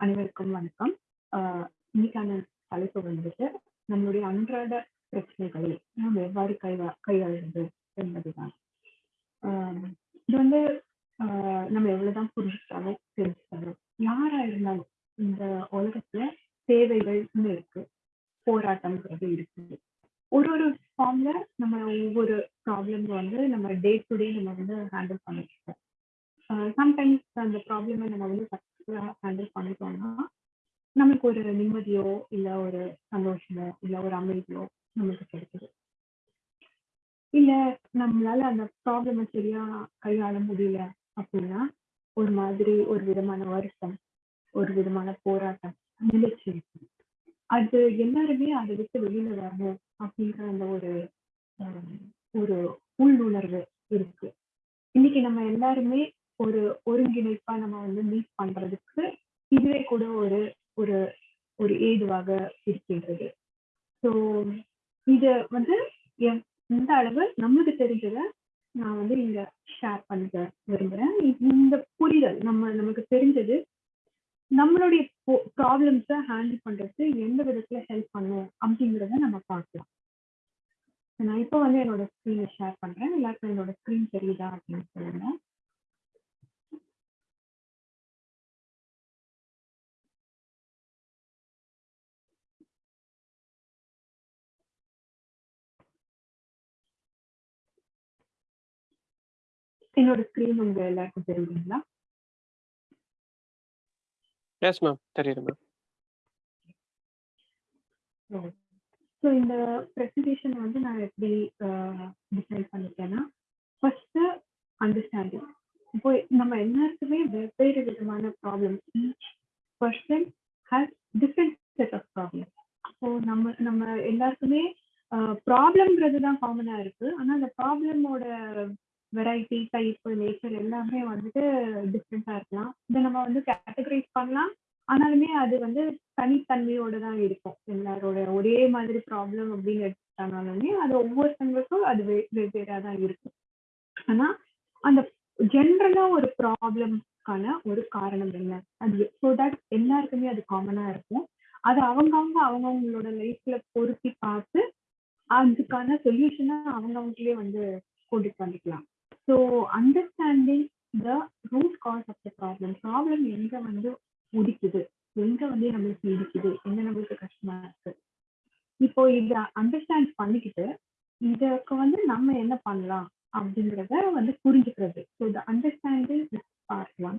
அனைவருக்கும் வணக்கம். இன்னைக்கான தலைப்பு வந்துட்டு, நம்மளுடைய அன்றாட பிரச்சனைகளை நாம் எவ்வாறு கைவா கையாள்வது என்பதுதான். இது வந்து நம்ம எவ்வளவுதான் புரிஞ்சுக்கிட்டாலும், தெரிஞ்சுக்கிட்டாலும், யாரா இருந்தாலும் இந்த உலகத்துல தேவைகள்னு இருக்கு. போராட்டம்ங்கிறது இருக்கு. ஒரு ஒரு ஃபார்ம்ல நம்ம ஒவ்வொரு ப்ராப்ளம் வந்து நம்ம டே டு டே நம்ம வந்து ஹேண்டில் பண்ணிட்டு இருக்கோம். சம்டைம்ஸ் அந்த ப்ராப்ளமை நம்ம வந்து சக்சஸ்ஃபுல்லா ஹேண்டில் பண்ணிட்டோம்னா, நமக்கு ஒரு நிம்மதியோ, இல்ல ஒரு சந்தோஷமோ, இல்ல ஒரு அமைதியோ நமக்கு கிடைக்குது. இல்ல நம்மளால அந்த ப்ராப்ளம சரியா கையாள முடியல அப்படின்னா, ஒரு மாதிரி ஒரு விதமான வருத்தம், ஒரு விதமான போராட்டம் நிலைச்சி அது எல்லாருமே அதை விட்டு வெளியில வரணும் அப்படின்ற அந்த ஒரு ஒரு உள்ளுணர்வு இருக்கு. இன்னைக்கு நம்ம எல்லாருமே ஒரு ஒருங்கிணைப்பா நம்ம வந்து மீட் பண்றதுக்கு இதுவே கூட ஒரு ஒரு ஒரு ஏதுவாக இருக்கின்றது. ஸோ இத வந்து என் இந்த அளவு நமக்கு தெரிஞ்சத நான் வந்து இங்க ஷேர் பண்ணிக்க விரும்புறேன். இந்த புரிதல் நம்ம நமக்கு தெரிஞ்சது நம்மளுடைய ப்ராப்ளம்ஸ ஹேண்டில் பண்றதுக்கு எந்த விதத்துல ஹெல்ப் பண்ணும் அப்படிங்கிறத நம்ம பார்க்கலாம். நான் இப்போ வந்து என்னோட ஸ்க்ரீனை ஷேர் பண்றேன். எல்லாருக்கும் என்னோட ஸ்க்ரீன் தெரியுதா அப்படின்னு சொல்லுங்க. என்னோட ஸ்க்ரீன் உங்க எல்லாருக்கும் தெரியுதுங்களா? Yes ma'am. தெரியுது மேம். ஸோ இந்த ப்ரெசன்டேஷன் வந்து நான் எப்படி டிசைட் பண்ணிருக்கேன்னா, ஃபர்ஸ்ட் அண்டர்ஸ்டாண்டிங். இப்போ நம்ம எல்லாருக்குமே வெவ்வேறு விதமான problems. Each person has different set of problem. So நம்ம நம்ம எல்லாருக்குமே ப்ராப்ளம்ங்கிறது தான் காமனா இருக்கு. ஆனா அந்த ப்ராப்ளமோட வெரைட்டி, டைப், நேச்சர் எல்லாமே வந்துட்டு டிஃப்ரெண்டா இருக்கலாம். இதை நம்ம வந்து கேட்டகரைஸ் பண்ணலாம். ஆனாலுமே அது வந்து தனித்தன்மையோட தான் இருக்கும். எல்லாரோட ஒரே மாதிரி ப்ராப்ளம் அப்படின்னு எடுத்துட்டாங்கனாலுமே அது ஒவ்வொருத்தவங்களுக்கும் அது வெ வெவ்வேறா தான் இருக்கும். ஆனா, அந்த ஜென்ரலா ஒரு ப்ராப்ளம்க்கான ஒரு காரணம் என்ன? அது ஸோ தட் எல்லாருக்குமே அது காமனா இருக்கும். அது அவங்கவுங்க அவங்கவுங்களோட லைஃப்ல பொருத்தி பார்த்து, அதுக்கான சொல்யூஷனை அவங்கவுங்களே வந்து கொண்டுட்டு வந்துக்கலாம். So understanding the root cause of the problem. Problem எங்க வந்து உதிக்குது? எங்க வந்து நம்மளுக்கு இடிக்குது? எங்க நம்மளுக்கு கஷ்டமா இருக்கு? இப்போ இத அண்டர்ஸ்டாண்ட் பண்ணிக்கிட்டு, இதற்கு வந்து நம்ம என்ன பண்ணலாம்? அப்படிங்கிறத வந்து புரிஞ்சுக்கிறது. So the understanding is part 1.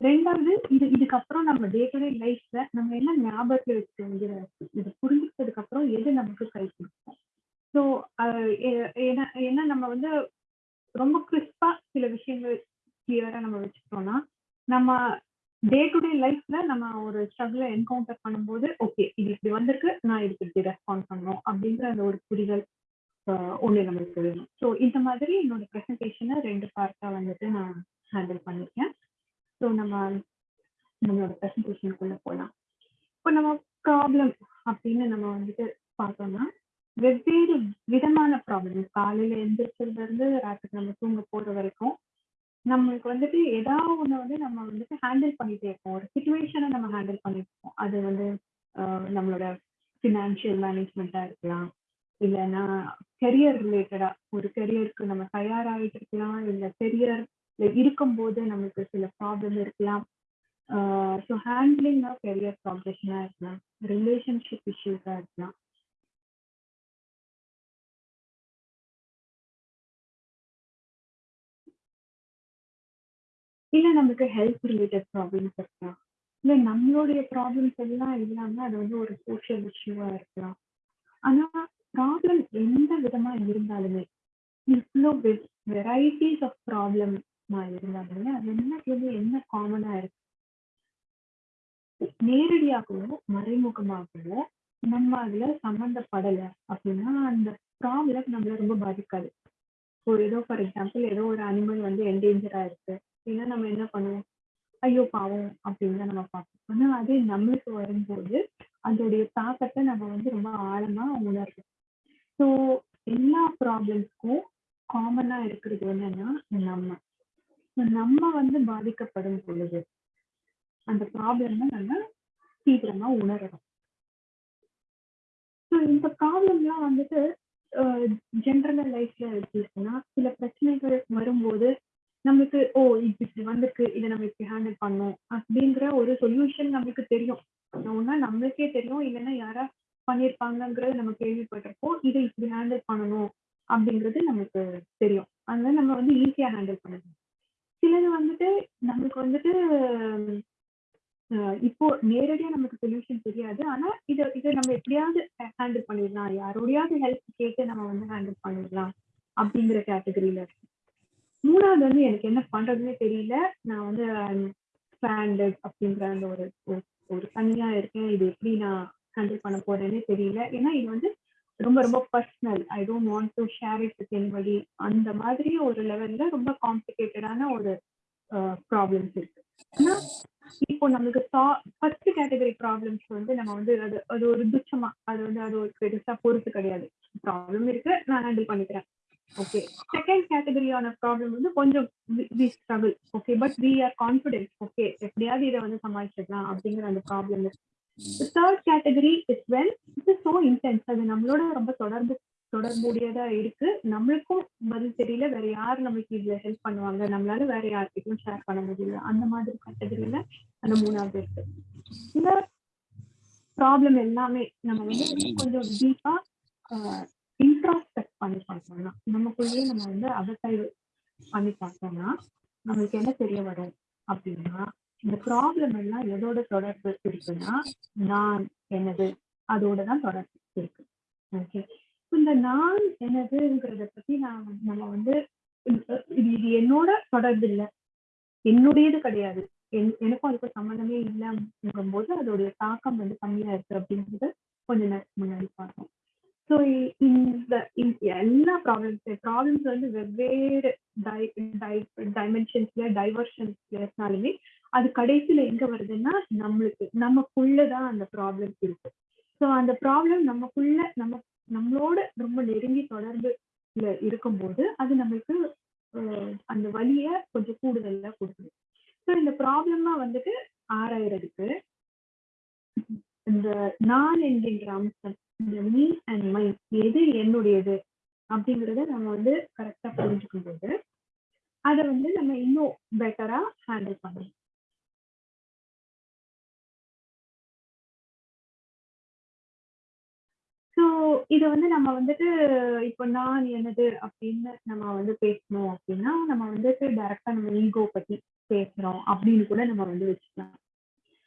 2வது இது இதுக்கப்புறம் நம்ம டே டு டே லைஃப்ல நம்ம என்ன ஞாபகத்தில் வச்சுக்கிற இது இருக்கு? புரிஞ்சுக்கிட்டதுக்கு அப்புறம் எது நமக்கு கை கொடுக்கும்? ஸோ ஏன்னா ஏன்னா நம்ம வந்து ரொம்ப கிறிஸ்பா சில விஷயங்கள் கிளியரா நம்ம வச்சுக்கிட்டோம்னா, நம்ம டே டு டே லைஃப்ல நம்ம ஒரு ஸ்ட்ரகிள என்கவுண்டர் பண்ணும்போது, ஓகே இது இப்படி வந்திருக்கு. நான் இதுக்கு இப்படி ரெஸ்பாண்ட் பண்ணணும். அப்படின்ற அந்த ஒரு புரிதல் ஒன்று நம்மளுக்கு வேணும். ஸோ இந்த மாதிரி என்னோட ப்ரெசன்டேஷனை ரெண்டு பார்ட்டாக வந்துட்டு நான் ஹேண்டில் பண்ணியிருக்கேன். ஸோ நம்ம நம்மளோட ப்ரெசன்டேஷனுக்குள்ளே போகலாம் இப்போ நம்ம ப்ராப்ளம் அப்படின்னு நம்ம வந்துட்டு பார்த்தோம்னா, வெவ்வேறு விதமான ப்ராப்ளம். காலையில எந்திரிச்சதுல இருந்து ராத்திரி நம்ம தூங்க போற வரைக்கும், நம்மளுக்கு வந்துட்டு ஏதாவது ஒண்ணு வந்து நம்ம வந்துட்டு ஹேண்டில் பண்ணிட்டே இருப்போம். ஒரு சுச்சுவேஷனை நம்ம ஹேண்டில் பண்ணிட்டு இருப்போம். அது வந்து நம்மளோட ஃபினான்ஷியல் மேனேஜ்மெண்ட்டா இருக்கலாம். இல்லைன்னா கெரியர் ரிலேட்டடா ஒரு கெரியருக்கு நம்ம தயாராகிட்டு இருக்கலாம். இல்ல கெரியர்ல இருக்கும்போது நமக்கு சில ப்ராப்ளம் இருக்கலாம். ஸோ ஹேண்ட்லிங் ஆஃப் கெரியர் ப்ராக்ரஷனா இருக்கலாம். ரிலேஷன்ஷிப் இஷ்யூஸா இருக்கலாம். இல்ல நமக்கு ஹெல்த் ரிலேட்டட் ப்ராப்ளம்ஸ் இருக்கலாம். இல்ல நம்மளுடைய ப்ராப்ளம்ஸ் எல்லாம் இல்லாம அது வந்து ஒரு சோஷியல் இஷ்யூவா இருக்கலாம். ஆனா ப்ராப்ளம் எந்த விதமா இருந்தாலுமே, இவ்வளோ வெ ஆஃப் ப்ராப்ளம் இருந்தாலுமே, அது எல்லாத்துலயுமே என்ன காமனா இருக்கு? நேரடியாகவோ, மறைமுகமாகவோ நம்ம அதுல சம்மந்தப்படலை அப்படின்னா, அந்த ப்ராப்ளம் நம்மள ரொம்ப பாதிக்காது. ஒரு ஏதோ ஃபார் எக்ஸாம்பிள் ஏதோ ஒரு அனிமல் வந்து என்டேஞ்சரா இருக்கு. அப்படின்னா நம்ம என்ன பண்ணுவோம்? ஐயோ பாவம் அப்படின்னு தான் நம்ம பார்ப்போம். ஆனால் அதே நம்மளுக்கு வரும்போது, அதோடைய தாக்கத்தை நம்ம வந்து ரொம்ப ஆழமா உணர்வோம் ஸோ எல்லா ப்ராப்ளம்ஸ்க்கும் காமனா இருக்கிறது என்னன்னா, நம்ம. நம்ம வந்து பாதிக்கப்படும் பொழுது, அந்த ப்ராப்ளம் நம்ம சீக்கிரமா உணரணும் ஸோ இந்த ப்ராப்ளம்லாம் வந்துட்டு ஜென்ரல் லைஃப்ல எப்படி சில பிரச்சனைகள் வரும்போது நமக்கு ஓ இது இப்படி வந்திருக்கு இதை நம்ம இப்படி ஹேண்டில் பண்ணணும் அப்படிங்கிற ஒரு சொல்யூஷன் நமக்கு தெரியும். ஒன்னா நம்மளுக்கே தெரியும் இல்லைன்னா யாரா பண்ணியிருப்பாங்கங்கிறது நம்ம கேள்விப்பட்டிருப்போம். இதை இப்படி ஹேண்டில் பண்ணணும் அப்படிங்கிறது நமக்கு தெரியும். அதனால நம்ம வந்து ஈஸியா ஹேண்டில் பண்ணணும். சிலது வந்துட்டு நமக்கு வந்துட்டு இப்போ நேரடியா நமக்கு சொல்யூஷன் தெரியாது. ஆனா இதை இதை நம்ம எப்படியாவது ஹேண்டில் பண்ணிடலாம். யாரோடையாவது ஹெல்ப் கேட்டு நம்ம வந்து ஹேண்டில் பண்ணிடலாம் அப்படிங்கிற கேட்டகரியில இருக்கு. மூணாவது வந்து எனக்கு என்ன பண்றதுன்னே தெரியல. நான் வந்து um, ஸ்டாண்டர்ட் அப்படிங்கிற அந்த ஒரு ஒரு தனியா இருக்கேன். இது எப்படி நான் ஹேண்டில் பண்ண போறேன்னே தெரியல. ஏன்னா இது வந்து ரொம்ப ரொம்ப personal I don't want to share it with anybody அந்த மாதிரி ஒரு லெவல்ல ரொம்ப காம்ப்ளிகேட்டடான ஒரு ப்ராப்ளம்ஸ் இருக்கு. ஆனா இப்போ நம்மளுக்கு ஃபர்ஸ்ட் கேட்டகரி ப்ராப்ளம்ஸ் வந்து நம்ம வந்து அது அது ஒரு துச்சமா அது வந்து அது ஒரு பெருசா பொறுத்து கிடையாது. ப்ராப்ளம் இருக்கு நான் ஹேண்டில் பண்ணிக்கிறேன். ஓகே செகண்ட் கேட்டகரியான ப்ராப்ளம் வந்து கொஞ்சம் we struggle okay but we are confident okay எப்படியாவது இதை வந்து சமாளிச்சிடலாம் அப்படிங்கிற அந்த ப்ராப்ளம் இருக்கு third category is well it's so intense அது நம்மளோட ரொம்ப தொடர்பு தொடர்புடையதா இருக்கு. நம்மளுக்கும் பதில் தெரியல. வேற யார் நமக்கு இதுல ஹெல்ப் பண்ணுவாங்க? நம்மளால வேற யார்கிட்டயும் ஷேர் பண்ண முடியல. அந்த மாதிரி கேட்டகரியில அந்த மூணாவது இருக்கு. இந்த ப்ராப்ளம் எல்லாமே நம்ம வந்து கொஞ்சம் டீப்பா இன்ட்ராஸ்பெக்ட் பண்ணி பார்த்தோம்னா நமக்குள்ளேயே நம்ம வந்து அகத்தாய்வு பண்ணி பார்த்தோம்னா நம்மளுக்கு என்ன தெரிய வரும் அப்படின்னா இந்த ப்ராப்ளம் எல்லாம் எதோட தொடர்பு இருக்குன்னா நான் எனது அதோட தான் தொடர்பு இருக்கு. ஓகே இந்த நான் எனதுங்கிறத பத்தி நான் நம்ம வந்து இது இது என்னோட தொடர்பு இல்லை. என்னுடையது கிடையாது. எனக்கும் அதுக்கு சம்மந்தமே இல்லைங்கும் போது அதோடைய தாக்கம் வந்து கம்மியா இருக்கு அப்படிங்கிறது கொஞ்சம் முன்னாடி பார்த்தோம். ஸோ இந்த எல்லா ப்ராப்ளம்ஸ் ப்ராப்ளம்ஸ் வந்து வெவ்வேறு டைமென்ஷன்ஸ்ல டைவர்ஷன்ஸ்ல இருந்தாலுமே அது கடைசியில எங்க வருதுன்னா நம்மளுக்கு நமக்குள்ளதான் அந்த ப்ராப்ளம் இருக்கு. ஸோ அந்த ப்ராப்ளம் நமக்குள்ள நம்ம நம்மளோட ரொம்ப நெருங்கி தொடர்புல இருக்கும்போது அது நம்மளுக்கு அந்த வழிய கொஞ்சம் கூடுதலா கொடுக்குது. ஸோ இந்த ப்ராப்ளம்லாம் வந்துட்டு ஆராயறதுக்கு இந்த நான் என்கின்ற அம்சம் இந்த மீ அண்ட் மைண்ட் எது என்னுடையது அப்படிங்கிறத நம்ம வந்து கரெக்டா புரிஞ்சுக்கும் போது அதை வந்து நம்ம இன்னும் பெட்டரா ஹேண்டில் பண்ணணும் ஸோ இதை வந்து நம்ம வந்துட்டு இப்போ நான் எனது அப்படின்னு நம்ம வந்து பேசணும் அப்படின்னா நம்ம வந்துட்டு டைரக்டா நம்ம ஈகோ பத்தி பேசுறோம் அப்படின்னு கூட நம்ம வந்து வச்சுக்கலாம்.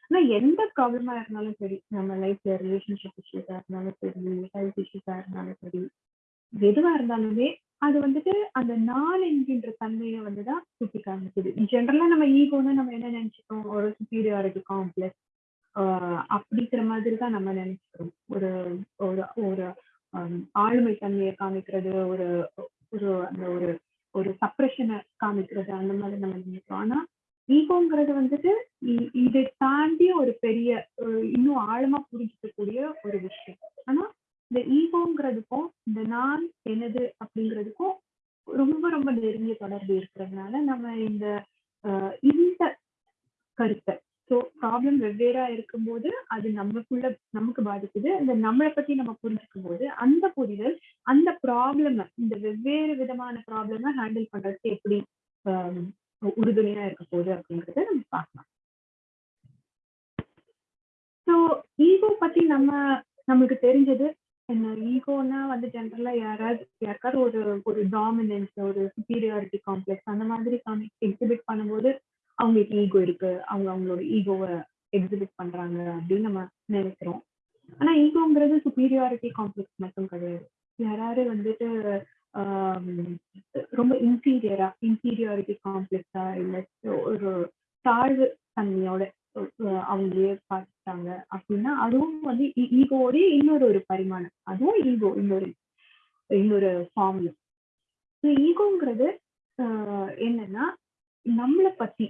ஆனா எந்த ப்ராப்ளமா இருந்தாலும் சரி நம்ம லைஃப்ல ரிலேஷன்ஷிப் இஷ்யூஸா இருந்தாலும் சரி ஹெல்த் இஷ்யூஸா இருந்தாலும் சரி எதுவா இருந்தாலுமே அது வந்துட்டு அந்த நாள் என்கின்ற தன்மையை வந்துதான் சுட்டி காமிக்குது. ஜென்ரலா நம்ம ஈகோன்னு நம்ம என்ன நினைச்சுக்கோம் ஒரு சுப்பீரியாரிட்டி காம்ப்ளெக்ஸ் அப்படிங்கிற மாதிரி தான் நம்ம நினைச்சுக்கிறோம் ஒரு ஒரு ஒரு ஆளுமை தன்மையை காமிக்கிறது ஒரு ஒரு அந்த ஒரு ஒரு சப்ரெஷனை காமிக்கிறது அந்த மாதிரி நம்ம நினைக்கிறோம். ஆனா ஈகோங்கிறது வந்துட்டு இதை தாண்டி ஒரு பெரிய இன்னும் ஆழமா புரிஞ்சுக்கக்கூடிய ஒரு விஷயம். ஆனா இந்த ஈகோங்கிறதுக்கும் இந்த நான் எனது அப்படிங்கிறதுக்கும் ரொம்ப ரொம்ப நெருங்கிய தொடர்பு இருக்கிறதுனால நம்ம இந்த இந்த கருத்தை ஸோ ப்ராப்ளம் வெவ்வேறா இருக்கும்போது அது நமக்குள்ள நமக்கு பாதிக்குது. அந்த நம்மளை பத்தி நம்ம புரிஞ்சுக்கும் போது அந்த புரிதல் அந்த ப்ராப்ளம் இந்த வெவ்வேறு விதமான ப்ராப்ளம ஹேண்டில் பண்றதுக்கு எப்படி உறுதுணையா இருக்க போகுது அப்படிங்கறத நம்ம பார்க்கலாம். ஸோ ஈகோ பத்தி நம்ம நம்மளுக்கு தெரிஞ்சது என்ன? ஈகோனா வந்து ஜென்ரலா யாராவது யாருக்காவது ஒரு ஒரு டாமினன்ஸ் ஒரு சுப்பீரியாரிட்டி காம்ப்ளெக்ஸ் அந்த மாதிரி எக்ஸிபிட் பண்ணும்போது அவங்களுக்கு ஈகோ இருக்கு. அவங்க அவங்களோட ஈகோவை எக்ஸிபிட் பண்றாங்க அப்படின்னு நம்ம நினைக்கிறோம். ஆனா ஈகோங்கிறது சுப்பீரியாரிட்டி காம்ப்ளெக்ஸ் மட்டும் கிடையாது. யாராவது வந்துட்டு ரொம்ப இன்டீரியரா இன்டீரியாரிட்டி காம்ப்ளெக்ஸா இல்ல ஒரு தாழ்வு தன்மையோட அவங்களே பார்த்துட்டாங்க அப்படின்னா அதுவும் வந்து ஈகோடைய இன்னொரு ஒரு பரிமாணம். அதுவும் ஈகோ இன்னொரு இன்னொரு ஃபார்ம்ல ஈகோங்கிறது என்னன்னா நம்மளை பத்தி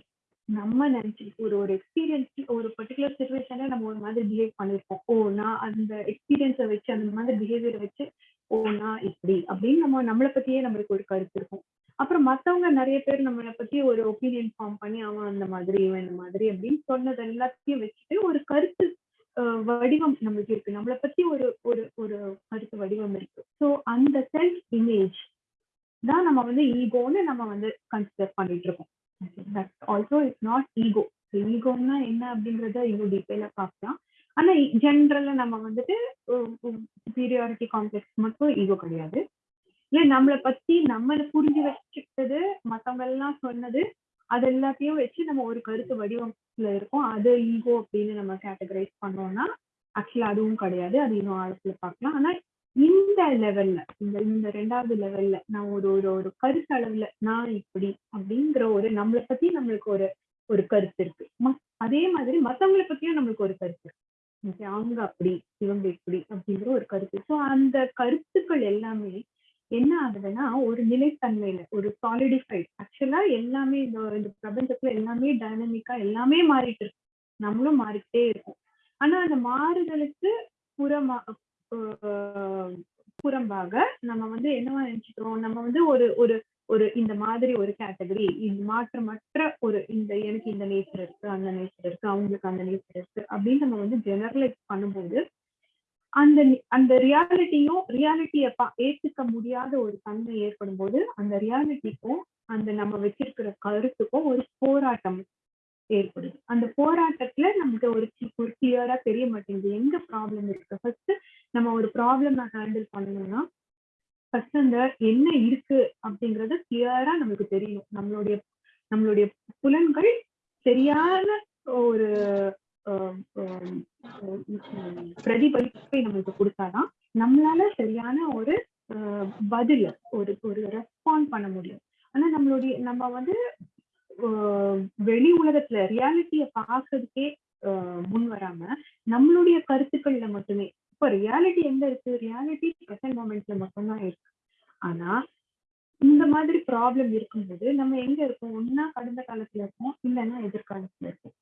நம்ம நினைச்சிருக்கோம் ஒரு ஒரு எக்ஸ்பீரியன்ஸ் ஒரு பர்டிகுலர் சுச்சுவேஷன்ல நம்ம ஒரு மாதிரி பிஹேவ் பண்ணிருப்போம். ஓ நான் அந்த எக்ஸ்பீரியன்ஸை வச்சு அந்த மாதிரி பிஹேவியரை வச்சு ஓ நான் இப்படி அப்படின்னு நம்ம நம்மளை பத்தியே நம்மளுக்கு ஒரு கருத்து இருக்கும். அப்புறம் மத்தவங்க நிறைய பேர் நம்மளை பத்தி ஒரு ஒப்பீனியன் ஃபார்ம் பண்ணி அவன் அந்த மாதிரி இவன் இந்த மாதிரி அப்படின்னு சொன்னது எல்லாத்தையும் வச்சுட்டு ஒரு கருத்து வடிவம் நம்மளுக்கு இருக்கு. நம்மளை பத்தி ஒரு ஒரு ஒரு கருத்து வடிவம் இருக்கு. ஸோ அந்த செல்ஃப் இமேஜ் தான் நம்ம வந்து ஈகோன்னு நம்ம வந்து கன்சிடர் பண்ணிட்டு இருக்கோம். But also it's not ego ஈகோன்னா என்ன அப்படிங்கறத இன்னும் டீட்டெயில பார்க்கலாம். ஆனா ஜென்ரலா நம்ம வந்துட்டு சுப்பீரியாரிட்டி காம்ப்ளெக்ஸ் மட்டும் ஈகோ கிடையாது. இல்ல நம்மளை பத்தி நம்மளை புரிஞ்சு வச்சுக்கிட்டது மத்தவங்க எல்லாம் சொன்னது அது எல்லாத்தையும் வச்சு நம்ம ஒரு கருத்து வடிவத்துல இருக்கோம். அது ஈகோ அப்படின்னு நம்ம கேட்டகரைஸ் பண்ணோம்னா ஆக்சுவலா அதுவும் கிடையாது. அது இன்னும் ஆழத்துல பார்க்கலாம். ஆனா இந்த லெவல்ல இந்த இந்த ரெண்டாவது லெவல்ல நான் ஒரு ஒரு ஒரு கருத்து அளவுல நான் இப்படி அப்படிங்கிற ஒரு நம்மளை பத்தி நம்மளுக்கு ஒரு ஒரு கருத்து இருக்கு. அதே மாதிரி மத்தவங்களை பத்தியும் நம்மளுக்கு ஒரு கருத்து இருக்கு. அவங்க அப்படி இவங்க இப்படி அப்படிங்கிற ஒரு கருத்து. ஸோ அந்த கருத்துக்கள் எல்லாமே என்ன ஆகுதுன்னா ஒரு நிலைத்தன்மையில ஒரு சாலிடிஃபைட் ஆக்சுவலா எல்லாமே இந்த இந்த பிரபஞ்சத்துல எல்லாமே டைனமிக்கா எல்லாமே மாறிட்டு இருக்கு. நம்மளும் மாறிக்கிட்டே இருக்கோம். ஆனா அந்த மாறுதலுக்கு புறமா புறம்பாக நம்ம வந்து என்னவா நினைச்சுக்கிறோம்? நம்ம வந்து ஒரு ஒரு ஒரு இந்த மாதிரி ஒரு கேட்டகரி இந்த மாற்றமற்ற ஒரு இந்த எனக்கு இந்த நேச்சர் இருக்கு அந்த நேச்சர் இருக்கு அவங்களுக்கு அந்த நேச்சர் இருக்கு அப்படின்னு நம்ம வந்து ஜெனரலைஸ் பண்ணும்போது அந்த அந்த ரியாலிட்டியும் ரியாலிட்டியை ஏத்துக்க முடியாத ஒரு தன்மை ஏற்படும் போது அந்த ரியாலிட்டிக்கும் அந்த நம்ம வச்சிருக்கிற கருத்துக்கும் ஒரு போராட்டம் ஏற்படுது. அந்த போராட்டத்துல நமக்கு ஒரு ஒரு கிளியரா தெரிய மாட்டேங்குது. எங்க ப்ராப்ளம் இருக்கு? ஃபர்ஸ்ட் நம்ம ஒரு ப்ராப்ளம் ஹேண்டில் பண்ணணும்னா ஃபர்ஸ்ட் அந்த என்ன இருக்கு அப்படிங்கறது கிளியரா நமக்கு தெரியணும். நம்மளுடைய நம்மளுடைய புலன்கள் சரியான ஒரு பிரதிபலிப்பை நம்மளுக்கு கொடுத்தாதான் நம்மளால சரியான ஒரு ஆஹ் பதில் ஒரு ஒரு ரெஸ்பாண்ட் பண்ண முடியும். ஆனா நம்மளுடைய நம்ம வந்து வெளி உலகத்துல ரியாலிட்டிய பாக்குறதுக்கே முன் வராம நம்மளுடைய கருத்துக்கள்ல மட்டுமே இப்ப ரியாலிட்டி எங்க இருக்கு? ரியாலிட்டி பிரசன்ட் மூமெண்ட்ல மட்டும்தான் இருக்கு. ஆனா இந்த மாதிரி ப்ராப்ளம் இருக்கும்போது நம்ம எங்க இருக்கோம்? ஒன்னா கடந்த காலத்துல இருக்கோம் இல்லைன்னா எதிர்காலத்துல இருக்கோம்.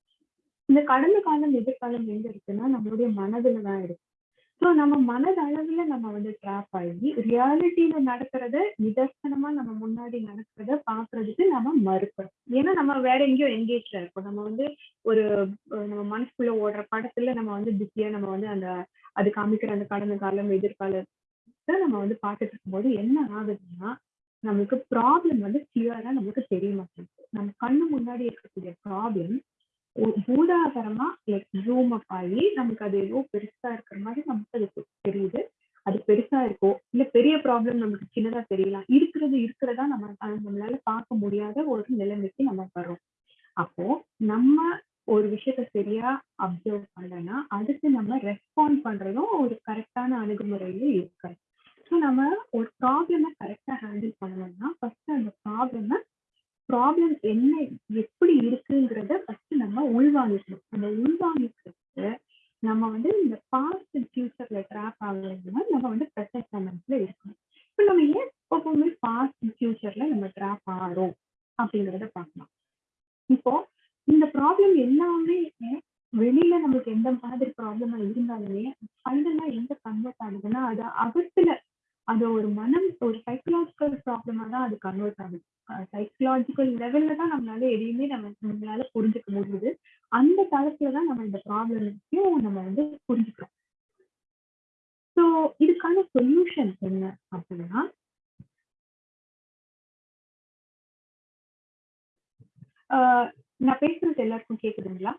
இந்த கடந்த காலம் எதிர்காலம் எங்க இருக்குன்னா நம்மளுடைய மனதுல தான் இருக்கு. ஸோ நம்ம மனதளவுல நம்ம வந்து ட்ராப் ஆகி ரியாலிட்டியில நடக்கிறத நிதர்சனமா நம்ம முன்னாடி நடக்கிறத பாக்குறதுக்கு நம்ம மறுக்கிறோம் ஏன்னா நம்ம வேற எங்கேயோ எங்கேஜ்ல இருக்கோம். நம்ம வந்து ஒரு நம்ம மனசுக்குள்ள ஓடுற படத்துல நம்ம வந்து பிஸியா நம்ம வந்து அந்த அது காமிக்கிற அந்த கடந்த காலம் எதிர்காலத்தை நம்ம வந்து பார்த்துட்டு இருக்கும்போது என்ன ஆகுதுன்னா நமக்கு ப்ராப்ளம் வந்து கிளியரா நமக்கு தெரிய மாட்டேங்குது. நம்ம கண்ணு முன்னாடி இருக்கக்கூடிய ப்ராப்ளம் பூதாகரமா லைக் ஜூம் அப் ஆகி நமக்கு அது ஏதோ பெருசா இருக்கிற மாதிரி நமக்கு அது தெரியுது. அது பெருசா இருக்கோ இல்ல பெரிய ப்ராப்ளம் நமக்கு சின்னதா தெரியலாம். இருக்கிறது இருக்கிறதா நம்ம நம்மளால பார்க்க முடியாத ஒரு நிலைமைக்கு நம்ம வரோம் அப்போ நம்ம ஒரு விஷயத்த சரியா அப்சர்வ் பண்ணலன்னா அதுக்கு நம்ம ரெஸ்பாண்ட் பண்றதும் ஒரு கரெக்டான அணுகுமுறையில இருக்காது ஸோ நம்ம ஒரு ப்ராப்ளமை கரெக்டா ஹேண்டில் பண்ணணும்னா ஃபர்ஸ்ட் அந்த ப்ராப்ளமை ப்ராப்ளம் என்ன எப்படி இருக்குங்கிறத ஃபர்ஸ்ட் நம்ம உள்வாங்கிக்கணும். அந்த உள்வாங்கிக்கிறதுக்கு நம்ம வந்து இந்த பாஸ்ட் ஃபியூச்சர்ல ட்ராப் ஆகலைன்னா நம்ம வந்து ப்ரெசன்ட் மொமெண்ட்ல இருக்கணும். இப்போ நம்ம ஏன் எப்பவுமே பாஸ்ட் ஃபியூச்சர்ல நம்ம ட்ராப் ஆகிறோம் அப்படிங்கிறத பார்க்கலாம். இப்போ இந்த ப்ராப்ளம் எல்லாமே வெளியில நமக்கு எந்த மாதிரி ப்ராப்ளமா இருந்தாலுமே ஃபைனலா எங்க கன்வெர்ட் ஆகுதுன்னா அது அகத்துல அது ஒரு மனம் ஒரு சைக்கலாஜிக்கல் ப்ராப்ளமா தான் அது கன்வெர்ட் ஆகுது. சைக்கலாஜிக்கல் லெவல்ல தான் நம்மளால எதையுமே நம்ம நம்மளால புரிஞ்சுக்க முடியுது. அந்த தளத்துல தான் நம்ம இந்த ப்ராப்ளத்தையும் நம்ம வந்து புரிஞ்சுக்கிறோம். ஸோ இதுக்கான சொல்யூஷன் என்ன அப்படின்னா ஆஹ் நான் பேசுறது எல்லாருக்கும் கேக்குதுங்களா?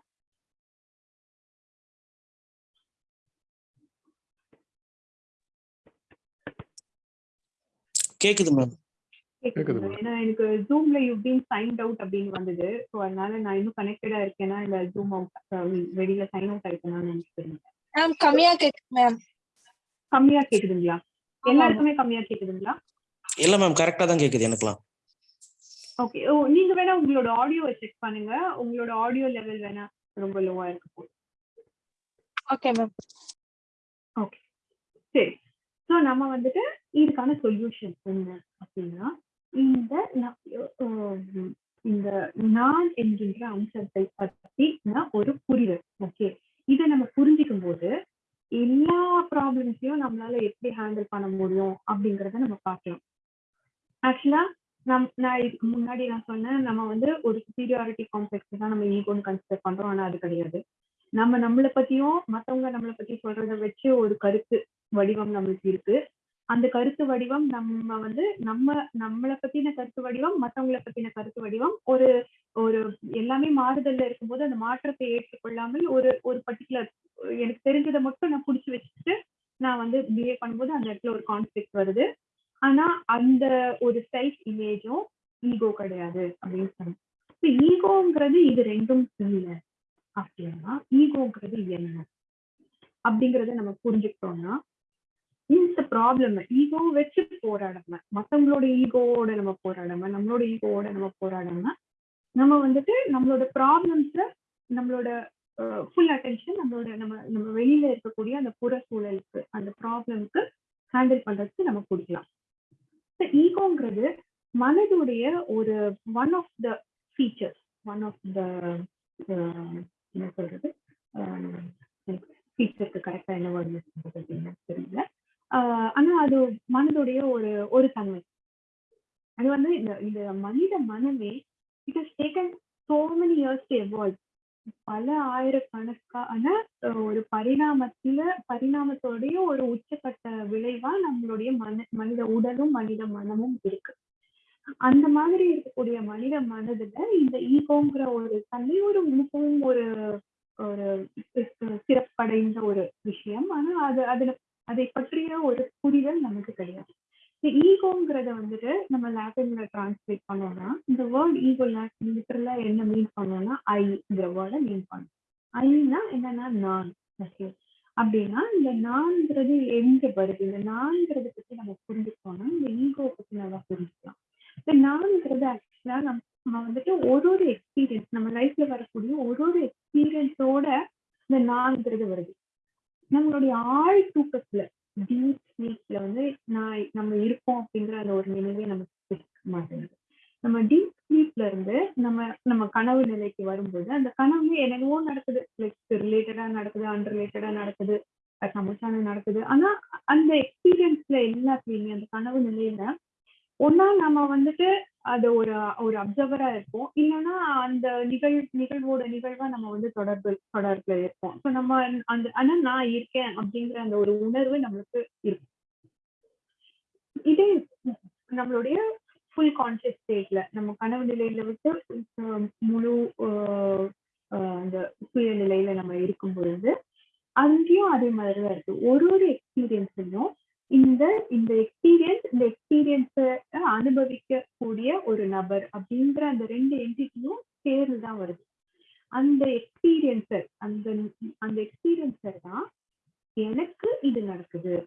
கேக்குது மேம். ஏன்னா எனக்கு ஜூம்ல யூ பீன் சைன்ட் அவுட் அப்படின்னு வந்தது. ஸோ அதனால நான் இன்னும் கனெக்டடா இருக்கேனா இல்ல ஜூம் அவுட் வெளியில சைன் அவுட் ஆயிருக்கேன்னு நினைச்சிருந்தேன் மேம் கம்மியா கேக்குது மேம். கம்மியா கேக்குதுங்களா? எல்லாருக்குமே கம்மியா கேக்குதுங்களா? இல்ல மேம் கரெக்டா தான் கேக்குது எனக்குலாம் ஓகே ஓ நீங்க வேணா உங்களோட ஆடியோவை செக் பண்ணுங்க. உங்களோட ஆடியோ லெவல் வேணா ரொம்ப லோவா இருக்கு. ஓகே மேம் ஓகே சரி. ஸோ நம்ம வந்துட்டு இதுக்கான சொல்யூஷன் என்ன அப்படின்னா இந்த இந்த நான் என்கின்ற அம்சத்தை நான் ஒரு புரிதல். ஓகே இதை நம்ம புரிஞ்சுக்கும் போது எல்லா ப்ராப்ளம்ஸையும் நம்மளால எப்படி ஹேண்டில் பண்ண முடியும் அப்படிங்கறத நம்ம பார்க்கலாம். ஆக்சுவலா நம் நான் இதுக்கு முன்னாடி நான் சொன்னேன் நம்ம வந்து ஒரு சுப்பீரியாரிட்டி காம்ப்ளெக்ஸ் தான் நம்ம ஈகோன்னு கன்சிடர் பண்றோம். ஆனா அது கிடையாது. நம்ம நம்மளை பத்தியும் மத்தவங்க நம்மளை பத்தி சொல்றதை வச்சு ஒரு கருத்து வடிவம் நம்மளுக்கு இருக்கு. அந்த கருத்து வடிவம் நம்ம வந்து நம்ம நம்மளை பத்தின கருத்து வடிவம் மத்தவங்கள பத்தின கருத்து வடிவம் ஒரு ஒரு எல்லாமே மாறுதல்ல இருக்கும்போது அந்த மாற்றத்தை ஏற்றுக்கொள்ளாமல் ஒரு ஒரு பர்டிகுலர் எனக்கு தெரிஞ்சதை மட்டும் நான் புடிச்சு வச்சுட்டு நான் வந்து பிஹேவ் பண்ணும்போது அந்த இடத்துல ஒரு கான்ஃபிளிக் வருது. ஆனா அந்த ஒரு செல்ஃப் இமேஜும் ஈகோ கிடையாது அப்படின்னு சொன்னேன் ஈகோங்கிறது இது ரெண்டும் இல்லை. அப்படின்னா ஈகோங்கிறது என்ன? அப்படிங்கறத நம்ம புரிஞ்சுக்கிட்டோம்னா இந்த ப்ராப்ளம் ஈகோ வச்சு போராடாம மத்தவங்களோட ஈகோவோட நம்ம போராடாம நம்மளோட ஈகோவோட நம்ம போராடாம நம்ம வந்துட்டு நம்மளோட ப்ராப்ளம்ஸ்ல நம்மளோட ஃபுல் அட்டென்ஷன் நம்மளோட நம்ம நம்ம வெளியில இருக்கக்கூடிய அந்த புற சூழலுக்கு அந்த ப்ராப்ளம்க்கு ஹேண்டில் பண்றதுக்கு நம்ம கொடுக்கலாம் ஈகோங்கிறது மனதுடைய ஒரு one of the features one of the என்ன சொல்றது? Uh, ஃபீச்சருக்கு கரெக்டா என்ன வேர்ட் யூஸ் பண்றது அப்படின்னு தெரியல. ஆஹ் ஆனா அது மனதுடைய ஒரு ஒரு தன்மை. அது வந்து இந்த இந்த மனித மனமே it is taken so many years to evolve பல ஆயிரக்கணக்கான ஒரு பரிணாமத்துல பரிணாமத்தோடைய ஒரு உச்சக்கட்ட விளைவா நம்மளுடைய மன மனித உடலும் மனித மனமும் இருக்கு. அந்த மாதிரி இருக்கக்கூடிய மனித மனதுல இந்த ஈகோங்கிற ஒரு தன்மை ஒரு மிகவும் ஒரு ஒரு சிறப்படைந்த ஒரு விஷயம். ஆனா அது அதுல அதை பற்றிய ஒரு புரிதல் நமக்கு கிடையாது. ஈகோங்கிறத வந்துட்டு நம்ம லாட்டின்ல டிரான்ஸ்லேட் பண்ணோம்னா இந்த வேர்ட் ஈகோ லிட்டரலா என்ன மீன் பண்ணோம்னா ஐங்கிற வேர்டை மீன் பண்ணும். ஐனா என்னன்னா நான் ஓகே அப்படின்னா இந்த நான்ங்கிறது எங்க வருது? இந்த நான்கிறத பத்தி நம்ம புரிஞ்சுக்கோம்னா இந்த ஈகோ பத்தி நல்லா புரிஞ்சுக்கலாம். இந்த நான்கிறது ஆக்சுவலா நம்ம வந்துட்டு ஒரு ஒரு எக்ஸ்பீரியன்ஸ் நம்ம லைஃப்ல வரக்கூடிய ஒரு ஒரு எக்ஸ்பீரியன்ஸோட இந்த நான்கிறது வருது. நம்மளுடைய ஆழ் தூக்கத்துல டீப் ஸ்லீப்ல வந்து நான் நம்ம இருக்கோம் அப்படிங்கிற அந்த ஒரு நினைவே நமக்கு இருக்க மாட்டேங்குது. நம்ம டீப் ஸ்லீப்ல இருந்து நம்ம நம்ம கனவு நிலைக்கு வரும்போது அந்த கனவு என்னென்னவோ நடக்குது. லைக் ரிலேட்டடா நடக்குது அன்ரிலேட்டடா நடக்குது சமச்சான நடக்குது. ஆனா அந்த எக்ஸ்பீரியன்ஸ்ல எல்லாத்துலயுமே அந்த கனவு நிலையில ஒன்னா நம்ம வந்துட்டு அது ஒரு ஒரு அப்சர்வரா இருப்போம். இல்லைன்னா அந்த நிகழ் நிகழ்வோட நிகழ்வா நம்ம வந்து தொடர்பு தொடர்புல இருப்போம். ஸோ நம்ம அந்த ஆனா நான் இருக்கேன் அப்படிங்கிற அந்த ஒரு உணர்வு நம்மளுக்கு இருக்கும். இதே நம்மளுடைய ஃபுல் கான்சியஸ் ஸ்டேட்ல நம்ம கனவு நிலையில விட்டு முழு அந்த சுய நிலையில நம்ம இருக்கும் பொழுது அங்கேயும் அதே மாதிரிதான் இருக்கு. ஒரு ஒரு எக்ஸ்பீரியன்ஸையும் இந்த இந்த எக்ஸ்பீரியன்ஸ் இந்த எக்ஸ்பீரியன்ஸை அனுபவிக்க கூடிய ஒரு நபர் அப்படின்ற அந்த ரெண்டு என்டிட்டியும் சேர்ந்து தான் வருது. அந்த எக்ஸ்பீரியன்சர் அந்த அந்த எக்ஸ்பீரியன்சர் தான் எனக்கு இது நடக்குது.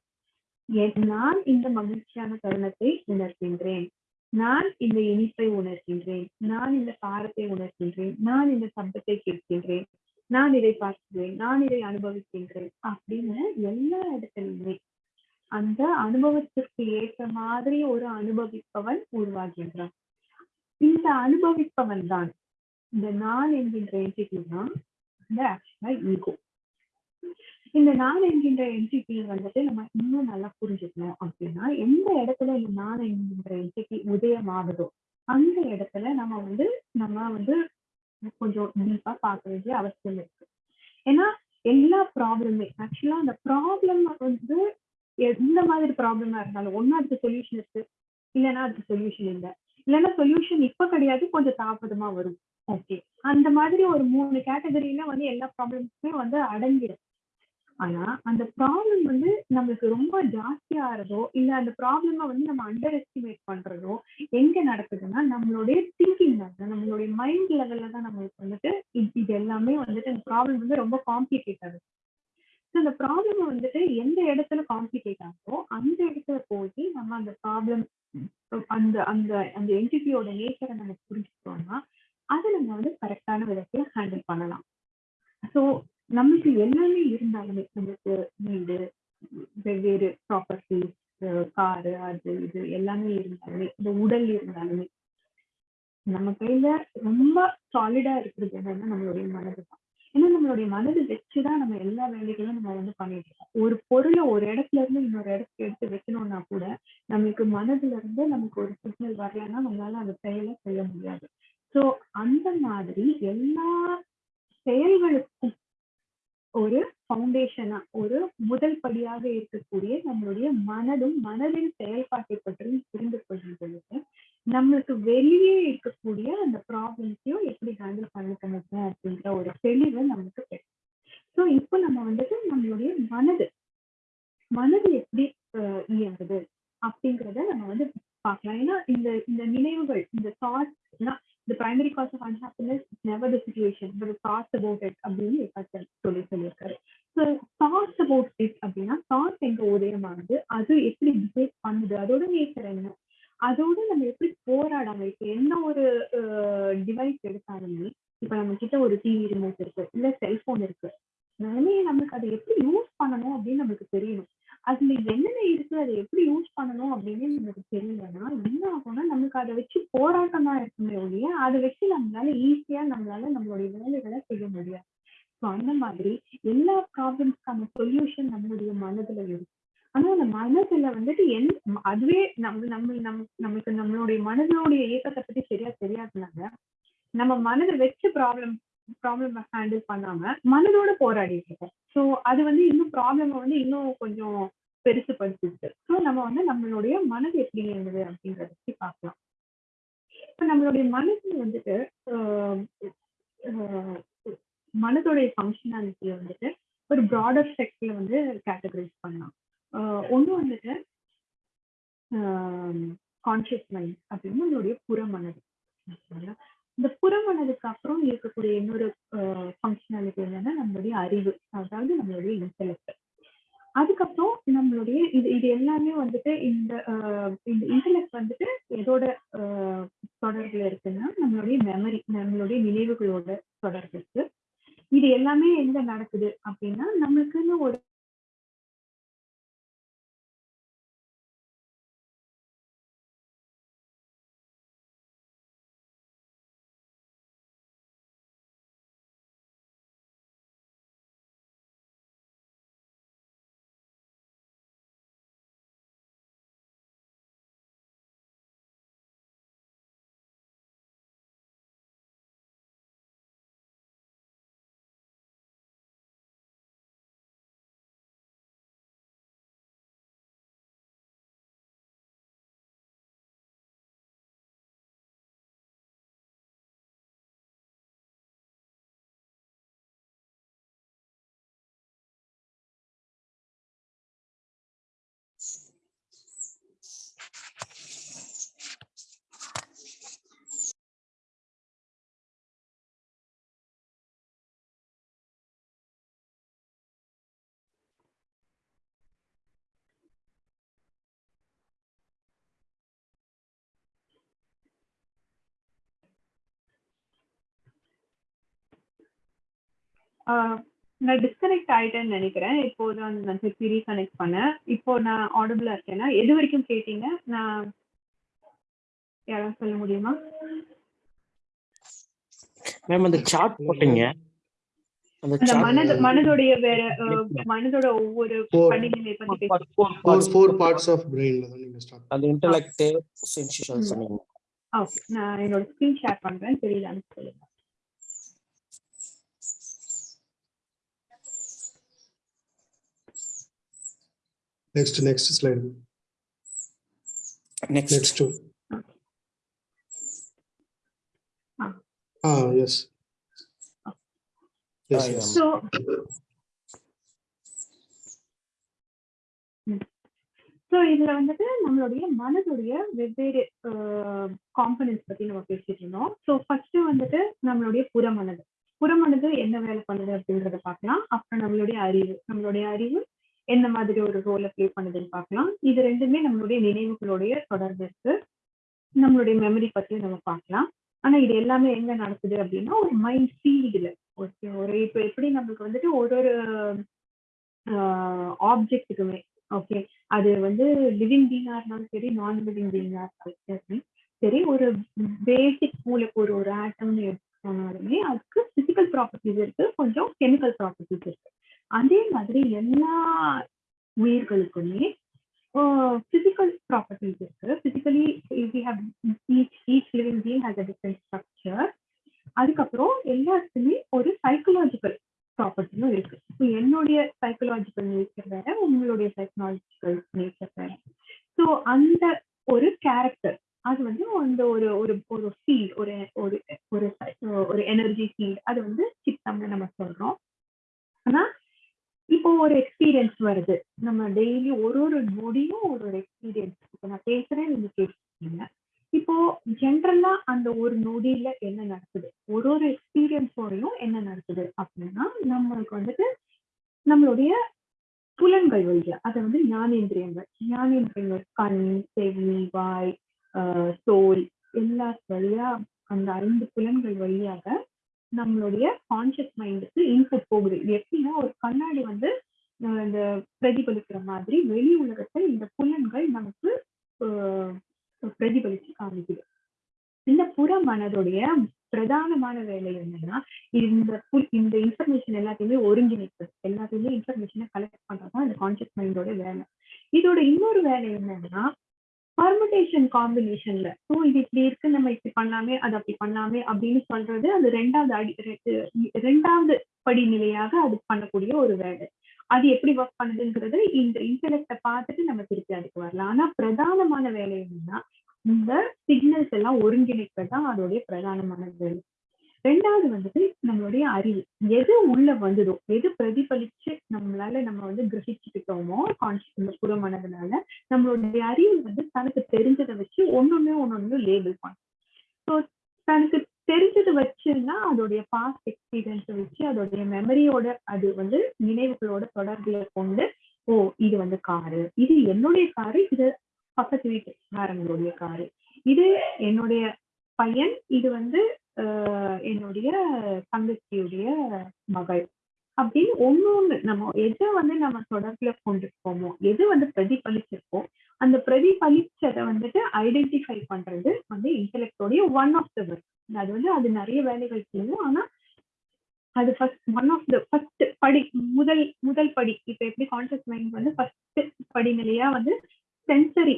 என்- நான் இந்த மகிழ்ச்சியான தருணத்தை உணர்கின்றேன். நான் இந்த இனிப்பை உணர்கின்றேன். நான் இந்த காரத்தை உணர்கின்றேன். நான் இந்த சப்தத்தை கேட்கின்றேன். நான் இதை பார்க்கிறேன். நான் இதை அனுபவிக்கின்றேன் அப்படின்னு எல்லா இடத்துலையுமே அந்த அனுபவத்திற்கு ஏற்ற மாதிரி ஒரு அனுபவிப்பவன் உருவாகின்றான். இந்த அனுபவிப்பவன் தான் இந்த நான் என்கின்ற என்டிட்டி தான் இந்த ஆக்சுவலா ஈகோ இந்த நான் என்கின்ற என்டிட்டி வந்துட்டு நம்ம இன்னும் நல்லா புரிஞ்சுக்கணும் அப்படின்னா எந்த இடத்துல இந்த நான் என்கின்ற என்டிட்டி உதயமாகுதோ அந்த இடத்துல நம்ம வந்து நம்ம வந்து கொஞ்சம் டீப்பா பார்க்க வேண்டிய அவசியம் இருக்கு. ஏன்னா எல்லா ப்ராப்ளமே ஆக்சுவலா அந்த ப்ராப்ளம் எந்த மாதிரி ப்ராப்ளமா இருந்தாலும் ஒன்னா அதுக்கு சொல்யூஷன் இருக்கு. இல்லைன்னா அதுக்கு சொல்யூஷன் இல்லை. இல்லைன்னா சொல்யூஷன் இப்ப கிடையாது கொஞ்சம் தாமதமா வரும். ஓகே அந்த மாதிரி ஒரு மூணு கேட்டகரியில வந்து எல்லா ப்ராப்ளம்ஸுமே வந்து அடங்கிடும் ஆனா அந்த ப்ராப்ளம் வந்து நம்மளுக்கு ரொம்ப ஜாஸ்தியாகிறதோ இல்ல அந்த ப்ராப்ளம வந்து நம்ம அண்டர் எஸ்டிமேட் பண்றதோ எங்க நடக்குதுன்னா நம்மளுடைய திங்கிங் தான் நம்மளுடைய மைண்ட் லெவல்ல தான் நம்மளுக்கு வந்துட்டு இது எல்லாமே வந்துட்டு அந்த ப்ராப்ளம் வந்து ரொம்ப காம்ப்ளிகேட் ஆகுது. இந்த ப்ராப்ளம் வந்துட்டு எந்த இடத்துல காம்ப்ளிகேட் ஆகும் அந்த இடத்துல போய் நம்ம அந்த ப்ராப்ளம் அந்த அந்த அந்த என்டிட்டியோட நேச்சரை நம்ம புரிஞ்சுக்கிட்டோம்னா அதை நம்ம வந்து கரெக்டான விதத்துல ஹேண்டில் பண்ணலாம். ஸோ நமக்கு எல்லாமே இருந்தாலுமே நம்மளுக்கு வீடு வெவ்வேறு ப்ராப்பர்ட்டி காரு அது இது எல்லாமே இருந்தாலுமே இந்த உடல் இருந்தாலுமே நம்ம கையில ரொம்ப சாலிடா இருக்கிறது என்னன்னா நம்மளுடைய மனது தான் ஏன்னா நம்மளுடைய மனது வச்சுதான் நம்ம எல்லா வேலைகளும் நம்ம வந்து பண்ணிட்டு இருக்கோம் ஒரு பொருளை ஒரு இடத்துல இருந்து இன்னொரு இடத்துக்கு எடுத்து வைக்கணும்னா கூட நமக்கு நம்மளுக்கு மனதுல இருந்து நமக்கு ஒரு சிக்னல் வரலன்னா நம்மளால அந்த செயலை செய்ய முடியாது. சோ அந்த மாதிரி எல்லா செயல்களுக்கும் ஒரு ஃபவுண்டேஷனா ஒரு முதல் படியாக இருக்கக்கூடிய நம்மளுடைய மனதும் மனதின் செயல்பாட்டை பற்றியும் புரிந்து கொள்ளும் பொழுது நம்மளுக்கு வெளியே இருக்கக்கூடிய அந்த ப்ராப்ளம்ஸையும் எப்படி ஹேண்டில் பண்ணிக்கணும் முடியும் அப்படின்ற ஒரு தெளிவு நமக்கு கிடைக்கும். ஸோ இப்போ நம்ம வந்துட்டு நம்மளுடைய மனது மனது எப்படி இயங்குது அப்படிங்கிறத நம்ம வந்து பார்க்கலாம். ஏன்னா இந்த இந்த நினைவுகள் இந்த தாட்ஸ்னா இந்த primary cause of unhappiness never the situation but thoughts about it அப்படின்னு சொல்லி சொல்லியிருக்காரு. ஸோ தாட்ஸ் அபவுட் இட் அப்படின்னா தாட்ஸ் எங்க உதயமானது அது எப்படி பிஹேவ் பண்ணுது அதோட நேச்சர் என்ன அதோட நம்ம எப்படி போராடணும் இப்ப என்ன ஒரு டிவைஸ் எடுத்தாலுமே இப்ப நம்ம கிட்ட ஒரு டிவி ரிமோட் இருக்கு இல்ல செல்போன் இருக்கு. நானே நமக்கு அதை எப்படி யூஸ் பண்ணணும் அப்படின்னு நமக்கு தெரியணும். அதுல என்னென்ன இருக்கு அதை எப்படி யூஸ் பண்ணணும் அப்படின்னு நமக்கு தெரியலன்னா என்ன ஆகும்னா நமக்கு அதை வச்சு போராட்டம் தான் இருக்குமே ஒழிய அதை வச்சு நம்மளால ஈஸியா நம்மளால நம்மளுடைய வேலைகளை செய்ய முடியாது. ஸோ அந்த மாதிரி எல்லா ப்ராப்ளம்ஸ்க்கான சொல்யூஷன் நம்மளுடைய மனதுல இருக்கு. ஆனா அந்த மனசுல வந்துட்டு என் அதுவே நம்ம நம்ம நம் நம்மளுக்கு நம்மளுடைய மனதனுடைய இயக்கத்தை பத்தி சரியா தெரியாதுனாங்க நம்ம மனதை வச்சு ப்ராப்ளம் ப்ராப்ளம் ஹேண்டில் பண்ணாம மனதோட போராடிட்டு இருக்கோம். ஸோ அது வந்து இன்னும் ப்ராப்ளம் வந்து இன்னும் கொஞ்சம் பெருசு பெருசுபடுத்திட்டு ஸோ நம்ம வந்து நம்மளுடைய மனது எப்படி இருந்தது அப்படின்றத பத்தி பார்க்கலாம். இப்போ நம்மளுடைய மனசு வந்துட்டு ஆஹ் மனதோடைய ஃபங்க்ஷனாலிட்டியை வந்துட்டு ஒரு ப்ராடர் செக்ட்ல வந்து கேட்டகரைஸ் பண்ணலாம். ஒன்று வந்துட்டு கான்ஷியஸ் மைண்ட் அப்படின்னு நம்மளுடைய புறமனது. இந்த புறமனதுக்கு அப்புறம் இருக்கக்கூடிய இன்னொரு ஃபங்க்ஷனாலிட்டி என்னன்னா நம்மளுடைய அறிவு. அதாவது நம்மளுடைய இன்டெலக்ட் அதுக்கப்புறம் நம்மளுடைய இது இது எல்லாமே வந்துட்டு இந்த ஆஹ் இந்த இன்டெலக்ட் வந்துட்டு எதோட ஆஹ் தொடர்புல இருக்குன்னா நம்மளுடைய மெமரி நம்மளுடைய நினைவுகளோட தொடர்பு இருக்கு இது எல்லாமே எங்க நடக்குது அப்படின்னா நம்மளுக்குன்னு ஒரு நான் டிஸ்கனெக்ட் ஆயிட்டேன்னு நினைக்கிறேன். இப்போ தான் நான் திருப்பி ரீகனெக்ட் பண்ணேன். இப்போ நான் ஆடிபிளா இருக்கேன்னா எது வரைக்கும் கேட்டீங்க? நான் யாராவது சொல்ல முடியுமா? மேம் அந்த சார்ட் போட்டீங்க. அந்த மனது மனதோடைய வேற மனதோட ஒவ்வொரு. படிநிலை பத்தி பேசி four four parts. Four parts of பிரெயின்ல தான் நீங்க ஸ்டார்ட் அந்த இன்டெலெக்ட் சென்சேஷன் ம். சொன்னீங்க. ஓகே நான் என்னோட ஸ்க்ரீன் ஷேர் பண்றேன். தெரியலான்னு சொல்லுங்க. Next next slide next next Ah. Ah yes yes Ah, yes so so இதுல வந்துட்டு நம்மளுடைய மனதுடைய வெவ்வேறு காம்பனன்ஸ் பத்தி நம்ம பேசிட்டு இருந்தோம். ஸோ ஃபர்ஸ்ட் வந்துட்டு நம்மளுடைய புறமனது. புறமனது என்ன வேலை பண்ணுது அப்படின்றத பார்க்கலாம். அப்புறம் நம்மளுடைய அறிவு. நம்மளுடைய அறிவு எந்த மாதிரி ஒரு ரோலை ப்ளே பண்ணுதுன்னு பார்க்கலாம். இது ரெண்டுமே நம்மளுடைய நினைவுகளுடைய தொடர்பு இருக்கு. நம்மளுடைய மெமரி பத்தி நம்ம பார்க்கலாம். ஆனா இது எல்லாமே எங்க நடக்குது அப்படின்னா ஒரு மைண்ட் ஃபீல்டுல ஓகே ஒரு இப்போ எப்படி நம்மளுக்கு வந்துட்டு ஒரு ஒரு ஆப்ஜெக்ட்டுக்குமே ஓகே அது வந்து லிவிங் பீங்கா இருந்தாலும் சரி நான் லிவிங் பீங்கா இருந்தாலும் சரி ஒரு பேசிக் மூலக்கூறு ஒரு ஆட்டம்னு எடுத்துக்கோனாலுமே அதுக்கு பிசிக்கல் ப்ராப்பர்ட்டிஸ் இருக்கு. கொஞ்சம் கெமிக்கல் ப்ராப்பர்ட்டிஸ் இருக்கு. அதே மாதிரி எல்லா உயிர்களுக்குமே பிசிக்கல் ப்ராப்பர்ட்டிஸ் இருக்கு. Physically we have each each living being has a different structure அதுக்கப்புறம் எல்லாத்துக்குமே ஒரு சைக்கலாஜிக்கல் ப்ராப்பர்ட்டியும் இருக்கு. ஸோ என்னுடைய சைக்கலாஜிக்கல் நேச்சர் வேற உங்களுடைய சைக்கலாஜிக்கல் நேச்சர் வேற. ஸோ அந்த ஒரு கேரக்டர் அது வந்து அந்த ஒரு ஒரு ஒரு ஃபீல் ஒரு ஒரு ஒரு ஒரு எனர்ஜி ஃபீல் அது வந்து சித்தம்னு நம்ம சொல்றோம். ஆனா இப்போ ஒரு எக்ஸ்பீரியன்ஸ் வருது. நம்ம டெய்லி ஒரு ஒரு நொடியும் ஒரு ஒரு எக்ஸ்பீரியன்ஸ் இப்போ நான் பேசுறேன் நீங்க கேட்டுருக்கீங்க இப்போ ஜென்ரலா அந்த ஒரு நொடியில என்ன நடக்குது? ஒரு ஒரு எக்ஸ்பீரியன்ஸோடையும் என்ன நடக்குது? அப்படின்னா நம்மளுக்கு வந்துட்டு நம்மளுடைய புலன்கள் வழியா அதை வந்து ஞானேந்திரியங்கள் ஞானேந்திரியங்கள் கண் செவி வாய் தோல் எல்லா வழியா அந்த ஐந்து புலன்கள் வழியாக நம்மளுடைய கான்சியஸ் மைண்டுக்கு இன்புட் போகுது. இது எப்படின்னா ஒரு கண்ணாடி வந்து இந்த பிரதிபலிக்கிற மாதிரி வெளி உலகத்தை இந்த புலன்கள் நமக்கு பிரதிபலிச்சு காமிக்குது. இந்த புற மனதுடைய பிரதானமான வேலை என்னன்னா இந்த இந்த இன்ஃபர்மேஷன் எல்லாத்தையுமே ஒருங்கிணைப்பது. எல்லாத்தையுமே இன்ஃபர்மேஷனை கலெக்ட் பண்றதுதான் இந்த கான்சியஸ் மைண்டோட வேலை. இதோட இன்னொரு வேலை என்னன்னா பர்முடேஷன் காம்பினேஷன்ல ஸோ இது இப்படி இருக்கு நம்ம இப்படி பண்ணலாமே அது அப்படி பண்ணலாமே அப்படின்னு சொல்றது அது ரெண்டாவது அடி ரெண்டாவது படிநிலையாக அது பண்ணக்கூடிய ஒரு வேலை. அது எப்படி ஒர்க் பண்ணுதுங்கிறது இந்த இன்டலெக்டை பார்த்துட்டு நம்ம திருப்பி அதுக்கு வரலாம். ஆனா பிரதானமான வேலை என்னன்னா இந்த சிக்னல்ஸ் எல்லாம் ஒருங்கிணைப்பதுதான் அதோடைய பிரதானமான வேலை. ரெண்டாவது வந்துட்டு நம்மளுடைய அறிவு. எது உள்ள வந்ததோ எது பிரதிபலிச்சு நம்மளால நம்ம வந்து கிரகிச்சுக்கிட்டோமோ கான்சியஸ் இந்த புற மனதுனால நம்மளுடைய அறிவு வந்து தனக்கு தெரிஞ்சதை வச்சு ஒன்னொன்னு ஒன்னொன்னு லேபிள் பண்ணும். ஸோ தனக்கு தெரிஞ்சதை வச்சுன்னா அதோடைய பாஸ்ட் எக்ஸ்பீரியன்ஸை வச்சு அதோடைய மெமரியோட அது வந்து நினைவுகளோட தொடர்புல கொண்டு ஓ இது வந்து காரு. இது என்னுடைய காரு இது பக்கத்து வீட்டுக்காரங்களுடைய காரு. இது என்னுடைய பையன் இது வந்து என்னுடைய தங்கச்சியுடைய மகள். அப்படின்னு ஒண்ணு ஒண்ணு நம்ம எதை வந்து நம்ம தொடர்புல கொண்டிருக்கோமோ எது வந்து பிரதிபலிச்சிருக்கோ அந்த பிரதிபலிச்சதை வந்துட்டு ஐடென்டிஃபை பண்றது வந்து இன்டெலெக்டோடைய ஒன் ஆஃப் த ஒர்க் அது வந்து அது நிறைய வேலைகள் செய்யும். ஆனா அது first one of the first படி முதல் முதல் படி. இப்ப எப்படி கான்சியஸ் மைண்ட் வந்து ஃபர்ஸ்ட் படிநிலையா வந்து சென்சரி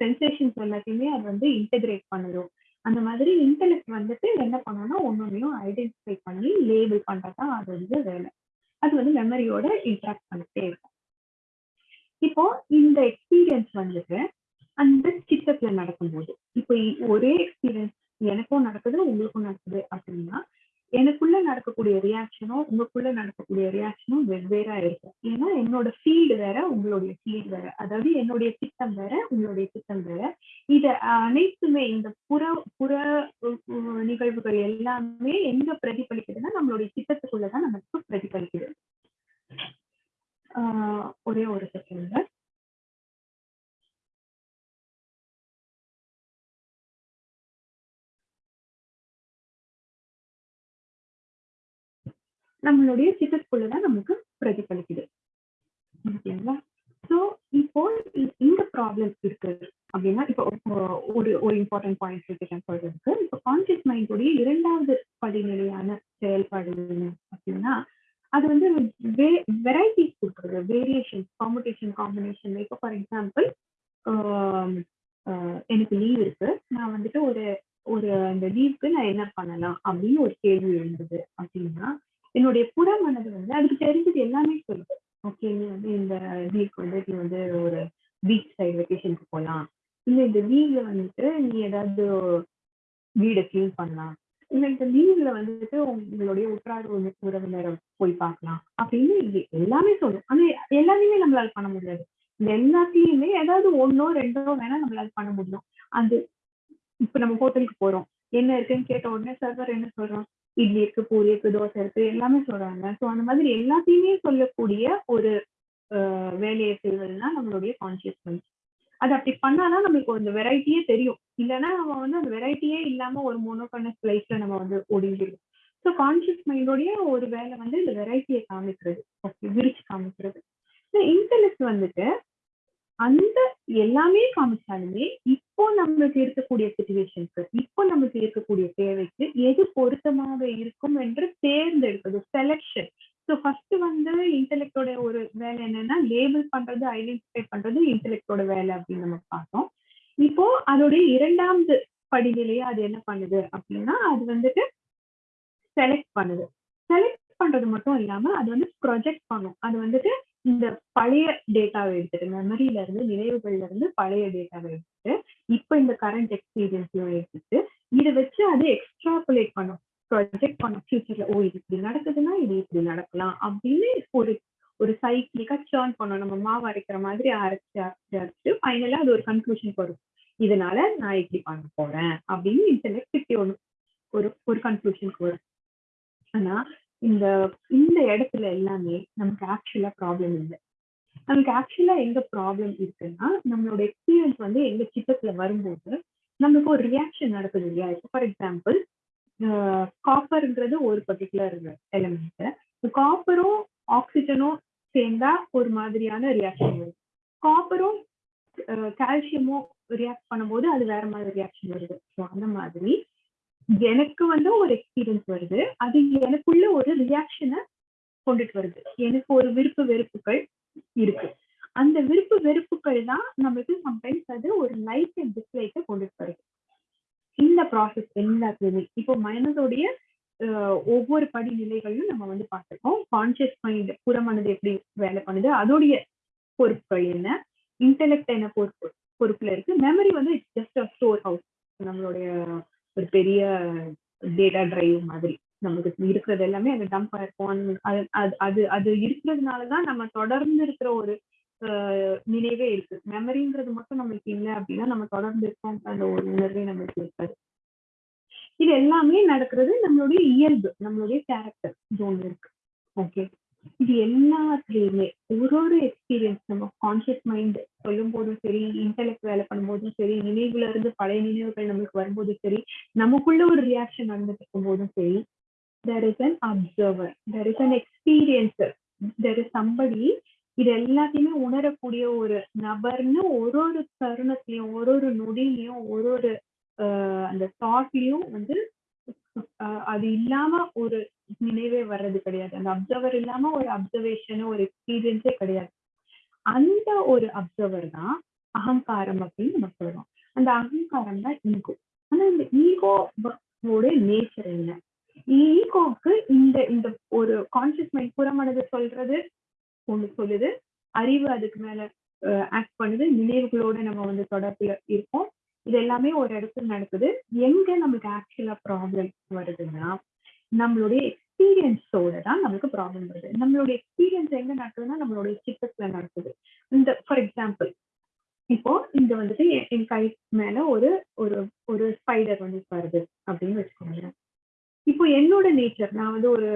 சென்சேஷன்ஸ் எல்லாத்தையுமே அது வந்து இன்டெகிரேட் பண்ணுறோம் அந்த மாதிரி இன்டெலெக்ட் வந்துட்டு என்ன பண்ணணும்னா ஒன்னொன்னையும் ஐடென்டிஃபை பண்ணி லேபிள் பண்றதா அது வந்து வேலை. அது வந்து மெமரியோட இன்ட்ராக்ட் பண்ணிட்டே இருக்கும். இப்போ இந்த எக்ஸ்பீரியன்ஸ் வந்துட்டு அந்த சித்தத்துல நடக்கும்போது இப்போ ஒரே எக்ஸ்பீரியன்ஸ் எனக்கும் நடக்குது உங்களுக்கும் நடக்குது அப்படின்னா எனக்குள்ள நடக்கக்கூடிய ரியாக்ஷனும் உங்களுக்குள்ள நடக்கக்கூடிய ரியாக்ஷனும் வெவ்வேறா இருக்கும். ஏன்னா என்னோட ஃபீல்டு வேற உங்களுடைய ஃபீல்டு வேற. அதாவது என்னுடைய திட்டம் வேற உங்களுடைய திட்டம் வேற. இது அனைத்துமே இந்த புற புற நிகழ்வுகள் எல்லாமே எங்க பிரதிபலிக்குதுன்னா நம்மளுடைய திட்டத்துக்குள்ளதான் நமக்கு பிரதிபலிக்குது. ஆஹ் ஒரே ஒரு செகண்ட் நம்மளுடைய சிட்டத்துக்குள்ளதான் நமக்கு பிரதிபலிக்குது. ஓகேங்களா? ஸோ இப்போ இந்த ப்ராப்ளம் இருக்கு அப்படின்னா இப்போ ஒரு ஒரு இம்பார்ட்டன்ட் பாயிண்ட் இருக்கேன் சொல்றதுக்கு இப்போ கான்சியஸ் மைண்டோடைய இரண்டாவது படிநிலையான செயல்பாடு அப்படின்னா அது வந்து வெரைட்டிஸ் கொடுக்குறது வேரியேஷன் காம்படிஷன் காம்பினேஷன் இப்போ ஃபார் எக்ஸாம்பிள் எனக்கு லீவ் இருக்கு. நான் வந்துட்டு ஒரு ஒரு அந்த லீவுக்கு நான் என்ன பண்ணலாம் அப்படின்னு ஒரு கேள்வி இருந்தது அப்படின்னா என்னுடைய புற மனது வந்து அதுக்கு தெரிஞ்சது எல்லாமே சொல்லுது. ஓகே நீ வந்து இந்த வீக் வந்து நீ வந்து ஒரு பீச் சைடு வெக்கேஷனுக்கு போகலாம் இல்லை இந்த லீவ்ல வந்துட்டு நீ ஏதாவது வீடை கிளீன் பண்ணலாம். இல்லை இந்த லீவ்ல வந்துட்டு உங்களுடைய உற்றார் உறவினரை போய் பார்க்கலாம். அப்படின்னு எல்லாமே சொல்லும் ஆனா எல்லாத்தையுமே நம்மளால பண்ண முடியாது. இந்த எல்லாத்தையுமே ஏதாவது ஒன்னோ ரெண்டோ வேணா நம்மளால பண்ண முடியும். அது இப்ப நம்ம ஹோட்டலுக்கு போறோம். என்ன இருக்குன்னு கேட்ட உடனே சர்வர் என்ன சொல்றோம்? இட்லி இருக்கு பூரி இருக்கு தோசை இருக்கு எல்லாமே சொல்றாங்க. ஸோ அந்த மாதிரி எல்லாத்தையுமே சொல்லக்கூடிய ஒரு வேலையை செய்வதுனா நம்மளுடைய கான்சியஸ்னஸ் மைண்ட் அது அப்படி பண்ணாதான் நம்மளுக்கு அந்த வெரைட்டியே தெரியும். இல்லைன்னா நம்ம வந்து அந்த வெரைட்டியே இல்லாம ஒரு மோனோகனஸ் லைஃப்ல நம்ம வந்து ஓடிடுவோம் ஸோ கான்சியஸ் மைண்டோடைய ஒரு வேலை வந்து இந்த வெரைட்டியை காமிக்கிறது. ஓகே விரிச்சு காமிக்கிறது. இன்டெலெக்ட் வந்துட்டு அந்த எல்லாமே காமிச்சாலுமே இப்போ நம்மளுக்கு இருக்கக்கூடிய சுச்சுவேஷனுக்கு இப்போ நம்மளுக்கு இருக்கக்கூடிய தேவைக்கு எது பொருத்தமாக இருக்கும் என்று தேர்ந்தெடுப்பது செலெக்ஷன் ஸோ ஃபர்ஸ்ட் வந்து இன்டெலெக்டோட ஒரு வேலை என்னன்னா லேபிள் பண்றது ஐடென்டிஃபை பண்றது இன்டெலெக்டோட வேலை அப்படின்னு நம்ம பார்த்தோம். இப்போ அதோடைய இரண்டாவது படிநிலையா அது என்ன பண்ணுது அப்படின்னா அது வந்துட்டு செலக்ட் பண்ணுது. செலக்ட் பண்றது மட்டும் இல்லாம அது வந்து ப்ரொஜெக்ட் பண்ணும். அது வந்துட்டு இந்த பழைய டேட்டாவை எடுத்துட்டு மெமரியில இருந்து நினைவுகள்ல இருந்து பழைய டேட்டாவை எடுத்துட்டு இப்போ இந்த கரண்ட் எக்ஸ்பீரியன்ஸையும் எடுத்துட்டு இதை வச்சு அது எக்ஸ்ட்ராகுலேட் பண்ணும் ப்ரொஜெக்ட் பண்ணும் ஃபியூச்சர்ல ஓ இது இப்படி நடக்குதுன்னா இது இப்படி நடக்கலாம் அப்படின்னு ஒரு ஒரு சைக்கிளிக்கா சேர்ன் பண்ணும் நம்ம மாவு அரைக்கிற மாதிரி அரைச்சு அரைச்சு அரைச்சு ஃபைனலா அது ஒரு கன்க்ளூஷன் வரும். இதனால நான் இப்படி பண்ண போறேன் அப்படின்னு இன்டெலெக்ட் ஒன்று ஒரு ஒரு கன்க்ளூஷனுக்கு வரும். ஆனா இந்த இந்த இடத்துல எல்லாமே நமக்கு ஆக்சுவலா ப்ராப்ளம் இல்லை. நமக்கு ஆக்சுவலா எங்க ப்ராப்ளம் இருக்குன்னா நம்மளோட எக்ஸ்பீரியன்ஸ் வந்து எங்க சித்தத்துல வரும்போது நமக்கு ஒரு ரியாக்ஷன் நடக்குது இல்லையா? இப்போ ஃபார் எக்ஸாம்பிள் காப்பர்ன்றது ஒரு பர்டிகுலர் எலிமெண்ட் காப்பரும் ஆக்சிஜனும் சேர்ந்தா ஒரு மாதிரியான ரியாக்ஷன் வரும். காப்பரும் கால்சியமும் ரியாக்ட் பண்ணும்போது அது வேற மாதிரி ரியாக்ஷன் வருது. ஸோ அந்த மாதிரி எனக்கு வந்து ஒரு எக்ஸ்பீரியன்ஸ் வருது. அது எனக்குள்ள ஒரு ரியாக்ஷனை கொண்டுட்டு வருது. எனக்கு ஒரு விருப்பு வெறுப்புகள் இருக்கு. அந்த விருப்பு வெறுப்புகள் தான் நம்மளுக்கு சம்டைம்ஸ் அது ஒரு லைக் அண்ட் டிஸ்லைக்கை கொண்டுட்டு வருது. இந்த ப்ராசஸ் எல்லாத்துலயுமே. இப்போ மனதோடைய ஒவ்வொரு படிநிலைகளையும் நம்ம வந்து பார்த்துருக்கோம். கான்சியஸ் மைண்ட் புறமனது எப்படி வேலை பண்ணுது? அதோடைய பொறுப்புகள் என்ன? இன்டெலெக்ட் என்ன பொறுப்பு பொறுப்புல இருக்கு? மெமரி வந்து it's just a store house நம்மளுடைய ஒரு பெரிய டேட்டா டிரைவ் மாதிரி. நமக்கு இருக்கிறது எல்லாமே அது டம்ப் ஆயிருக்கும். அது அது அது இருக்கிறதுனால தான் நம்ம தொடர்ந்து இருக்கிற ஒரு நினைவே இருக்கு. மெமரின்றது மட்டும் நம்மளுக்கு இல்லை அப்படின்னா நம்ம தொடர்ந்து இருக்கோம் அந்த ஒரு உணர்வே நம்மளுக்கு இருக்காது. இது எல்லாமே நடக்கிறது நம்மளுடைய இயல்பு நம்மளுடைய கேரக்டர் ஜோன் இருக்கு. ஓகே இது எல்லாத்துலயுமே ஒரு ஒரு எக்ஸ்பீரியன்ஸ் நம்ம கான்சியஸ் மைண்ட் சொல்லும் போதும் சரி இன்டெலெக்ட் வேலை பண்ணும்போதும் சரி நினைவுல இருந்து பழைய நினைவுகள் நம்மளுக்கு வரும்போதும் சரி நமக்குள்ள ஒரு ரியாக்ஷன் நடந்துட்டு இருக்கும் போதும் சரி there is an observer there is an experiencer there is somebody இது எல்லாத்தையுமே உணரக்கூடிய ஒரு நபர்னு ஒரு ஒரு தருணத்திலையும் ஒரு ஒரு நொடியிலையும் ஒரு ஒரு அந்த தாட்லயும் வந்து அது இல்லாம ஒரு நினைவே வர்றது கிடையாது. அந்த அப்சர்வர் இல்லாம ஒரு அப்சர்வேஷனோ ஒரு எக்ஸ்பீரியன்ஸே கிடையாது. அந்த ஒரு அப்சர்வர் தான் அகங்காரம் அப்படின்னு நம்ம சொல்றோம். அந்த அகங்காரம் தான் ஈகோ ஆனா இந்த ஈகோவோட நேச்சர் என்ன? ஈகோக்கு இந்த இந்த ஒரு கான்சியஸ் மைண்ட் புறமனது சொல்றது ஒண்ணு சொல்லுது அறிவு அதுக்கு மேல ஆக்ட் பண்ணுது நினைவுகளோட நம்ம வந்து தொடர்புல இருக்கோம் இது எல்லாமே ஒரு இடத்துல நடக்குது. எங்க நமக்கு ஆக்சுவலா ப்ராப்ளம் வருதுன்னா நம்மளுடைய எக்ஸ்பீரியன்ஸோட தான் நமக்கு ப்ராப்ளம் வருது. நம்மளுடைய எக்ஸ்பீரியன்ஸ் எங்க நடக்குதுன்னா நம்மளுடைய சித்தத்துல நடக்குது. இந்த ஃபார் எக்ஸாம்பிள் இப்போ இங்க வந்துட்டு என் கை மேல ஒரு ஒரு ஒரு ஸ்பைடர் வந்து வருது அப்படின்னு வச்சுக்கோங்க இப்போ என்னோட நேச்சர் நான் வந்து ஒரு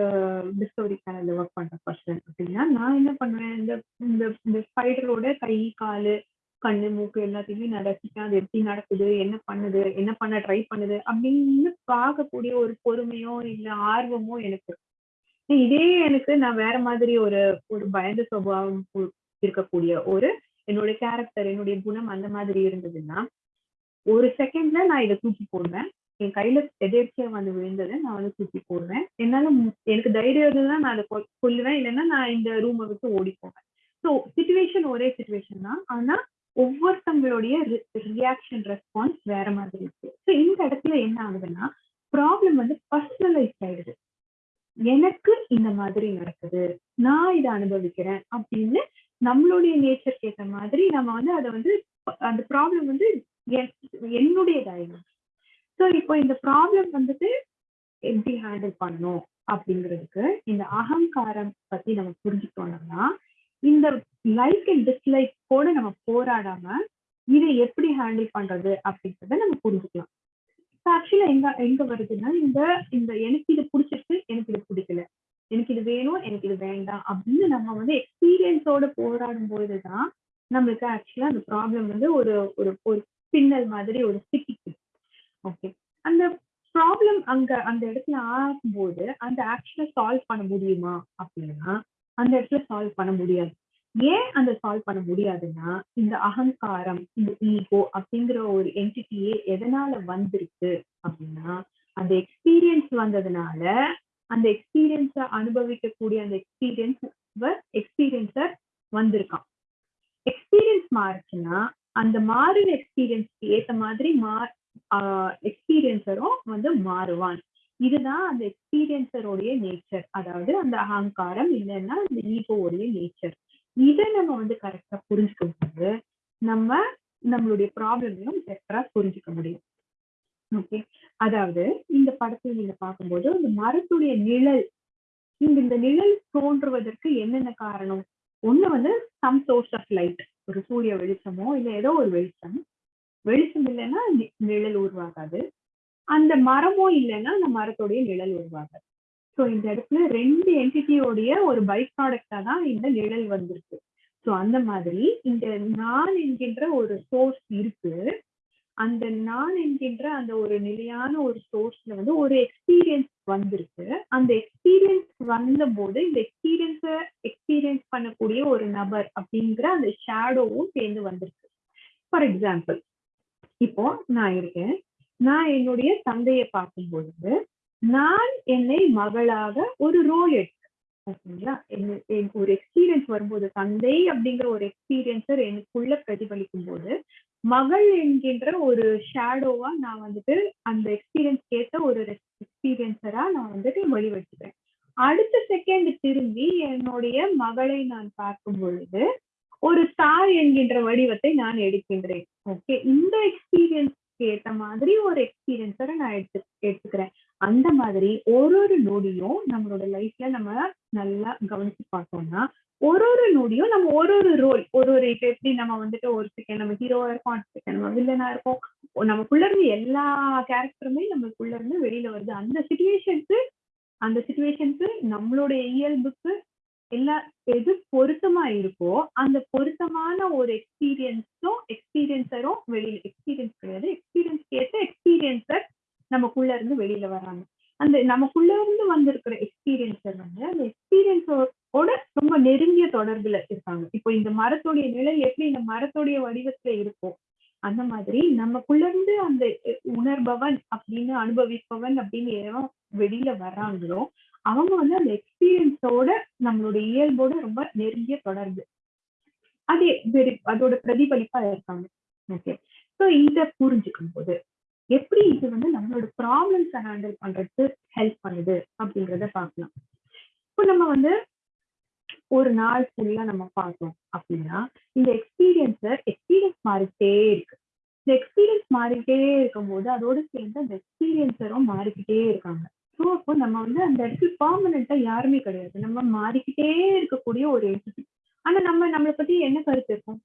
டிஸ்கவரி சேனல்ல ஒர்க் பண்ற பர்சன் அப்படின்னா நான் என்ன பண்ணுவேன்? இந்த இந்த இந்த ஸ்பைடரோட கை காலு கண்ணு மூக்கு எல்லாத்தையுமே நான் அது எப்படி நடக்குது. என்ன பண்ணுது? என்ன பண்ண ட்ரை பண்ணுது? அப்படின்னு பார்க்கக்கூடிய ஒரு பொறுமையோ இல்ல ஆர்வமோ எனக்கு. இதே எனக்கு நான் வேற மாதிரி ஒரு ஒரு பயந்த சுபாவம் இருக்கக்கூடிய ஒரு என்னுடைய கேரக்டர் என்னுடைய குணம் அந்த மாதிரி இருந்ததுன்னா ஒரு செகண்ட்ல நான் இதை தூக்கி போடுவேன். என் கையில எதேர்ச்சியா வந்து விழுந்ததை நான் வந்து தூக்கி போடுவேன். என்னால எனக்கு தைரியம் இருந்ததுன்னா நான் அதை கொல்லுவேன். இல்லைன்னா நான் இந்த ரூமை விட்டு ஓடி போவேன் ஸோ சுச்சுவேஷன் ஒரே சுச்சுவேஷன் தான். ஆனா ஒவ்வொருத்தவங்களுடைய ரியாக்ஷன் ரெஸ்பான்ஸ் வேற மாதிரி இருக்கு. ஸோ இந்த இடத்துல என்ன ஆகுதுன்னா ப்ராப்ளம் வந்து பர்சனலைஸ் ஆயிடுது. எனக்கு இந்த மாதிரி நடக்குது. நான் இதை அனுபவிக்கிறேன் அப்படின்னு நம்மளுடைய நேச்சருக்கு ஏற்ற மாதிரி நம்ம வந்து அதை வந்து அந்த ப்ராப்ளம் வந்து என்னுடையதாயிடும். ஸோ இப்போ இந்த ப்ராப்ளம் வந்துட்டு எப்படி ஹேண்டில் பண்ணும் அப்படிங்கிறதுக்கு இந்த அகங்காரம் பத்தி நம்ம புரிஞ்சுக்கணும்னா இந்த லைக் அண்ட் டிஸ்லைக் கூட நம்ம போராடாம இதை எப்படி ஹேண்டில் பண்றது அப்படின்றத நம்ம புரிஞ்சுக்கலாம். ஆக்சுவலா எங்க எங்க வருதுன்னா இந்த இந்த எனக்கு இது பிடிச்சிருக்கு எனக்கு இது பிடிக்கல. எனக்கு இது வேணும் எனக்கு இது வேண்டாம் அப்படின்னு நம்ம வந்து எக்ஸ்பீரியன்ஸோட போராடும் போதுதான் நம்மளுக்கு ஆக்சுவலா அந்த ப்ராப்ளம் வந்து ஒரு ஒரு ஒரு பின்னல் மாதிரி ஒரு சிக்கிக்கு ஓகே அந்த ப்ராப்ளம் அங்க அந்த இடத்துல ஆகும்போது அந்த ஆக்சுவலா சால்வ் பண்ண முடியுமா அப்படின்னா அந்த இடத்துல சால்வ் பண்ண முடியாது. ஏன் அந்த சால்வ் பண்ண முடியாதுன்னா இந்த அகங்காரம் இந்த ஈகோ அப்படிங்கிற ஒரு என்டிட்டியே எதனால வந்திருக்கு அப்படின்னா அந்த எக்ஸ்பீரியன்ஸ் வந்ததுனால அந்த எக்ஸ்பீரியன்ஸ அனுபவிக்கக்கூடிய அந்த எக்ஸ்பீரியன்ஸ் எக்ஸ்பீரியன்ஸர் வந்திருக்கான். எக்ஸ்பீரியன்ஸ் மாறுச்சுன்னா அந்த மாறின எக்ஸ்பீரியன்ஸ்க்கு ஏத்த மாதிரி மா எக்ஸ்பீரியன்ஸரும் வந்து மாறுவான். இதுதான் அந்த எக்ஸ்பீரியன்ஸருடைய நேச்சர் அதாவது அந்த அகங்காரம் இல்லைன்னா அந்த ஈகோவுடைய நேச்சர் இதை நம்ம வந்து கரெக்டா புரிஞ்சுக்கும் போது நம்ம நம்மளுடைய ப்ராப்ளமையும் பெட்டரா புரிஞ்சுக்க முடியும். ஓகே அதாவது இந்த படத்தில் நீங்க பார்க்கும்போது அந்த மரத்துடைய நிழல் இங்க இந்த நிழல் தோன்றுவதற்கு என்னென்ன காரணம்? ஒண்ணு வந்து சம் சோர்ஸ் ஆஃப் லைட் ஒரு சூரிய வெளிச்சமோ இல்ல ஏதோ ஒரு வெளிச்சம். வெளிச்சம் இல்லைன்னா நி- நிழல் உருவாகாது. அந்த மரமோ இல்லைன்னா அந்த மரத்துடைய நிழல் உருவாகாது. ஸோ இந்த இடத்துல ரெண்டு என்டிட்டியோடைய ஒரு பை ப்ராடக்டா தான் இந்த நிழல் வந்திருக்கு. ஸோ அந்த மாதிரி இந்த நான் என்கின்ற ஒரு சோர்ஸ் இருக்கு. அந்த நான் என்கின்ற அந்த ஒரு நிலையான ஒரு சோர்ஸ்ல வந்து ஒரு எக்ஸ்பீரியன்ஸ் வந்திருக்கு. அந்த எக்ஸ்பீரியன்ஸ் வந்த போது இந்த எக்ஸ்பீரியன்ஸ எக்ஸ்பீரியன்ஸ் பண்ணக்கூடிய ஒரு நபர் அப்படிங்கிற அந்த ஷேடோவும் சேர்ந்து வந்திருக்கு. ஃபார் எக்ஸாம்பிள் இப்போ நான் இருக்கேன். நான் என்னுடைய தந்தையை பார்க்கும் பொழுது நான் என்னை மகளாக ஒரு ரோல் எடுத்தேன். ஓகேங்களா என்ன- எனக்கு ஒரு எக்ஸ்பீரியன்ஸ் வரும்போது தந்தை அப்படிங்கிற ஒரு எக்ஸ்பீரியன்ஸர் எனக்குள்ள பிரதிபலிக்கும் போது மகள் என்கின்ற ஒரு ஷேடோவா நான் வந்துட்டு அந்த எக்ஸ்பீரியன்ஸ் கேட்ட ஒரு எக்ஸ்பீரியன்ஸரா நான் வந்துட்டு வெளிவச்சுக்கிறேன் அடுத்த செகண்ட் திரும்பி என்னுடைய மகளை நான் பார்க்கும் பொழுது ஒரு தாய் என்கின்ற வடிவத்தை நான் எடுக்கின்றேன். ஓகே இந்த எக்ஸ்பீரியன்ஸ் ஏத்த மாதிரி ஒரு எக்ஸ்பீரியன்ஸோட நான் எடுத்து எடுத்துக்கிறேன். அந்த மாதிரி ஒரு ஒரு நொடியும் நம்மளோட லைஃப்ல நம்ம நல்லா கவனிச்சு பார்த்தோம்னா ஒரு ஒரு நொடியும் நம்ம ஒரு ஒரு ரோல் ஒரு ஒரு இப்ப எப்படி நம்ம வந்துட்டு ஒரு செகண்ட் நம்ம ஹீரோவா இருக்கோம் அடுத்த செகண்ட் நம்ம வில்லனா இருக்கோம் நமக்குள்ள இருந்து எல்லா கேரக்டருமே நம்மளுக்குள்ள இருந்து வெளியில வருது. அந்த சுச்சுவேஷனுக்கு அந்த சுச்சுவேஷனுக்கு நம்மளுடைய இயல்புக்கு எல்லா எது பொருத்தமா இருக்கோ அந்த பொருத்தமான ஒரு எக்ஸ்பீரியன்ஸும் எக்ஸ்பீரியன்ஸரும் வெளியில எக்ஸ்பீரியன்ஸ் கிடையாது. எக்ஸ்பீரியன்ஸ் கேட்ட எக்ஸ்பீரியன்ஸர் நமக்குள்ள இருந்து வெளியில வராங்க அந்த நமக்குள்ள இருந்து வந்திருக்கிற எக்ஸ்பீரியன்ஸர் வந்து அந்த எக்ஸ்பீரியன்ஸோட ரொம்ப நெருங்கிய தொடர்புல இருக்காங்க இப்போ இந்த மரத்துடைய நிழல் எப்படி இந்த மரத்துடைய வடிவத்துல இருக்கோ அந்த மாதிரி நமக்குள்ள இருந்து அந்த உணர்பவன் அப்படின்னு அனுபவிப்பவன் அப்படின்னு எவன் வெளியில வர்றாங்களோ அவங்க வந்து அந்த எக்ஸ்பீரியன்ஸோட நம்மளோட இயல்போட ரொம்ப நெருங்கிய தொடர்பு. அது வெரி- அதோட பிரதிபலிப்பா இருக்காங்க. ஓகே ஸோ இதை புரிஞ்சுக்கும் போது எப்படி இது வந்து நம்மளோட ப்ராப்ளம்ஸ் ஹேண்டில் பண்றதுக்கு ஹெல்ப் பண்ணுது அப்படிங்கிறத பார்க்கலாம். இப்போ நம்ம வந்து ஒரு நாள் ஃபுல்லா நம்ம பார்த்தோம் அப்படின்னா இந்த எக்ஸ்பீரியன்ஸை எக்ஸ்பீரியன்ஸ் மாறிட்டே இருக்கு. இந்த எக்ஸ்பீரியன்ஸ் மாறிட்டே இருக்கும்போது அதோட சேர்ந்து அந்த எக்ஸ்பீரியன்ஸரும் மாறிக்கிட்டே இருக்காங்க. ஸோ அப்போ நம்ம வந்து அந்த இடத்துல பர்மனண்டா யாருமே கிடையாது. நம்ம மாறிக்கிட்டே இருக்கக்கூடிய ஒரு என்டிட்டி ஆனா நம்ம நம்மளை பத்தி என்ன கருத்து இருக்கும்?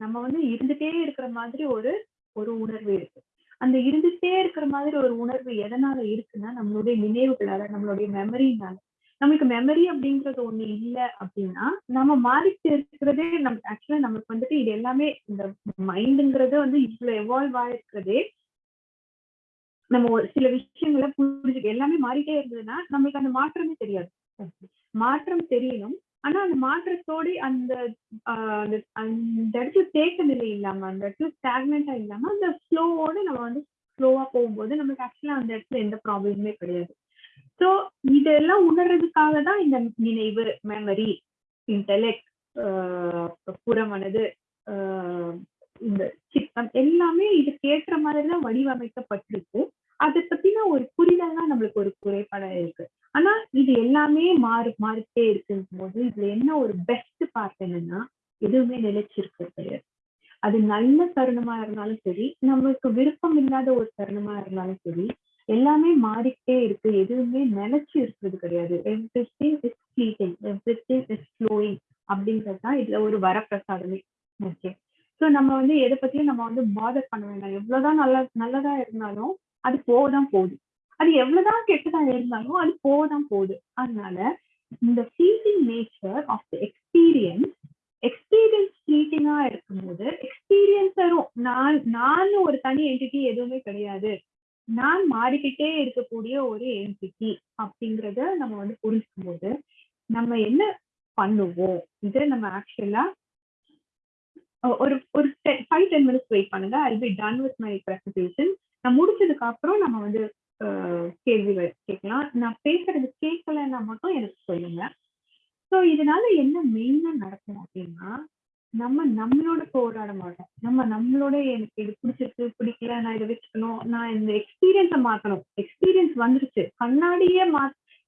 நம்ம வந்து இருந்துட்டே இருக்கிற மாதிரி ஒரு ஒரு உணர்வு இருக்கு. அந்த இருந்துட்டே இருக்கிற மாதிரி ஒரு உணர்வு எதனால இருக்குன்னா நம்மளுடைய நினைவுகளால நம்மளுடைய மெமரினால நமக்கு மெமரி அப்படிங்கிறது ஒண்ணு இல்லை அப்படின்னா நம்ம மாறிட்டு இருக்கிறதே நம்ம ஆக்சுவலா நமக்கு வந்துட்டு இது எல்லாமே இந்த மைண்டுங்கிறது வந்து இவ்வளவு எவால்வ் ஆயிருக்கிறதே நம்ம ஒரு சில விஷயங்களை புரிஞ்சுக்க எல்லாமே மாறிட்டே இருந்ததுன்னா நம்மளுக்கு அந்த மாற்றமே தெரியாது. மாற்றம் தெரியணும். ஆனா அந்த மாற்றத்தோட அந்த அந்த அந்த இடத்துல தேக்க நிலை இல்லாம அந்த இடத்துல ஸ்டாக்னண்டா இல்லாம அந்த ஃப்ளோவோட நம்ம வந்து ஸ்லோவா போகும்போது நமக்கு ஆக்சுவலா அந்த இடத்துல எந்த ப்ராப்ளமுமே கிடையாது. ஸோ இதெல்லாம் உணர்றதுக்காக தான் இந்த நினைவு மெமரி இன்டெலெக்ட் புறமனது இந்த சித்தம் எல்லாமே இதுக்கு ஏற்ற மாதிரிதான் வடிவமைக்கப்பட்டிருக்கு. அதை பத்தின ஒரு புரிதல் தான் நம்மளுக்கு ஒரு குறைபாடா இருக்கு. ஆனா இது எல்லாமே மாறு மாறிட்டே இருக்குங்கும் போது இதுல என்ன ஒரு பெஸ்ட் பார்ட் என்னன்னா எதுவுமே நிலைச்சிருக்கிறது கிடையாது. அது நல்ல தருணமா இருந்தாலும் சரி நம்மளுக்கு விருப்பம் இல்லாத ஒரு தருணமா இருந்தாலும் சரி எல்லாமே மாறிக்கிட்டே இருக்கு. எதுவுமே நிலைச்சு இருக்கிறது கிடையாது. Everything is fleeting everything is flowing அப்படின்றது தான் இதுல ஒரு வரப்பிரசாதமே ஓகே ஸோ நம்ம வந்து எதை பத்தியும் நம்ம வந்து பாதர் பண்ண வேண்டாம். எவ்வளவுதான் நல்ல நல்லதா இருந்தாலும் அது போகதான் போகுது. அது எவ்வளவுதான் கெட்டதா இருந்தாலும் அது போகதான் போகுது. அதனால இந்த feeling nature of the experience experience ஃபிளீட்டிங்கா இருக்கும்போது எக்ஸ்பீரியன்ஸரும் நான் நான் ஒரு தனி என்டிட்டி எதுவுமே கிடையாது. நான் மாறிக்கிட்டே இருக்கக்கூடிய ஒரு என்டிட்டி அப்படிங்கிறத நம்ம வந்து புரிஞ்சுக்கும் போது நம்ம என்ன பண்ணுவோம்? இதை நம்ம ஆக்சுவலா ஒரு ஒரு ஃபைவ் டென் மினிட்ஸ் வெயிட் பண்ணுங்க. I be done with my presentation நான் முடிச்சதுக்கு அப்புறம் நம்ம வந்து கேள்வி கேட்கலாம். நான் பேசுறது கேட்கலன்னா மட்டும் எனக்கு சொல்லுங்க. ஸோ இதனால என்ன மெயினா நடக்கும் அப்படின்னா நம்ம நம்மளோட போராட மாட்டோம் நம்ம நம்மளோட எனக்கு இது பிடிச்சிருக்கு பிடிக்கல நான் இதை வச்சுக்கணும். நான் இந்த எக்ஸ்பீரியன்ஸை மாத்தணும். எக்ஸ்பீரியன்ஸ் வந்துருச்சு. கண்ணாடியே மா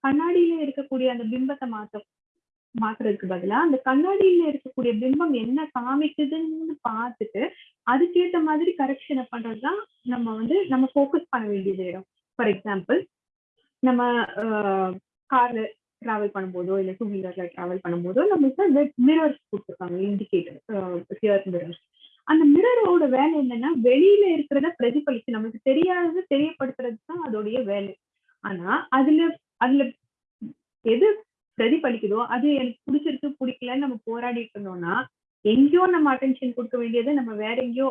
கண்ணாடியில இருக்கக்கூடிய அந்த பிம்பத்தை மாத்த மாத்துறதுக்கு பதிலா அந்த கண்ணாடியில இருக்கக்கூடிய பிம்பம் என்ன காமிக்குதுன்னு பார்த்துட்டு அதுக்கேத்த மாதிரி கரெக்ஷனை பண்றதுதான் நம்ம வந்து நம்ம ஃபோக்கஸ் பண்ண வேண்டியது இடம். ஃபார் எக்ஸாம்பிள் நம்ம கார்ல டிராவல் பண்ணும்போதோ இல்ல டூ வீலர்ல டிராவல் பண்ணும்போதோ நம்மளுக்கு மிரர்ஸ் கொடுத்துருக்காங்க இண்டிகேட்டர் மிரர்ஸ் அந்த மிரரோட வேலை என்னன்னா வெளியில இருக்கிறத பிரதிபலிச்சு நமக்கு தெரியாதது தெரியப்படுத்துறது தான் அதோடைய வேலை. ஆனா அதுல அதுல எது பிரதிபலிக்குதோ அது எனக்கு பிடிச்சிருக்கு பிடிக்கலன்னு நம்ம போராடிட்டு இருந்தோம்னா எங்கேயோ நம்ம அட்டென்ஷன் கொடுக்க வேண்டியதை நம்ம வேற எங்கேயோ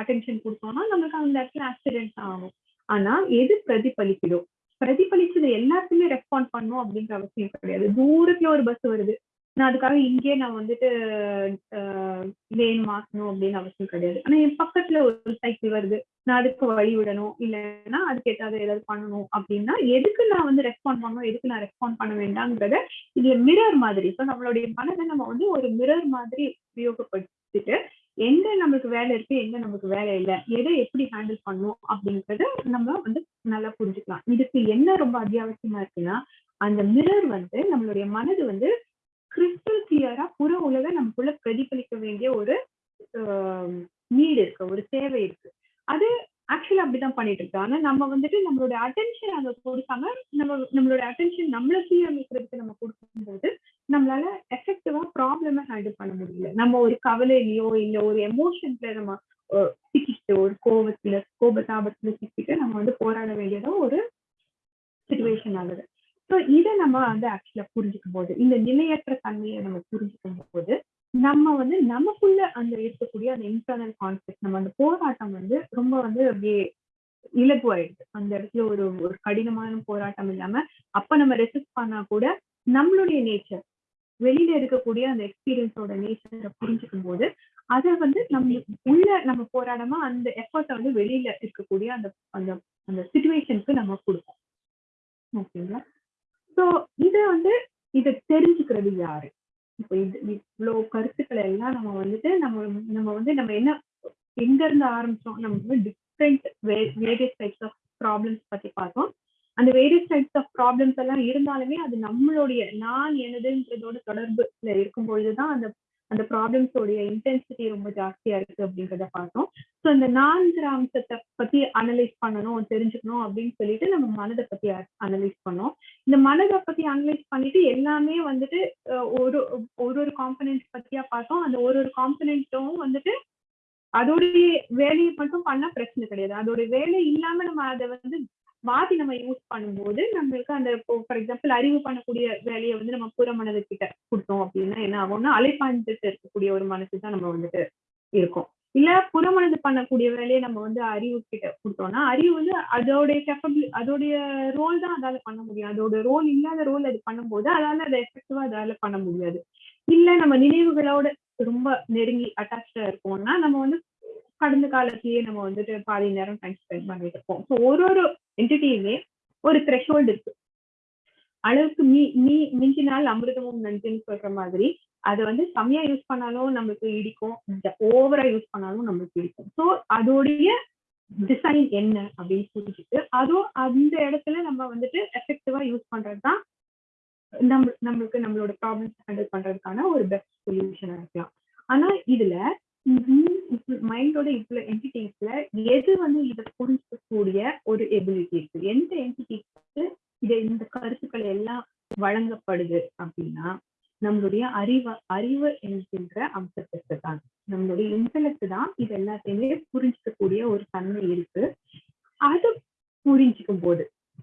அட்டென்ஷன் கொடுத்தோம்னா நம்மளுக்கு அந்த இடத்துல ஆக்சிடென்ட் ஆகும். ஆனா எது பிரதிபலிக்குதோ பிரதிபலிச்சது எல்லாத்துக்குமே ரெஸ்பாண்ட் பண்ணும் அப்படின்ற அவசியம் கிடையாது. தூரத்துல ஒரு பஸ் வருது. நான் அதுக்காக இங்கே நான் வந்துட்டு வேன் மாற்றணும் அப்படின்னு அவசியம் கிடையாது. ஆனா என் பக்கத்துல ஒரு சைக்கிள் வருது. நான் அதுக்கு வழி விடணும். இல்லைன்னா அதுக்கு ஏதாவது ஏதாவது பண்ணணும். அப்படின்னா எதுக்கு நான் வந்து ரெஸ்பாண்ட் பண்ணணும்? எதுக்கு நான் ரெஸ்பாண்ட் பண்ண வேண்டாம்ங்கிறத இதுல மிரர் மாதிரி. ஸோ நம்மளுடைய மனதை நம்ம வந்து ஒரு மிரர் மாதிரி உபயோகப்படுத்திட்டு எங்க நம்மளுக்கு வேலை இருக்கு எங்க நமக்கு வேலை இல்லை எதை எப்படி ஹேண்டில் பண்ணணும் அப்படிங்கறத நம்ம வந்து நல்லா புரிஞ்சுக்கலாம். இதுக்கு என்ன ரொம்ப அத்தியாவசியமா இருக்குன்னா அந்த மிரர் வந்து நம்மளுடைய மனது வந்து கிறிஸ்டல் கிளியரா புற உலக நமக்குள்ள பிரதிபலிக்க வேண்டிய ஒரு நீடு இருக்கு ஒரு தேவை இருக்கு. அது ஆக்சுவலா அப்படிதான் பண்ணிட்டு இருக்கு. ஆனா நம்ம வந்துட்டு நம்மளோட அட்டென்ஷன் அங்க கொடுக்காம நம்ம நம்மளோட அட்டென்ஷன் நம்மள சீரமைக்கிறதுக்கு நம்ம கொடுக்கும்போது நம்மளால எஃபெக்டிவா ப்ராப்ளம ஹேண்டில் பண்ண முடியல. நம்ம ஒரு கவலையிலயோ இல்ல ஒரு எமோஷன்ல நம்ம சிக்கிட்டு ஒரு கோபத்துல கோபத்தாபத்துல சிக்கிட்டு நம்ம வந்து போராட வேண்டியதோ ஒரு சுச்சுவேஷன் ஆகுது. ஸோ இதை நம்ம வந்து ஆக்சுவலா புரிஞ்சுக்கும் போது இந்த நிலையற்ற தன்மையை நம்ம புரிஞ்சுக்கும் போது நம்ம வந்து நமக்குள்ள அந்த இருக்கக்கூடிய அந்த இன்டர்னல் கான்ஃபிளிக் நம்ம அந்த போராட்டம் வந்து ரொம்ப வந்து அப்படியே இலகுவாயிடுது. அந்த இடத்துல ஒரு ஒரு கடினமான போராட்டம் இல்லாம அப்ப நம்ம ரெசிஸ்ட் பண்ணா கூட நம்மளுடைய நேச்சர் வெளியில இருக்கக்கூடிய அந்த எக்ஸ்பீரியன்ஸோட நேச்சரை புரிஞ்சுக்கும் போது அதை வந்து நம்ம உள்ள நம்ம போராடமா அந்த எஃபர்ட்டை வந்து வெளியில இருக்கக்கூடிய அந்த அந்த அந்த சுச்சுவேஷனுக்கு நம்ம கொடுப்போம். ஓகேங்களா ஸோ இதை வந்து இதை தெரிஞ்சுக்கிறது யாரு? இப்போ இது இவ்வளோ கருத்துக்களை எல்லாம் நம்ம வந்துட்டு நம்ம நம்ம வந்து நம்ம என்ன எங்க இருந்து ஆரம்பிச்சோம்? நம்ம வந்து different various types of problems பத்தி பார்த்தோம். அந்த வேரியஸ் டைப்ஸ் ஆஃப் ப்ராப்ளம்ஸ் எல்லாம் இருந்தாலுமே அது நம்மளுடைய நான் எனதுன்றதோட தொடர்புல இருக்கும் பொழுதுதான் அந்த அந்த ப்ராப்ளம்ஸோடைய இன்டென்சிட்டி ரொம்ப ஜாஸ்தியா இருக்கு அப்படின்றத பார்த்தோம். ஸோ இந்த நான்கு அம்சத்தை பத்தி அனலைஸ் பண்ணணும் தெரிஞ்சுக்கணும் அப்படின்னு சொல்லிட்டு நம்ம மனதை பத்தி அனலைஸ் பண்ணோம். இந்த மனதை பத்தி அனலைஸ் பண்ணிட்டு எல்லாமே வந்துட்டு ஒரு ஒரு ஒரு காம்பனன்ட் பத்தியா பார்த்தோம். அந்த ஒரு ஒரு காம்பனண்ட்டும் வந்துட்டு அதோடைய வேலையை மட்டும் பண்ணா பிரச்சனை கிடையாது. அதோட வேலை இல்லாம நம்ம அதை வந்து மாத்தி நம்ம யூஸ் பண்ணும்போது நம்மளுக்கு அந்த ஃபார் எக்ஸாம்பிள் அறிவு பண்ணக்கூடிய வேலையை வந்து நம்ம புற மனது கிட்ட கொடுத்தோம் அப்படின்னா என்ன ஆகும்னா அலைப்பாஞ்சிட்டு இருக்கக்கூடிய ஒரு மனசு தான் நம்ம வந்துட்டு இருக்கோம். இல்ல புறமனது பண்ணக்கூடிய வேலையை நம்ம வந்து அறிவு கிட்ட கொடுத்தோம்னா அறிவு வந்து அதோடைய கேப்பபிள் அதோடைய ரோல் தான் அதால பண்ண முடியும். அதோட ரோல் இல்லாத ரோல் அது பண்ணும்போது அதால அதை எஃபெக்டிவா அதால பண்ண முடியாது. இல்ல நம்ம நினைவுகளோட ரொம்ப நெருங்கி அட்டாச்சா இருக்கோம்னா நம்ம வந்து கடந்த காலத்திலேயே நம்ம வந்துட்டு பாதி நேரம் டைம் ஸ்பெண்ட் பண்ணிட்டு இருப்போம். ஸோ ஒரு ஒரு என்டிட்டியுமே ஒரு த்ரெஷோல்டு இருக்கு. அளவுக்கு மீ மீ மிஞ்சினால் அமிர்தமும் நஞ்சுன்னு சொல்ற மாதிரி அதை வந்து கம்மியா யூஸ் பண்ணாலும் நம்மளுக்கு இடிக்கும். ஓவரா யூஸ் பண்ணாலும் நம்மளுக்கு இடிக்கும். ஸோ அதோடைய டிசைன் என்ன அப்படின்னு புரிஞ்சுட்டு அதுவும் அந்த இடத்துல நம்ம வந்துட்டு எஃபெக்டிவா யூஸ் பண்றது தான் நம்ம நம்மளுக்கு நம்மளோட ப்ராப்ளம்ஸ் ஹேண்டில் பண்றதுக்கான ஒரு பெஸ்ட் சொல்யூஷனா இருக்கலாம். ஆனா இதுல மைண்டோட இவ்வளவு என்டிட்டிஸ்ல எது வந்து இதை புரிஞ்சிக்கக்கூடிய ஒரு எபிலிட்டி இருக்கு? எந்த என்டிட்டிக்கு இது இந்த கருத்துக்கள் எல்லாம் வழங்கப்படுது அப்படின்னா நம்மளுடைய அறிவு அறிவு என்கின்ற அம்சத்திற்கு தான். நம்மளுடைய இன்டலெக்ட் தான் இது எல்லாத்தையுமே புரிஞ்சிக்கக்கூடிய ஒரு தன்மை இருக்கு. அது புரிஞ்சுக்கும் போது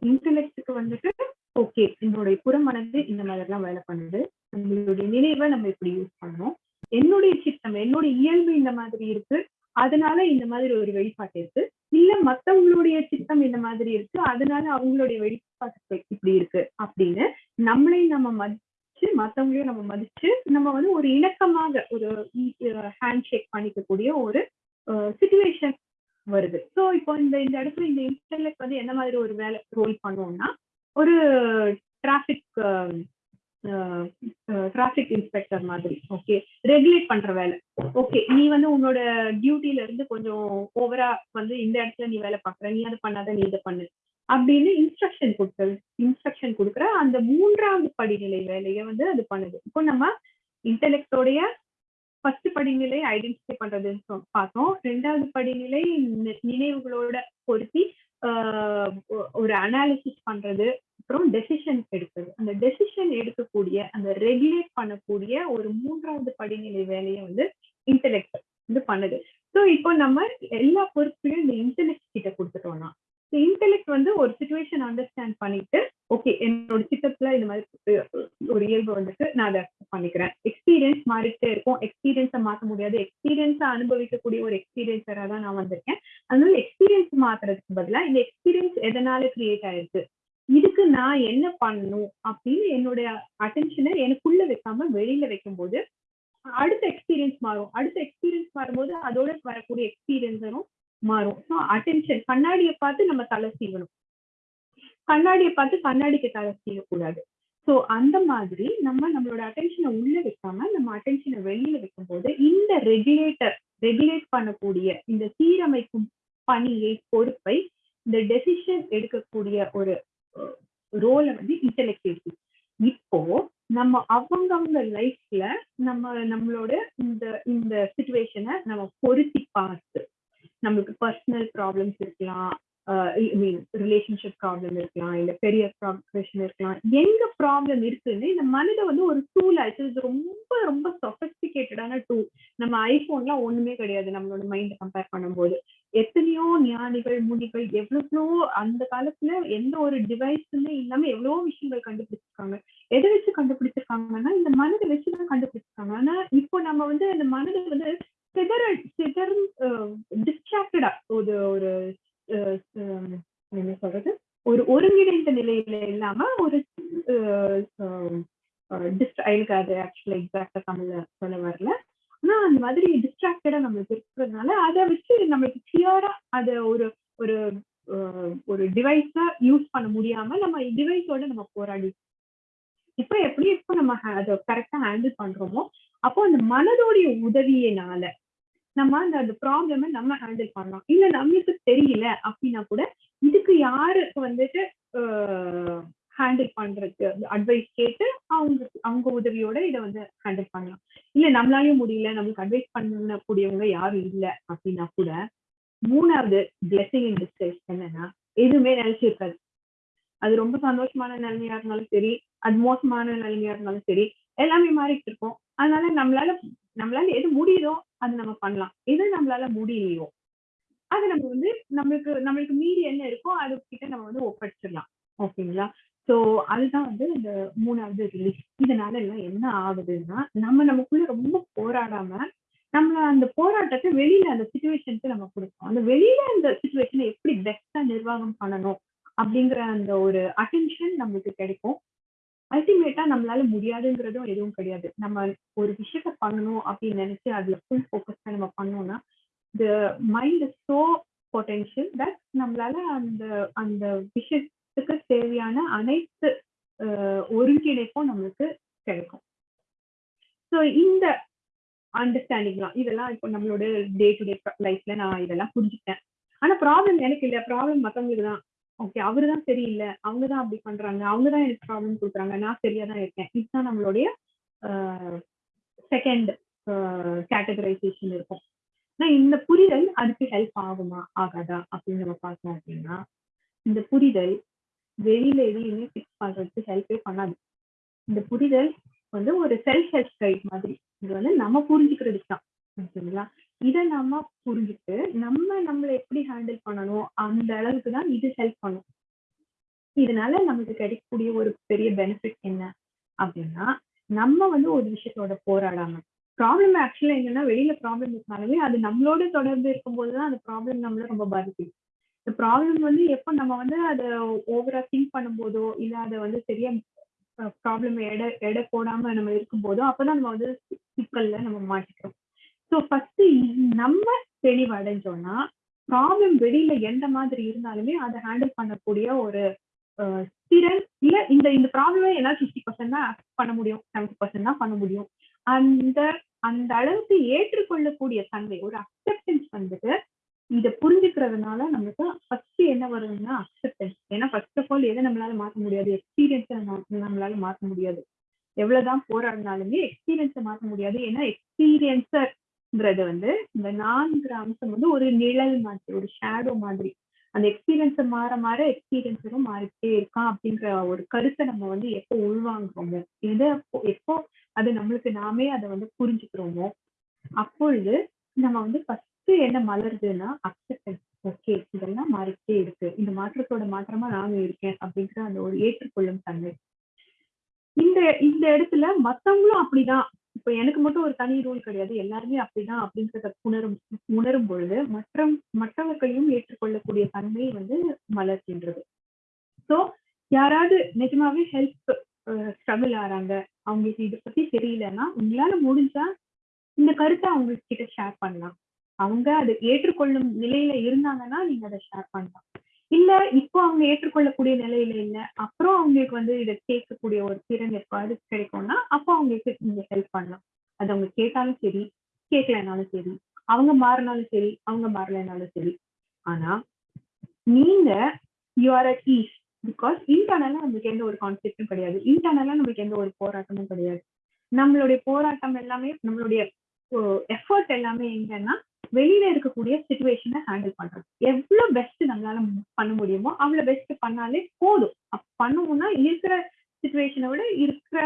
இன்டலெக்டுக்கு வந்துட்டு ஓகே என்னுடைய புறமனது இந்த மாதிரிலாம் வேலை பண்ணுது. நம்மளுடைய நினைவை நம்ம இப்படி யூஸ் பண்ணணும் என்னுடைய சித்தம் என்னுடைய இயல்பு இந்த மாதிரி இருக்கு. அதனால இந்த மாதிரி ஒரு வெளிப்பாட்டு இருக்கு. இல்ல மத்தவங்களுடைய சித்தம் இந்த மாதிரி இருக்கு. அதனால அவங்களுடைய வெளிப்பாட்டு இப்படி இருக்கு அப்படின்னு நம்மளை நம்ம மதிச்சு மத்தவங்களையும் நம்ம மதிச்சு நம்ம வந்து ஒரு இணக்கமாக ஒரு ஹேண்ட் ஷேக் பண்ணிக்கக்கூடிய ஒரு சுச்சுவேஷன் வருது. ஸோ இப்போ இந்த இந்த இடத்துல இந்த இன்டர்நெட் வந்து என்ன மாதிரி ஒரு வேலை ரோல் பண்ணுவோம்னா ஒரு டிராஃபிக் டிராஃபிக் இன்ஸ்பெக்டர் மாதிரி ஓகே ரெகுலேட் பண்ற வேலை. ஓகே நீ வந்து உன்னோட டியூட்டில இருந்து கொஞ்சம் ஓவரா வந்து இந்த இடத்துல நீ வேலை பாக்குற நீ அதை பண்ணாத நீ இதை பண்ணு. அப்படின்னு இன்ஸ்ட்ரக்ஷன் கொடுக்குறது இன்ஸ்ட்ரக்ஷன் கொடுக்குற அந்த மூன்றாவது படிநிலை வேலையை வந்து அது பண்ணுது. இப்போ நம்ம இன்டெலெக்டோடைய ஃபர்ஸ்ட் படிநிலை ஐடென்டிஃபை பண்றதுன்னு பார்த்தோம். ரெண்டாவது படிநிலை நினைவுகளோட பொருத்தி ஒ- ஒரு அனாலிசிஸ் பண்றது அப்புறம் டெசிஷன் எடுக்கிறது அந்த டெசிஷன் எடுக்கக்கூடிய அந்த ரெகுலேட் பண்ணக்கூடிய ஒரு மூன்றாவது படிநிலை வேலையை வந்து இன்டெலெக்ட் வந்து பண்ணுது. ஸோ இப்போ நம்ம எல்லா பொறுப்பையும் இந்த இன்டெலெக்ட் கிட்ட கொடுத்துட்டோம்னா இன்டெலெக்ட் வந்து ஒரு சுச்சுவேஷன் அண்டர்ஸ்டாண்ட் பண்ணிட்டு ஓகே என்னோட சித்தத்துல இந்த மாதிரி ஒரு இயல்பு வந்துட்டு நான் அதை பண்ணிக்கிறேன். எக்ஸ்பீரியன்ஸ் மாறிட்டே இருக்கும். எக்ஸ்பீரியன்ஸை மாற்ற முடியாது. எக்ஸ்பீரியன்ஸை அனுபவிக்கக்கூடிய ஒரு எக்ஸ்பீரியன்ஸராக தான் நான் வந்திருக்கேன். அதனால எக்ஸ்பீரியன்ஸ் மாத்துறதுக்கு பதிலா இந்த எக்ஸ்பீரியன்ஸ் எதனால கிரியேட் ஆயிருக்கு? இதுக்கு நான் என்ன பண்ணணும்? அப்படின்னு என்னுடைய அட்டென்ஷனை எனக்குள்ள வைக்காம வெளியில வைக்கும்போது அடுத்த எக்ஸ்பீரியன்ஸ் மாறும். அடுத்த எக்ஸ்பீரியன்ஸ் மாறும்போது அதோட வரக்கூடிய எக்ஸ்பீரியன்ஸரும் மாறும். ஸோ அட்டென்ஷன் கண்ணாடியை பார்த்து நம்ம தலை சீவணும். கண்ணாடியை பார்த்து கண்ணாடிக்கு தலை சீவக்கூடாது. ஸோ அந்த மாதிரி நம்ம நம்மளோட அட்டென்ஷனை உள்ள வைக்காம நம்ம அட்டென்ஷனை வெளியில வைக்கும்போது இந்த ரெகுலேட்டர் ரெகுலேட் பண்ணக்கூடிய இந்த சீரமைக்கும் பணியை பொறுப்பை இந்த டெசிஷன் எடுக்கக்கூடிய ஒரு ரோலை வந்து இன்டெலெக்ட் இப்போ நம்ம அவங்கவுங்க லைஃப்ல நம்ம நம்மளோட இந்த இந்த சுச்சுவேஷனை நம்ம பொருத்தி பார்த்து நம்மளுக்கு பர்சனல் ப்ராப்ளம்ஸ் இருக்கலாம். ஐ மீன் ரிலேஷன்ஷிப் ப்ராப்ளம் இருக்கலாம். இல்ல பெரிய ப்ராப்ளம் இருக்கலாம். எங்க ப்ராப்ளம் இருக்குன்னு இந்த மனித வந்து ஒரு டூல் ஆயிடுச்சு இது ரொம்ப ரொம்ப சொபஸ்டிகேட்டடான டூல் நம்ம ஐபோன்லாம் ஒண்ணுமே கிடையாது. நம்மளோட மைண்ட் கம்பேர் பண்ணும்போது. எத்தனையோ ஞானிகள் முனிகள் எவ்வளவோ அந்த காலத்துல எந்த ஒரு டிவைஸுமே இல்லாம எவ்வளவோ விஷயங்கள் கண்டுபிடிச்சிருக்காங்க. எதை வச்சு கண்டுபிடிச்சிருக்காங்கன்னா இந்த மனதை வச்சுதான் கண்டுபிடிச்சிருக்காங்க. ஆனா இப்போ நம்ம வந்து அந்த மனதை வந்து சிதற சிதற டிஸ்ட்ராக்டடா ஒரு ஒரு என்ன சொல்றது? ஒரு ஒருங்கிணைந்த நிலையில இல்லாம ஒரு எனக்கு அது ஆக்சுவலா எக்ஸாக்டா தமிழ்ல சொல்ல வரல. ஆனா அந்த மாதிரி டிஸ்ட்ராக்டடா நம்மளுக்கு இருக்கிறதுனால அதை வச்சு நம்மளுக்கு கிளியரா அதை ஒரு ஒரு ஒரு டிவைஸா யூஸ் பண்ண முடியாம நம்ம டிவைஸோட நம்ம போராடி. இப்ப எப்படி இப்போ நம்ம அதை கரெக்டா ஹேண்டில் பண்றோமோ அப்போ அந்த மனதோடைய உதவியினால நம்ம அந்த அந்த ப்ராப்ளமை நம்ம ஹேண்டில் பண்ணலாம். இல்ல நம்மளுக்கு தெரியல அப்படின்னா கூட இதுக்கு யாருக்கு வந்துட்டு ஹேண்டில் பண்றதுக்கு அட்வைஸ் கேட்டு அவங்க அவங்க உதவியோட இதை வந்து ஹேண்டில் பண்ணலாம். இல்ல நம்மளாலையும் முடியல நம்மளுக்கு அட்வைஸ் பண்ணக்கூடியவங்க யாரும் இல்ல அப்படின்னா கூட மூணாவது பிளெஸிங் இன் டிஸ்கஸ் என்னன்னா எதுவுமே நினைச்சிருக்காது அது ரொம்ப சந்தோஷமான நிலைமையா இருந்தாலும் சரி அது மோசமான நிலைமையா இருந்தாலும் சரி எல்லாமே மாறிட்டு இருக்கும். அதனால நம்மளால நம்மளால எது முடியுதோ அது நம்ம பண்ணலாம். எது நம்மளால முடியலையோ அது நம்ம வந்து நம்மளுக்கு நம்மளுக்கு மீறி என்ன இருக்கோ அது கிட்ட நம்ம வந்து ஒப்படைச்சிடலாம். ஓகேங்களா? சோ அதுதான் வந்து இந்த மூணாவது ரிலீஸ் இதனால எல்லாம் என்ன ஆகுதுன்னா நம்ம நமக்குள்ள ரொம்ப போராடாம நம்மள அந்த போராட்டத்தை வெளியில அந்த சுச்சுவேஷனுக்கு நம்ம கொடுக்கணும். அந்த வெளியில அந்த சுச்சுவேஷனை எப்படி பெஸ்டா நிர்வாகம் பண்ணணும் அப்படிங்கிற அந்த ஒரு அட்டென்ஷன் நம்மளுக்கு கிடைக்கும். அல்டிமேட்டா நம்மளால முடியாதுங்கிறதும் எதுவும் கிடையாது. நம்ம ஒரு விஷயத்த பண்ணணும் அப்படின்னு நினைச்சு அதுல ஃபுல் ஃபோக்கஸ்டா நம்ம பண்ணோம்னா the mind is so potential that நம்மளால அந்த அந்த விஷயத்துக்கு தேவையான அனைத்து ஒருங்கிணைப்பும் நம்மளுக்கு கிடைக்கும். ஸோ இந்த அண்டர்ஸ்டாண்டிங் தான். இதெல்லாம் இப்போ நம்மளோட டே டு டே லைஃப்ல நான் இதெல்லாம் புரிஞ்சுக்கிட்டேன். ஆனா ப்ராப்ளம் எனக்கு இல்லை. ப்ராப்ளம் மற்றவங்களுக்கு தான். ஓகே அவரு தான் சரியில்லை. அவங்க தான் அப்படி பண்றாங்க. அவங்க தான் எனக்கு ப்ராப்ளம் கொடுக்குறாங்க. நான் சரியா தான் இருக்கேன். இதுதான் நம்மளுடைய செகண்ட் கேட்டகரைசேஷன் இருக்கும். ஆனா இந்த புரிதல் அதுக்கு ஹெல்ப் ஆகுமா? ஆகாதா? அப்படின்னு நம்ம பார்த்தோம் அப்படின்னா இந்த புரிதல் வெளியில எதையுமே ஃபிக்ஸ் பண்றதுக்கு ஹெல்ப்பே பண்ணாது. இந்த புரிதல் வந்து ஒரு செல்ஃப் ஹெல்ப் கைட் மாதிரி. இது வந்து நம்ம புரிஞ்சுக்கிறதுக்கு தான் ஓகேங்களா இதை நம்ம புரிஞ்சுட்டு நம்ம நம்மளை எப்படி ஹேண்டில் பண்ணணும்? அந்த அளவுக்கு தான் இது ஹெல்ப் பண்ணும். இதனால நமக்கு கிடைக்கக்கூடிய ஒரு பெரிய பெனிஃபிட் என்ன? அப்படின்னா நம்ம வந்து ஒரு விஷயத்தோட போராடாம. ப்ராப்ளம் ஆக்சுவலா என்னன்னா வெளியில ப்ராப்ளம் இருந்தாலுமே அது நம்மளோட தொடர்பு இருக்கும்போது தான் அந்த ப்ராப்ளம் நம்மள ரொம்ப பாதிக்குது இந்த ப்ராப்ளம் வந்து எப்போ நம்ம வந்து அதை ஓவரா திங்க் பண்ணும்போதோ இல்ல அதை வந்து சரியா ப்ராப்ளம் எடை எடை போடாம நம்ம இருக்கும்போதோ அப்பதான் நம்ம வந்து சிக்கல்ல நம்ம மாட்டிக்கிறோம். ஸோ ஃபர்ஸ்ட் நம்ம தெளிவடைஞ்சோம்னா ப்ராப்ளம் வெளியில எந்த மாதிரி இருந்தாலுமே அதை ஹேண்டில் பண்ணக்கூடிய ஒரு திறன் இல்ல இந்த இந்த ப்ராப்ளமே என்னால ஃபிஃப்டி பர்சன்ட் தான் பண்ண முடியும் செவன்டி பர்சன்ட் தான் பண்ண முடியும். அந்த அந்த அளவுக்கு ஏற்றுக்கொள்ளக்கூடிய தன்மை ஒரு அக்செப்டன்ஸ் வந்துட்டு இதை புரிஞ்சுக்கிறதுனால நமக்கு ஃபர்ஸ்ட் என்ன வருதுன்னா அக்செப்டன்ஸ் ஏன்னா ஃபர்ஸ்ட் ஆஃப் ஆல் எதை நம்மளால மாற்ற முடியாது? எக்ஸ்பீரியன்ஸை நம்மளால மாற்ற முடியாது. எவ்வளவுதான் போராடினாலுமே எக்ஸ்பீரியன்ஸை மாற்ற முடியாது. ஏன்னா எக்ஸ்பீரியன்ஸர் எக்ஸ்பீரியன்ஸர்ங்கிறது வந்து இந்த நான்கு அம்சம் வந்து ஒரு நிழல் மாதிரி ஒரு ஷேடோ மாதிரி. அந்த எக்ஸ்பீரியன்ஸை மாற மாற எக்ஸ்பீரியன்ஸும் மாறிட்டே இருக்கான் அப்படின்ற ஒரு கருத்தை நம்ம வந்து எப்போ உள்வாங்குறோமோ எதை எப்போ- எப்போ அது நம்மளுக்கு நாமே அதை வந்து புரிஞ்சுக்கிறோமோ அப்பொழுது நம்ம வந்து ஃபர்ஸ்ட் என்ன மலருதுன்னா அக்செப்டன்ஸ் ஓகே இதெல்லாம் மாறிக்கிட்டே இருக்கு. இந்த மாற்றத்தோட மாற்றமா நானும் இருக்கேன் அப்படிங்கிற அந்த ஒரு ஏற்றுக்கொள்ளும் தன்மை. இந்த இந்த இடத்துல மத்தவங்களும் அப்படிதான். இப்ப எனக்கு மட்டும் ஒரு தனி ரூல் கிடையாது. எல்லாருமே அப்படிதான் அப்படின்றத உணரும் உணரும் பொழுது மற்ற மற்றவர்களையும் ஏற்றுக்கொள்ளக்கூடிய தன்மை வந்து மலர்கின்றது. சோ யாராவது நிஜமாவே ஹெல்ப் ஸ்ட்ரகிள் ஆறாங்க அவங்களுக்கு இதை பத்தி தெரியலன்னா உங்களால முடிஞ்சா இந்த கருத்தை அவங்க கிட்ட ஷேர் பண்ணலாம். அவங்க அதை ஏற்றுக்கொள்ளும் நிலையில இருந்தாங்கன்னா நீங்க அதை ஷேர் பண்ணலாம். இல்ல இப்போ அவங்க ஏற்றுக்கொள்ளக்கூடிய நிலையில இல்ல. அப்புறம் அவங்களுக்கு வந்து இதை கேட்கக்கூடிய ஒரு திறன் எப்பாவது கிடைக்கும்னா அப்போ அவங்களுக்கு நீங்க ஹெல்ப் பண்ணலாம். அது அவங்க கேட்டாலும் சரி கேட்கலனாலும் சரி அவங்க மாறினாலும் சரி அவங்க மாறலைனாலும் சரி. ஆனா நீங்க you are at ease because இன்டர்னலா நமக்கு எந்த ஒரு கான்ஃபிளிக்டும் கிடையாது. இன்டர்னலா நமக்கு எந்த ஒரு போராட்டமும் கிடையாது. நம்மளுடைய போராட்டம் எல்லாமே நம்மளுடைய எஃபர்ட் எல்லாமே எங்கன்னா வெளியில இருக்கக்கூடிய சுச்சுவேஷனை ஹேண்டில் பண்றது. எவ்வளவு பெஸ்ட் நம்மளால பண்ண முடியுமோ அவ்வளவு பெஸ்ட் பண்ணாலே போதும். அப்ப பண்ணுவோம்னா இருக்கிற சுச்சுவேஷனை விட இருக்கிற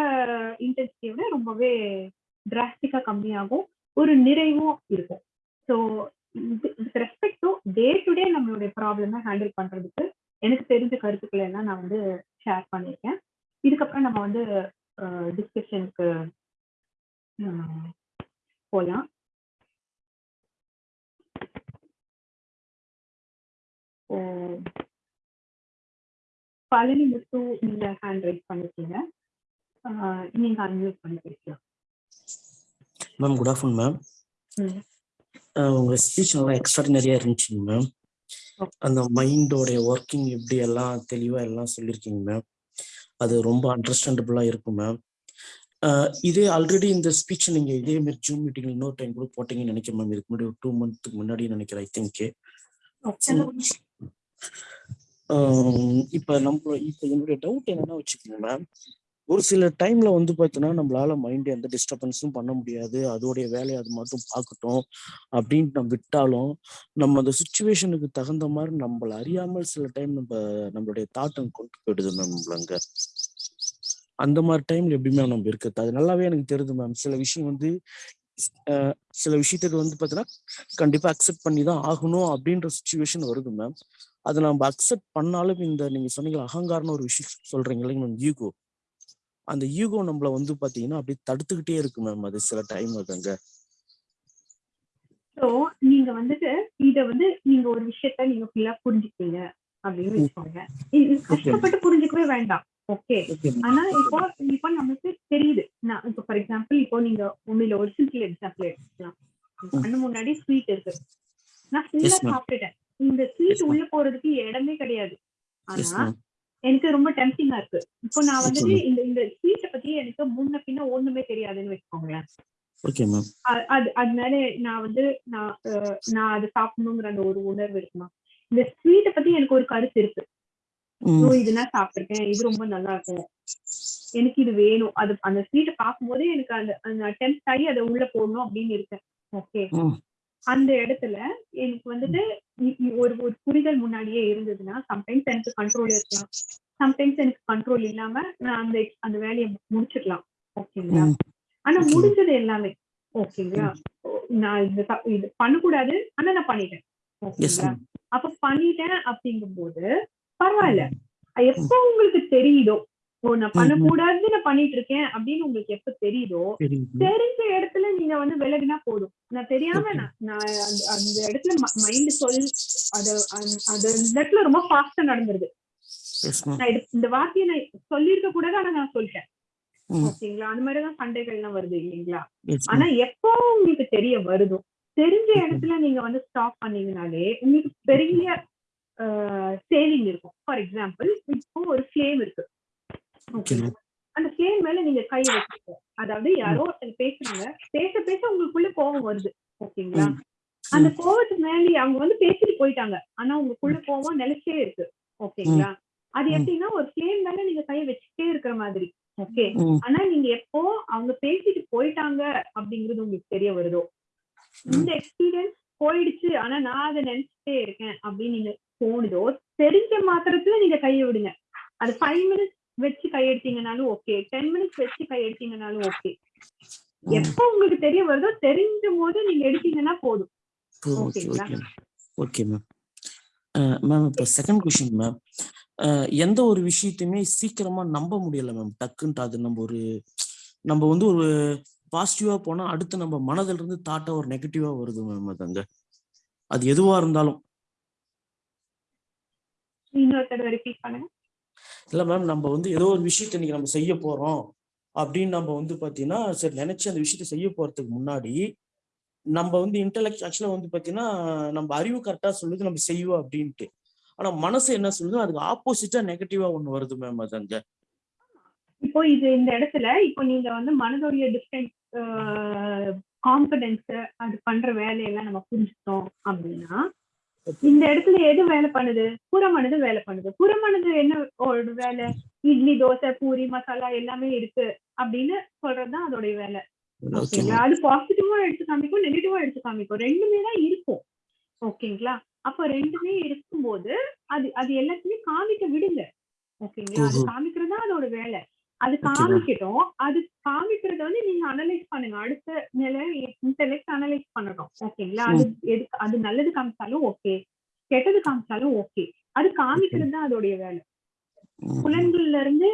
இன்டென்சிட்டியை விட ரொம்பவே டிராஸ்டிக்கா கம்மியாகும் ஒரு நிறைவும் இருக்கும். So respect to day to day நம்மளுடைய ப்ராப்ளமை ஹேண்டில் பண்றதுக்கு எனக்கு தெரிஞ்ச கருத்துக்களை எல்லாம் நான் வந்து ஷேர் பண்ணியிருக்கேன். இதுக்கப்புறம் நம்ம வந்து டிஸ்கஷனுக்கு போகலாம் பழனி முத்து நீங்க ஹேண்ட் ரைஸ் பண்ணிருக்கீங்க நீங்க அன்மியூட் பண்ணி பேசலாம் மேம் குட் ஆஃப்டர்நூன் மேம். உங்க ஸ்பீச் நல்லா எக்ஸ்ட்ராடினரியா இருந்துச்சுங்க மேம். அந்த மைண்டோடைய ஒர்க்கிங் எப்படி எல்லாம் தெளிவா எல்லாம் சொல்லியிருக்கீங்க மேம் அது ரொம்ப அண்டர்ஸ்டாண்டபிளா இருக்கும் மேம் இதே ஆல்ரெடி இந்த ஸ்பீச் நீங்க இதே மாதிரி ஜூம் மீட்டிங் இன்னொரு டைம் கூட போட்டீங்கன்னு நினைக்கிறேன் மேம் இதுக்கு முன்னாடி ஒரு டூ மந்த்துக்கு முன்னாடி நினைக்கிறேன் ஐ திங்க். இப்ப நம்ம இப்ப என்னுடைய டவுட் என்னன்னா வச்சுக்கோங்க மேம் ஒரு சில டைம்ல வந்து பார்த்தீங்கன்னா நம்மளால மைண்ட் எந்த டிஸ்டர்பன்ஸும் பண்ண முடியாது. அதோடைய வேலையை அது மட்டும் பார்க்கட்டும் அப்படின்ட்டு நம்ம விட்டாலும் நம்ம அந்த சுச்சுவேஷனுக்கு தகுந்த மாதிரி நம்மள அறியாமல் சில டைம் நம்ம நம்மளுடைய தாட்டம் கொண்டு போயிடுது மேம் நம்மள அந்த மாதிரி டைம்ல எப்படி மேம் நம்ம இருக்கிறது? அது நல்லாவே எனக்கு தெரியுது மேம் சில விஷயம் வந்து சில விஷயத்துக்கு வந்து பார்த்தீங்கன்னா கண்டிப்பா அக்செப்ட் பண்ணி தான் ஆகணும் அப்படின்ற சுச்சுவேஷன் வருது மேம் அதை நம்ம அக்செப்ட் பண்ணாலும் இந்த நீங்க சொன்னீங்க அகங்காரம்னு ஒரு விஷயம் சொல்றீங்க இல்லைங்க மேம் ஈகோ அந்த ஈகோ நம்மள வந்து பாத்தீங்கன்னா அப்படியே தடுத்துக்கிட்டே இருக்கு மேம் அது சில டைம் அதுங்க ஸோ நீங்க வந்துட்டு இத வந்து நீங்க ஒரு விஷயத்த நீங்க ஃபுல்லா புரிஞ்சுக்கீங்க அப்படின்னு வச்சுக்கோங்க. கஷ்டப்பட்டு புரிஞ்சுக்கவே வேண்டாம். ஓகே. ஆனா இப்போ இப்போ நமக்கு தெரியுது. நான் இப்போ ஃபார் எக்ஸாம்பிள் இப்போ நீங்க உண்மையில ஒரு சிம்பிள் எக்ஸாம்பிள் எடுத்துக்கலாம். கண்ணு முன்னாடி ஸ்வீட் இருக்கு. நான் ஃபுல்லா. சாப்பிட்டுட்டேன். இந்த ஸ்வீட். உள்ள போறதுக்கு இடமே கிடையாது. ஆனா எனக்கு ரொம்ப டெம்டிங்கா இருக்கு. இப்போ நான் வந்துட்டு. இந்த இந்த ஸ்வீட்டை பத்தி எனக்கு முன்ன பின்ன ஒண்ணுமே தெரியாதுன்னு வச்சுக்கோங்களேன். அது அதனால நான் வந்து நான் நான் அதை சாப்பிடணுங்கிற அந்த ஒரு உணர்வு இருக்குமா இந்த ஸ்வீட்டை பத்தி எனக்கு ஒரு கருத்து இருக்கு. ஓ இது நான் சாப்பிட்டிருக்கேன். இது ரொம்ப நல்லா இருக்கும் எனக்கு இது வேணும். அது அந்த ஸ்வீட்டை பார்க்கும்போதே எனக்கு அந்த அட்டெம்ட் ஆகி அதை உள்ள போடணும் அப்படின்னு இருக்கேன். ஓகே. அந்த இடத்துல எனக்கு வந்துட்டு ஒரு ஒரு புரிதல் முன்னாடியே இருந்ததுன்னா சம்டைம்ஸ் எனக்கு கண்ட்ரோல் இருக்கலாம். சம்டைம்ஸ் எனக்கு கண்ட்ரோல் இல்லாம நான் அந்த அந்த வேலையை முடிச்சிடலாம். ஓகேங்களா. ஆனா. முடிஞ்சது எல்லாமே. ஓகேங்களா? நான் இது இது பண்ணக்கூடாது ஆனா நான் பண்ணிட்டேன். ஓகேங்களா? அப்ப பண்ணிட்டேன் அப்படிங்கும்போது பரவாயில்ல. எப்போ உங்களுக்கு தெரியுதோ ஓ நான் பண்ணக்கூடாதுன்னு நான் பண்ணிட்டு இருக்கேன் அப்படின்னு உங்களுக்கு எப்ப தெரியுதோ தெரிஞ்ச இடத்துல நீங்க வந்து விலகினா போதும். நான் தெரியாம. நான் அந்த- இடத்துல மைண்ட் சொல் அது அந்த- இடத்துல ரொம்ப ஃபாஸ்டா நடந்துருது. இந்த வார்த்தையை நான் சொல்லியிருக்க கூடாது ஆனா நான் சொல்லிட்டேன். ஓகேங்களா? அந்த மாதிரிதான் சண்டைகள்லாம் வருது இல்லைங்களா? ஆனா எப்போ உங்களுக்கு தெரிய வருதோ தெரிஞ்ச இடத்துல நீங்க வந்து ஸ்டாப் பண்ணீங்கனாலே உங்களுக்கு பெரிய சேவிங் இருக்கும். ஃபார் எக்ஸாம்பிள் இப்போ ஒரு ஃப்ளேம் இருக்கு. அந்த ஃப்ளேம் மேல நீங்க கை வச்சுக்கோ அதாவது யாரோ ஒருத்தர் பேசுறாங்க. பேச பேச உங்களுக்குள்ள கோவம் வருது. ஓகேங்களா. அந்த கோவத்துக்கு மேலே அவங்க வந்து பேசிட்டு போயிட்டாங்க. ஆனா உங்களுக்குள்ள கோவம் நிலைச்சே இருக்கு. ஓகேங்களா? அது. எப்படின்னா ஒரு ஃப்ளேம் மேல நீங்க கையை வச்சுட்டே இருக்கிற மாதிரி. ஓகே? ஆனா நீங்க எப்போ அவங்க பேசிட்டு போயிட்டாங்க அப்படிங்கிறது உங்களுக்கு தெரிய வருதோ? இந்த எக்ஸ்பீரியன்ஸ் போயிடுச்சு. ஆனா நான் அதை நினைச்சிட்டே இருக்கேன் அப்படின்னு நீங்க தோணுதோ தெரிஞ்ச மாத்திரத்துல நீங்க கையை விடுங்க. அது ஃபைவ் மினிட்ஸ் வச்சு கையெடுத்தீங்கனாலும் ஓகே டென் மினிட்ஸ் வச்சு கையெடுத்தீங்கனாலும் ஓகே. எப்போ உங்களுக்கு தெரிய வருதோ தெரிஞ்ச போது நீங்க எடுத்தீங்கன்னா போதும். ஓகே ஓகேங்களா? ஓகே ஓகே மேம் மேம் இப்போ செகண்ட் கொஷின் மேம் எந்த ஒரு விஷயத்தையுமே சீக்கிரமா நம்ப முடியல மேம் டக்குன்ட்டு அது நம்ம ஒரு நம்ம வந்து ஒரு பாசிட்டிவா போனா அடுத்து நம்ம மனதில இருந்து தாட்டா ஒரு நெகட்டிவா வருது மேம் அது அங்க அது எதுவா இருந்தாலும். இன்னொருத்தர் ரிப்பீட் பண்ணுங்க. இல்லை மேம் நம்ம வந்து ஏதோ ஒரு விஷயத்த இன்னைக்கு நம்ம செய்ய போறோம் அப்படின்னு நம்ம வந்து பார்த்தீங்கன்னா சரி நினைச்சு அந்த விஷயத்தை செய்ய போறதுக்கு முன்னாடி நம்ம வந்து இன்டெலெக்ட் ஆக்சுவலாக வந்து பார்த்தீங்கன்னா நம்ம அறிவு கரெக்டாக சொல்லுது நம்ம செய்வோம் அப்படின்ட்டு. ஆனால் மனசு என்ன சொல்லுது அதுக்கு ஆப்போசிட்டா நெகட்டிவா ஒன்று வருது மேம் அது அங்க. இப்போ இது இந்த இடத்துல இப்போ நீங்க வந்து மனதோடைய டிஃப்ரெண்ட் காம்பிடன்ஸ் அது பண்ற வேலையெல்லாம் நம்ம புரிஞ்சுட்டோம் அப்படின்னா இந்த இடத்துல எது வேலை பண்ணுது? புறமனது வேலை பண்ணுது. புறமனது என்ன ஒரு வேலை? இட்லி தோசை பூரி மசாலா எல்லாமே இருக்கு அப்படின்னு சொல்றதுதான் அதோடைய வேலை. ஓகே ஓகேங்களா? அது பாசிட்டிவா எடுத்து காமிக்கும் நெகட்டிவா எடுத்து காமிக்கும். ரெண்டுமே தான் இருக்கும். ஓகேங்களா? அப்ப ரெண்டுமே இருக்கும்போது அது அது எல்லாத்தையுமே காமிக்க விடுங்க. ஓகேங்களா? அது. காமிக்கிறது தான் அதோட வேலை. அது. காமிக்கட்டும். அது காமிக்கிறத வந்து நீங்க அனலைஸ் பண்ணுங்க. அடுத்த நிலை இன்டெலெக்ட் அனலைஸ் ஓகேங்களா அது எது அது நல்லது காமிச்சாலும் ஓகே கெட்டது காமிச்சாலும் ஓகே அது காமிக்கிறது தான் அதோடைய வேலை. புலன்கள்ல இருந்து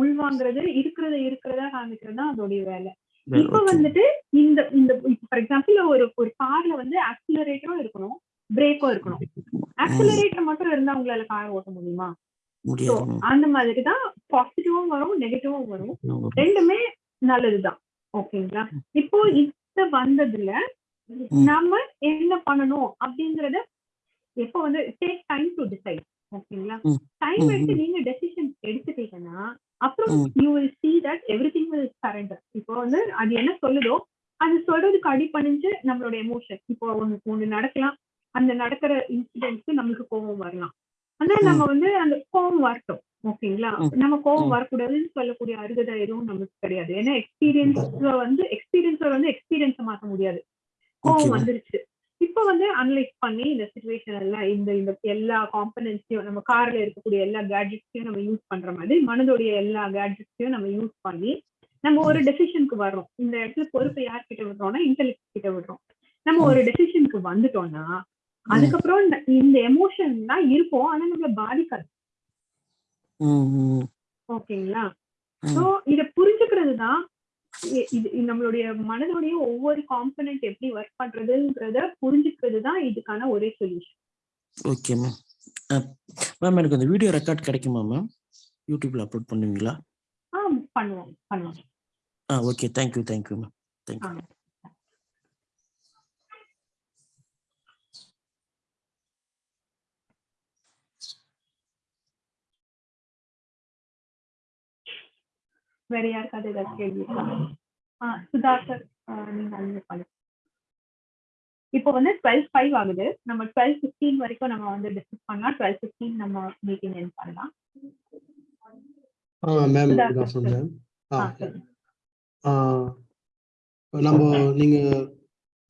உள்வாங்குறது இருக்கிறத இருக்கிறதா காமிக்கிறது தான் அதோடைய வேலை. இப்ப வந்துட்டு இந்த இந்த ஃபார் எக்ஸாம்பிள் ஒரு ஒரு கார்ல வந்து ஆக்சிலரேட்டரும் இருக்கணும் பிரேக்கும் இருக்கணும். ஆக்சிலரேட்டர் மட்டும் இருந்தா உங்களால கார் ஓட்ட முடியுமா? அந்த மாதிரி தான் பாசிட்டிவும் வரும். நெகட்டிவும் வரும். ரெண்டுமே நல்லதுதான். ஓகேங்களா இப்போ வந்ததுல நாம என்ன பண்ணணும் அப்படிங்கறத எப்போ வந்து டேக் டைம் டு டிசைட் ஓகேங்களா. டைம் எடுத்து. நீங்க டெசிஷன் எடுத்துட்டீங்கன்னா அப்புறம். You will see that everything will surrender. இப்போ வந்து அது என்ன சொல்லுதோ அது சொல்றதுக்கு அடிபணிஞ்சு நம்மளோட எமோஷன் இப்போ ஒண்ணு ஒண்ணு நடக்கலாம். அந்த நடக்கிற இன்சிடென்ட்க்கு நம்மளுக்கு கோபம் வரலாம். ஆனா நம்ம வந்து அந்த கோபம் வரட்டும். ஓகேங்களா. நம்ம கோபம் ம். வரக்கூடாதுன்னு சொல்லக்கூடிய அருகதை எதுவும் நமக்கு கிடையாது. ஏன்னா எக்ஸ்பீரியன்ஸ் வந்து எக்ஸ்பீரியன்ஸ் வந்து எக்ஸ்பீரியன்ஸை மாத்த முடியாது. கோவம். வந்துருச்சு. இப்போ வந்து அனலைஸ் பண்ணி இந்த சுச்சுவேஷன் எல்லாம் இந்த இந்த எல்லா காம்பனன்ட்ஸையும் நம்ம கார்ல இருக்கக்கூடிய எல்லா கேட்ஜெட்ஸையும் நம்ம யூஸ் பண்ற மாதிரி மனதோடைய எல்லா கேட்ஜெட்ஸையும் நம்ம யூஸ் பண்ணி நம்ம ஒரு டெசிஷனுக்கு வர்றோம். இந்த இடத்துல பொறுப்பை யார்கிட்ட விடுறோம்னா இன்டெலிஜென்ஸ் கிட்ட விடுறோம். நம்ம ஒரு டெசிஷனுக்கு வந்துட்டோம்னா அதுக்கப்புறம் இந்த- இந்த எமோஷன்லாம் இருக்கும். ஆனா நம்மள பாதிக்காது. ம், ம், ஓகேங்களா? ம். சோ இத புரிஞ்சுக்கிறது தான் இ- இது நம்மளுடைய மனதோடைய ஒவ்வொரு காம்பனன்ட் எப்படி ஒர்க் பண்றதுங்கிறத புரிஞ்சுக்கிறது தான் இதுக்கான ஒரே சொல்யூஷன் ஓகே மேம் மேம் எனக்கு அந்த வீடியோ ரெக்கார்ட் கிடைக்குமா மேம் யூடியூப்ல அப்லோட் பண்ணுவீங்களா? ஆ பண்ணுவோம் பண்ணுவோம். ஆ okay thank you thank you ma'am thank you ஆ. வேற யாருக்காவது ஏதாவது கேள்வி இருக்கா? ஆ சுதா சார் நீங்க பண்ணுங்க. இப்போ வந்து டுவெல் ஃபைவ் ஆகுது. நம்ம டுவெல் ஃபிஃப்டீன் வரைக்கும் நம்ம வந்து டிஸ்கஸ் பண்ணலாம். டுவெல் ஃபிஃப்டீன் நம்ம மீட்டிங் என் பண்ணலாம். மேம் மேம் நம்ம நீங்க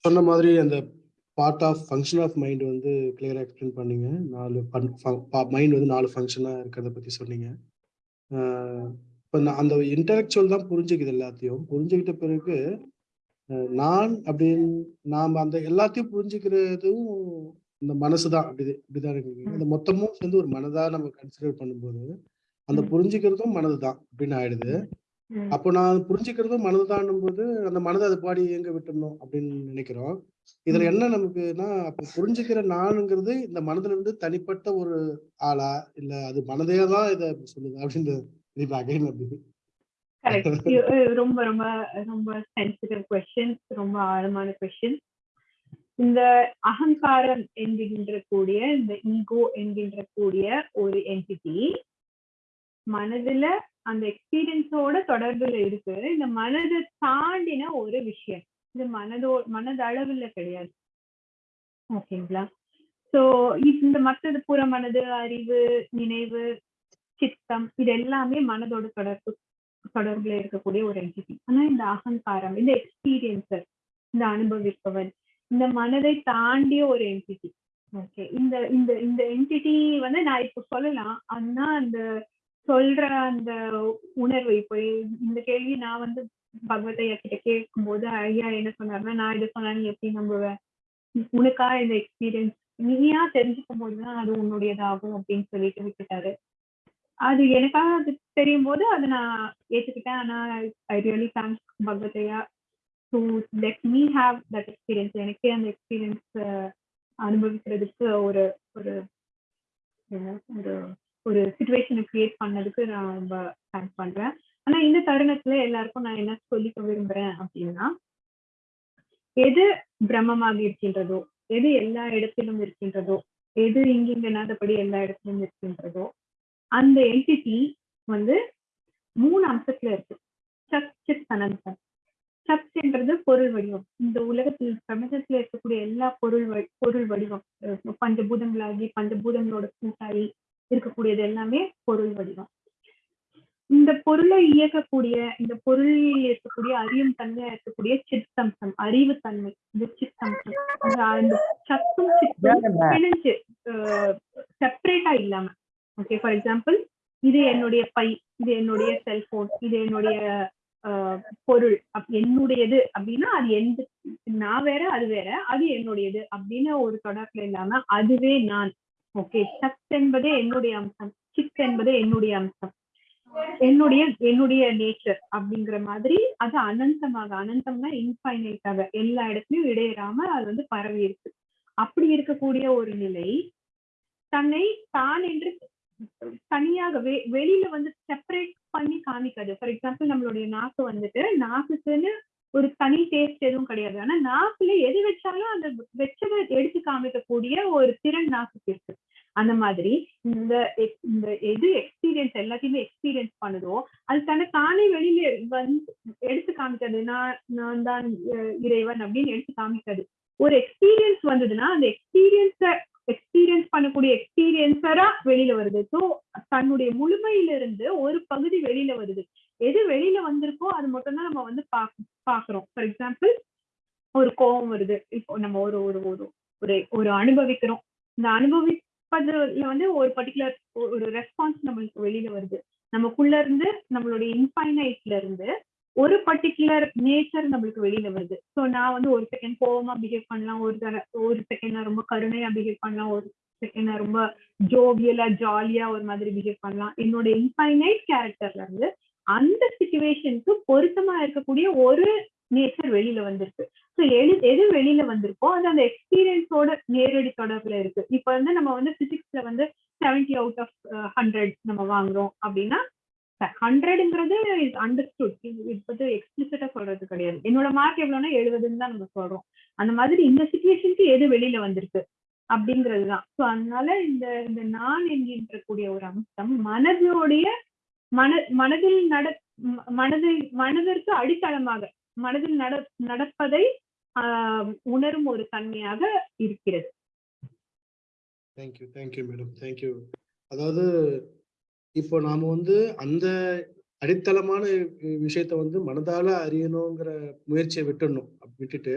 சொன்ன மாதிரி அந்த part of function of mind வந்து கிளியரா எக்ஸ்பிளைன் பண்ணீங்க. நாலு மைண்ட் வந்து நாலு ஃபங்க்ஷனா இருக்கிறத பத்தி சொன்னீங்க. இப்போ அந்த இன்டலெக்சுவல் தான் புரிஞ்சுக்குது எல்லாத்தையும். புரிஞ்சுக்கிட்ட பிறகு நான் அப்படின்னு நாம அந்த எல்லாத்தையும் புரிஞ்சுக்கிறதும் இந்த மனசு தான். அப்படி இப்படிதான் இருக்கு. இந்த மொத்தமும் சேர்ந்து ஒரு மனதா நம்ம கன்சிடர் பண்ணும்போது அந்த. புரிஞ்சுக்கிறதும் மனது தான் அப்படின்னு ஆயிடுது. அப்போ நான் புரிஞ்சுக்கிறதும் மனதுதான்னும் போது அந்த மனதை அது பாடி எங்க விட்டுறணும் அப்படின்னு நினைக்கிறோம். இதுல. என்ன நமக்குன்னா அப்ப புரிஞ்சுக்கிற நானுங்கிறது இந்த மனதுல இருந்து தனிப்பட்ட ஒரு ஆளா இல்ல அது மனதே தான் இதை சொல்லுது அப்படின்னு கரெக்ட் ரொம்ப ரொம்ப ரொம்ப சென்சிட்டிவ் கொஸ்டின் ரொம்ப ஆழமான கொஸ்டின் இந்த அகங்காரம் என்கின்ற கூடிய இந்த ஈகோ என்கின்ற கூடிய ஒரு என்டிட்டி மனதுல அந்த எக்ஸ்பீரியன்ஸோட தொடர்புல இருக்கு. இந்த மனதை தாண்டின ஒரு விஷயம். இது மனதோ மனதளவுல கிடையாது. ஓகேங்களா சோ இந்த மற்றது புற மனது அறிவு நினைவு சித்தம் இது எல்லாமே மனதோட தொடர்பு தொடர்புல இருக்கக்கூடிய ஒரு என்டிட்டி ஆனா இந்த அகங்காரம் இந்த எக்ஸ்பீரியன்சர் இந்த அனுபவிப்பவன் இந்த மனதை தாண்டிய ஒரு என்டிட்டி ஓகே இந்த இந்த இந்த என்டிட்டி வந்து நான் இப்ப சொல்லலாம். ஆனா அந்த சொல்ற அந்த உணர்வு இப்போ இந்த கேள்வி நான் வந்து பகவத் ஐயா கிட்ட கேட்கும்போது ஐயா என்ன சொன்னாருன்னா நான் இதை சொன்னா நீ எப்படி நம்புவேன் உனக்கா இந்த எக்ஸ்பீரியன்ஸ் நீயா தெரிஞ்சுக்கும் போதுதான் அது உன்னுடையதாகும் அப்படின்னு சொல்லிட்டு விட்டுட்டாரு. அது எனக்காக அது தெரியும் போது அதை நான் ஏற்றுக்கிட்டேன் ஆனால் I really thanks பகவதையா to let me have that experience எனக்கே அந்த எக்ஸ்பீரியன்ஸ் அனுபவிக்கிறதுக்கு ஒரு ஒரு என்ன, ஒரு ஒரு சுச்சுவேஷனை கிரியேட் பண்ணதுக்கு நான் ரொம்ப தேங்க்ஸ் பண்றேன். ஆனா இந்த தருணத்துல எல்லாருக்கும் நான் என்ன சொல்லிக்க விரும்புறேன் அப்படின்னா எது பிரம்மமாக இருக்கின்றதோ எது எல்லா இடத்திலும் இருக்கின்றதோ எது இங்கிங்கனாதபடி எல்லா இடத்திலும் இருக்கின்றதோ அந்த என்டிட்டி வந்து மூணு அம்சத்துல இருக்கு. சத் சித் அனந்தம் சத்ன்றது பொருள் வடிவம். இந்த உலகத்தில் பிரபஞ்சத்துல இருக்கக்கூடிய எல்லா பொருள் பொருள் வடிவம். பஞ்சபூதங்களாகி பஞ்சபூதங்களோட கூட்டாகி இருக்கக்கூடியது எல்லாமே பொருள் வடிவம். இந்த பொருளை இயக்கக்கூடிய இந்த பொருளில் இருக்கக்கூடிய அறியும் தன்மையா இருக்கக்கூடிய சித்தம்சம் அறிவு தன்மை. இந்த சித்தம்சம் அந்த அந்த சத்தும் சித்தும் பிணைஞ்சு செப்பரேட்டா இல்லாம. ஓகே ஃபார் எக்ஸாம்பிள் இது என்னுடைய பை இது என்னுடைய செல்போன் இது என்னுடைய ஆஹ், பொருள் என்னுடையது அப்படின்னா அது எந்த நான் வேற அது வேற அது என்னுடையது அப்படின்னு ஒரு தொடர்புல இல்லாம அதுவே நான். ஓகே சத் என்பதே என்னுடைய அம்சம் சித் என்பதே என்னுடைய அம்சம். என்னுடைய என்னுடைய நேச்சர் அப்படிங்கிற மாதிரி அது அனந்தமாக அனந்தம்னா இன்ஃபைனைட்டாக எல்லா இடத்துலயும் இடையறாம அது வந்து பரவி இருக்கு. அப்படி இருக்கக்கூடிய ஒரு நிலை தன்னை தான் என்று தனியாக வெ- வெளியில வந்து செப்பரேட் பண்ணி காமிக்காது. ஃபார் எக்ஸாம்பிள் நம்மளுடைய நாக்கு வந்துட்டு நாக்குக்குன்னு ஒரு தனி டேஸ்ட் எதுவும் கிடையாது. ஆனா நாக்குல எது வச்சாலும் அந்த வச்சதை எடுத்து காமிக்கக்கூடிய ஒரு திறன் நாக்குக்கு இருக்கு. அந்த மாதிரி இந்த இந்த எது எக்ஸ்பீரியன்ஸ் எல்லாத்தையுமே எக்ஸ்பீரியன்ஸ் பண்ணுதோ அது தன்னை தானே வெளியில வந்து எடுத்து காமிக்காது. நான் நான் தான் இறைவன் அப்படின்னு எடுத்து காமிக்காது. ஒரு எக்ஸ்பீரியன்ஸ் வந்ததுன்னா அந்த எக்ஸ்பீரியன்ஸ எக்ஸ்பீரியன்ஸ் பண்ணக்கூடிய எக்ஸ்பீரியன்ஸரா வெளியில வருது. ஸோ தன்னுடைய முழுமையில இருந்து ஒரு பகுதி வெளியில வருது. எது வெளியில வந்திருக்கோ அது மட்டும்தான் நம்ம வந்து பாக் பாக்குறோம். ஃபார் எக்ஸாம்பிள் ஒரு கோபம் வருது. இப்போ நம்ம ஒரு ஒரு ஒரு ஒரு ஒரு அனுபவிக்கிறோம். இந்த அனுபவிப்பதுல வந்து ஒரு பர்டிகுலர் ஒரு ரெஸ்பான்ஸ் நம்மளுக்கு வெளியில வருது. நமக்குள்ள இருந்து நம்மளுடைய இன்ஃபைனைட்ல இருந்து ஒரு பர்டிகுலர் நேச்சர் நம்மளுக்கு வெளியில வருது. ஸோ நான் வந்து ஒரு செகண்ட் கோவமா பிஹேவ் பண்ணலாம் ஒரு தர ஒரு செகண்ட் நான் ரொம்ப கருணையா பிஹேவ் பண்ணலாம் ஒரு செகண்ட் நான் ரொம்ப ஜோவியலா ஜாலியா ஒரு மாதிரி பிஹேவ் பண்ணலாம். என்னோட இன்ஃபைனைட் கேரக்டர்ல இருந்து அந்த சுச்சுவேஷனுக்கு பொருத்தமா இருக்கக்கூடிய ஒரு நேச்சர் வெளியில வந்திருக்கு. ஸோ எது எது வெளியில வந்திருக்கோ அது அந்த எக்ஸ்பீரியன்ஸோட நேரடி தொடர்புல இருக்கு. இப்போ வந்து நம்ம வந்து பிசிக்ஸ்ல வந்து செவன்டி அவுட் ஆஃப் ஹண்ட்ரட் நம்ம வாங்குறோம் அப்படின்னா ஹண்ட்ரட்ங்கிறது இஸ் அண்டர்ஸ்டுட் இது வந்து எக்ஸ்பிளிசிட்டா சொல்றது கிடையாது. என்னோட மார்க் எவ்வளவுனா எழுபதுன்னு தான் நம்ம சொல்றோம். அந்த மாதிரி இந்த சுச்சுவேஷனுக்கு எது வெளியில வந்திருக்கு? அப்படிங்கிறது தான் ஸோ அதனால இந்த இந்த நான் என்கின்ற கூடிய ஒரு அம்சம் மனதோடைய மன மனதில் நட மனதில் மனதிற்கு அடித்தளமாக மனதில் நட நடப்பதை ஆஹ் உணரும் ஒரு தன்மையாக இருக்கிறது. தேங்க்யூ தேங்க்யூ மேடம் தேங்க்யூ அதாவது இப்போ நாம வந்து அந்த அடித்தளமான விஷயத்த வந்து மனதால அறியணுங்கிற முயற்சியை விட்டுடணும். விட்டுட்டு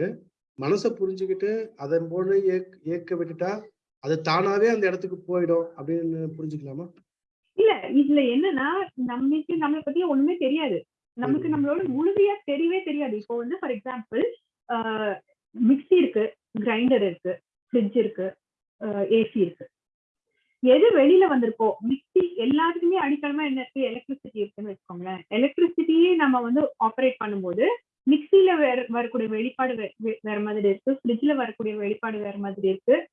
மனசை புரிஞ்சுக்கிட்டு அதன் போல ஏக் ஏக்க விட்டுட்டா அது தானாவே அந்த இடத்துக்கு போயிடும் அப்படின்னு புரிஞ்சுக்கலாமா? இல்ல இதுல என்னன்னா நம்மளுக்கு நம்மளை பத்தி ஒண்ணுமே தெரியாது. நமக்கு. நம்மளோட முழுமையா தெரியவே தெரியாது. இப்போ வந்து ஃபார் எக்ஸாம்பிள் மிக்ஸி இருக்கு கிரைண்டர் இருக்கு ஃப்ரிட்ஜ் இருக்கு ஏசி இருக்கு. எது வெளியில வந்திருக்கோ மிக்ஸி எல்லாத்துக்குமே அடித்தளமா என்ன இருக்கு? எலக்ட்ரிசிட்டி இருக்குன்னு வச்சுக்கோங்களேன். எலக்ட்ரிசிட்டியே நம்ம வந்து ஆப்ரேட் பண்ணும்போது மிக்சியில வேற வரக்கூடிய வெளிப்பாடு வே- வேற மாதிரி இருக்கு. ஃப்ரிட்ஜ்ல வரக்கூடிய வெளிப்பாடு வேற மாதிரி இருக்கு.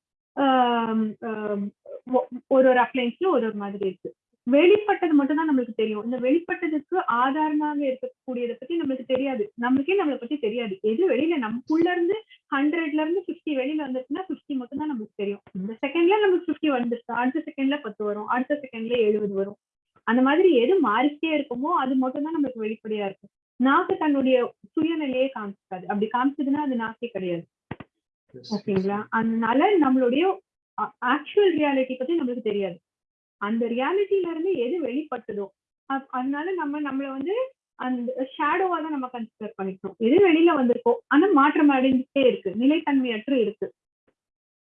ஒ- ஒரு ஒரு அப்ளைன்ஸ்ல ஒரு ஒரு மாதிரி இருக்கு. வெளிப்பட்டது மட்டும் தான் நம்மளுக்கு தெரியும். இந்த வெளிப்பட்டதுக்கு ஆதாரமாக இருக்கக்கூடியதை பத்தி நம்மளுக்கு தெரியாது. நம்மளுக்கே நம்மளை பத்தி தெரியாது. எது வெளியில நமக்குள்ள இருந்து ஹண்ட்ரட்ல இருந்து பிப்டி வெளியில வந்துச்சுன்னா பிப்டி மட்டும் தான் நமக்கு தெரியும். இந்த செகண்ட்ல நமக்கு பிப்டி வந்துருச்சு. அடுத்த செகண்ட்ல பத்து வரும். அடுத்த செகண்ட்ல எழுபது வரும். அந்த மாதிரி எது மாறிக்கிட்டே இருக்குமோ அது மட்டும் தான் நமக்கு வெளிப்படையா இருக்கும். நாக்கு தன்னுடைய சுயநிலையே காமிச்சிக்காது அப்படி காமிச்சதுன்னா அது நாக்கே கிடையாது. ஓகேங்களா? அதனால நம்மளுடைய ஆக்சுவல் ரியாலிட்டி பத்தி நம்மளுக்கு தெரியாது. அந்த ரியாலிட்டில இருந்து எது வெளிப்பட்டதோ அதனால நம்ம நம்மள வந்து அந்த ஷேடோவா தான் நம்ம கன்சிடர் பண்ணிக்கணும் எது வெளியில வந்திருக்கோ ஆனா மாற்றம் அடைஞ்சிட்டே இருக்கு. நிலைத்தன்மையற்று இருக்கு.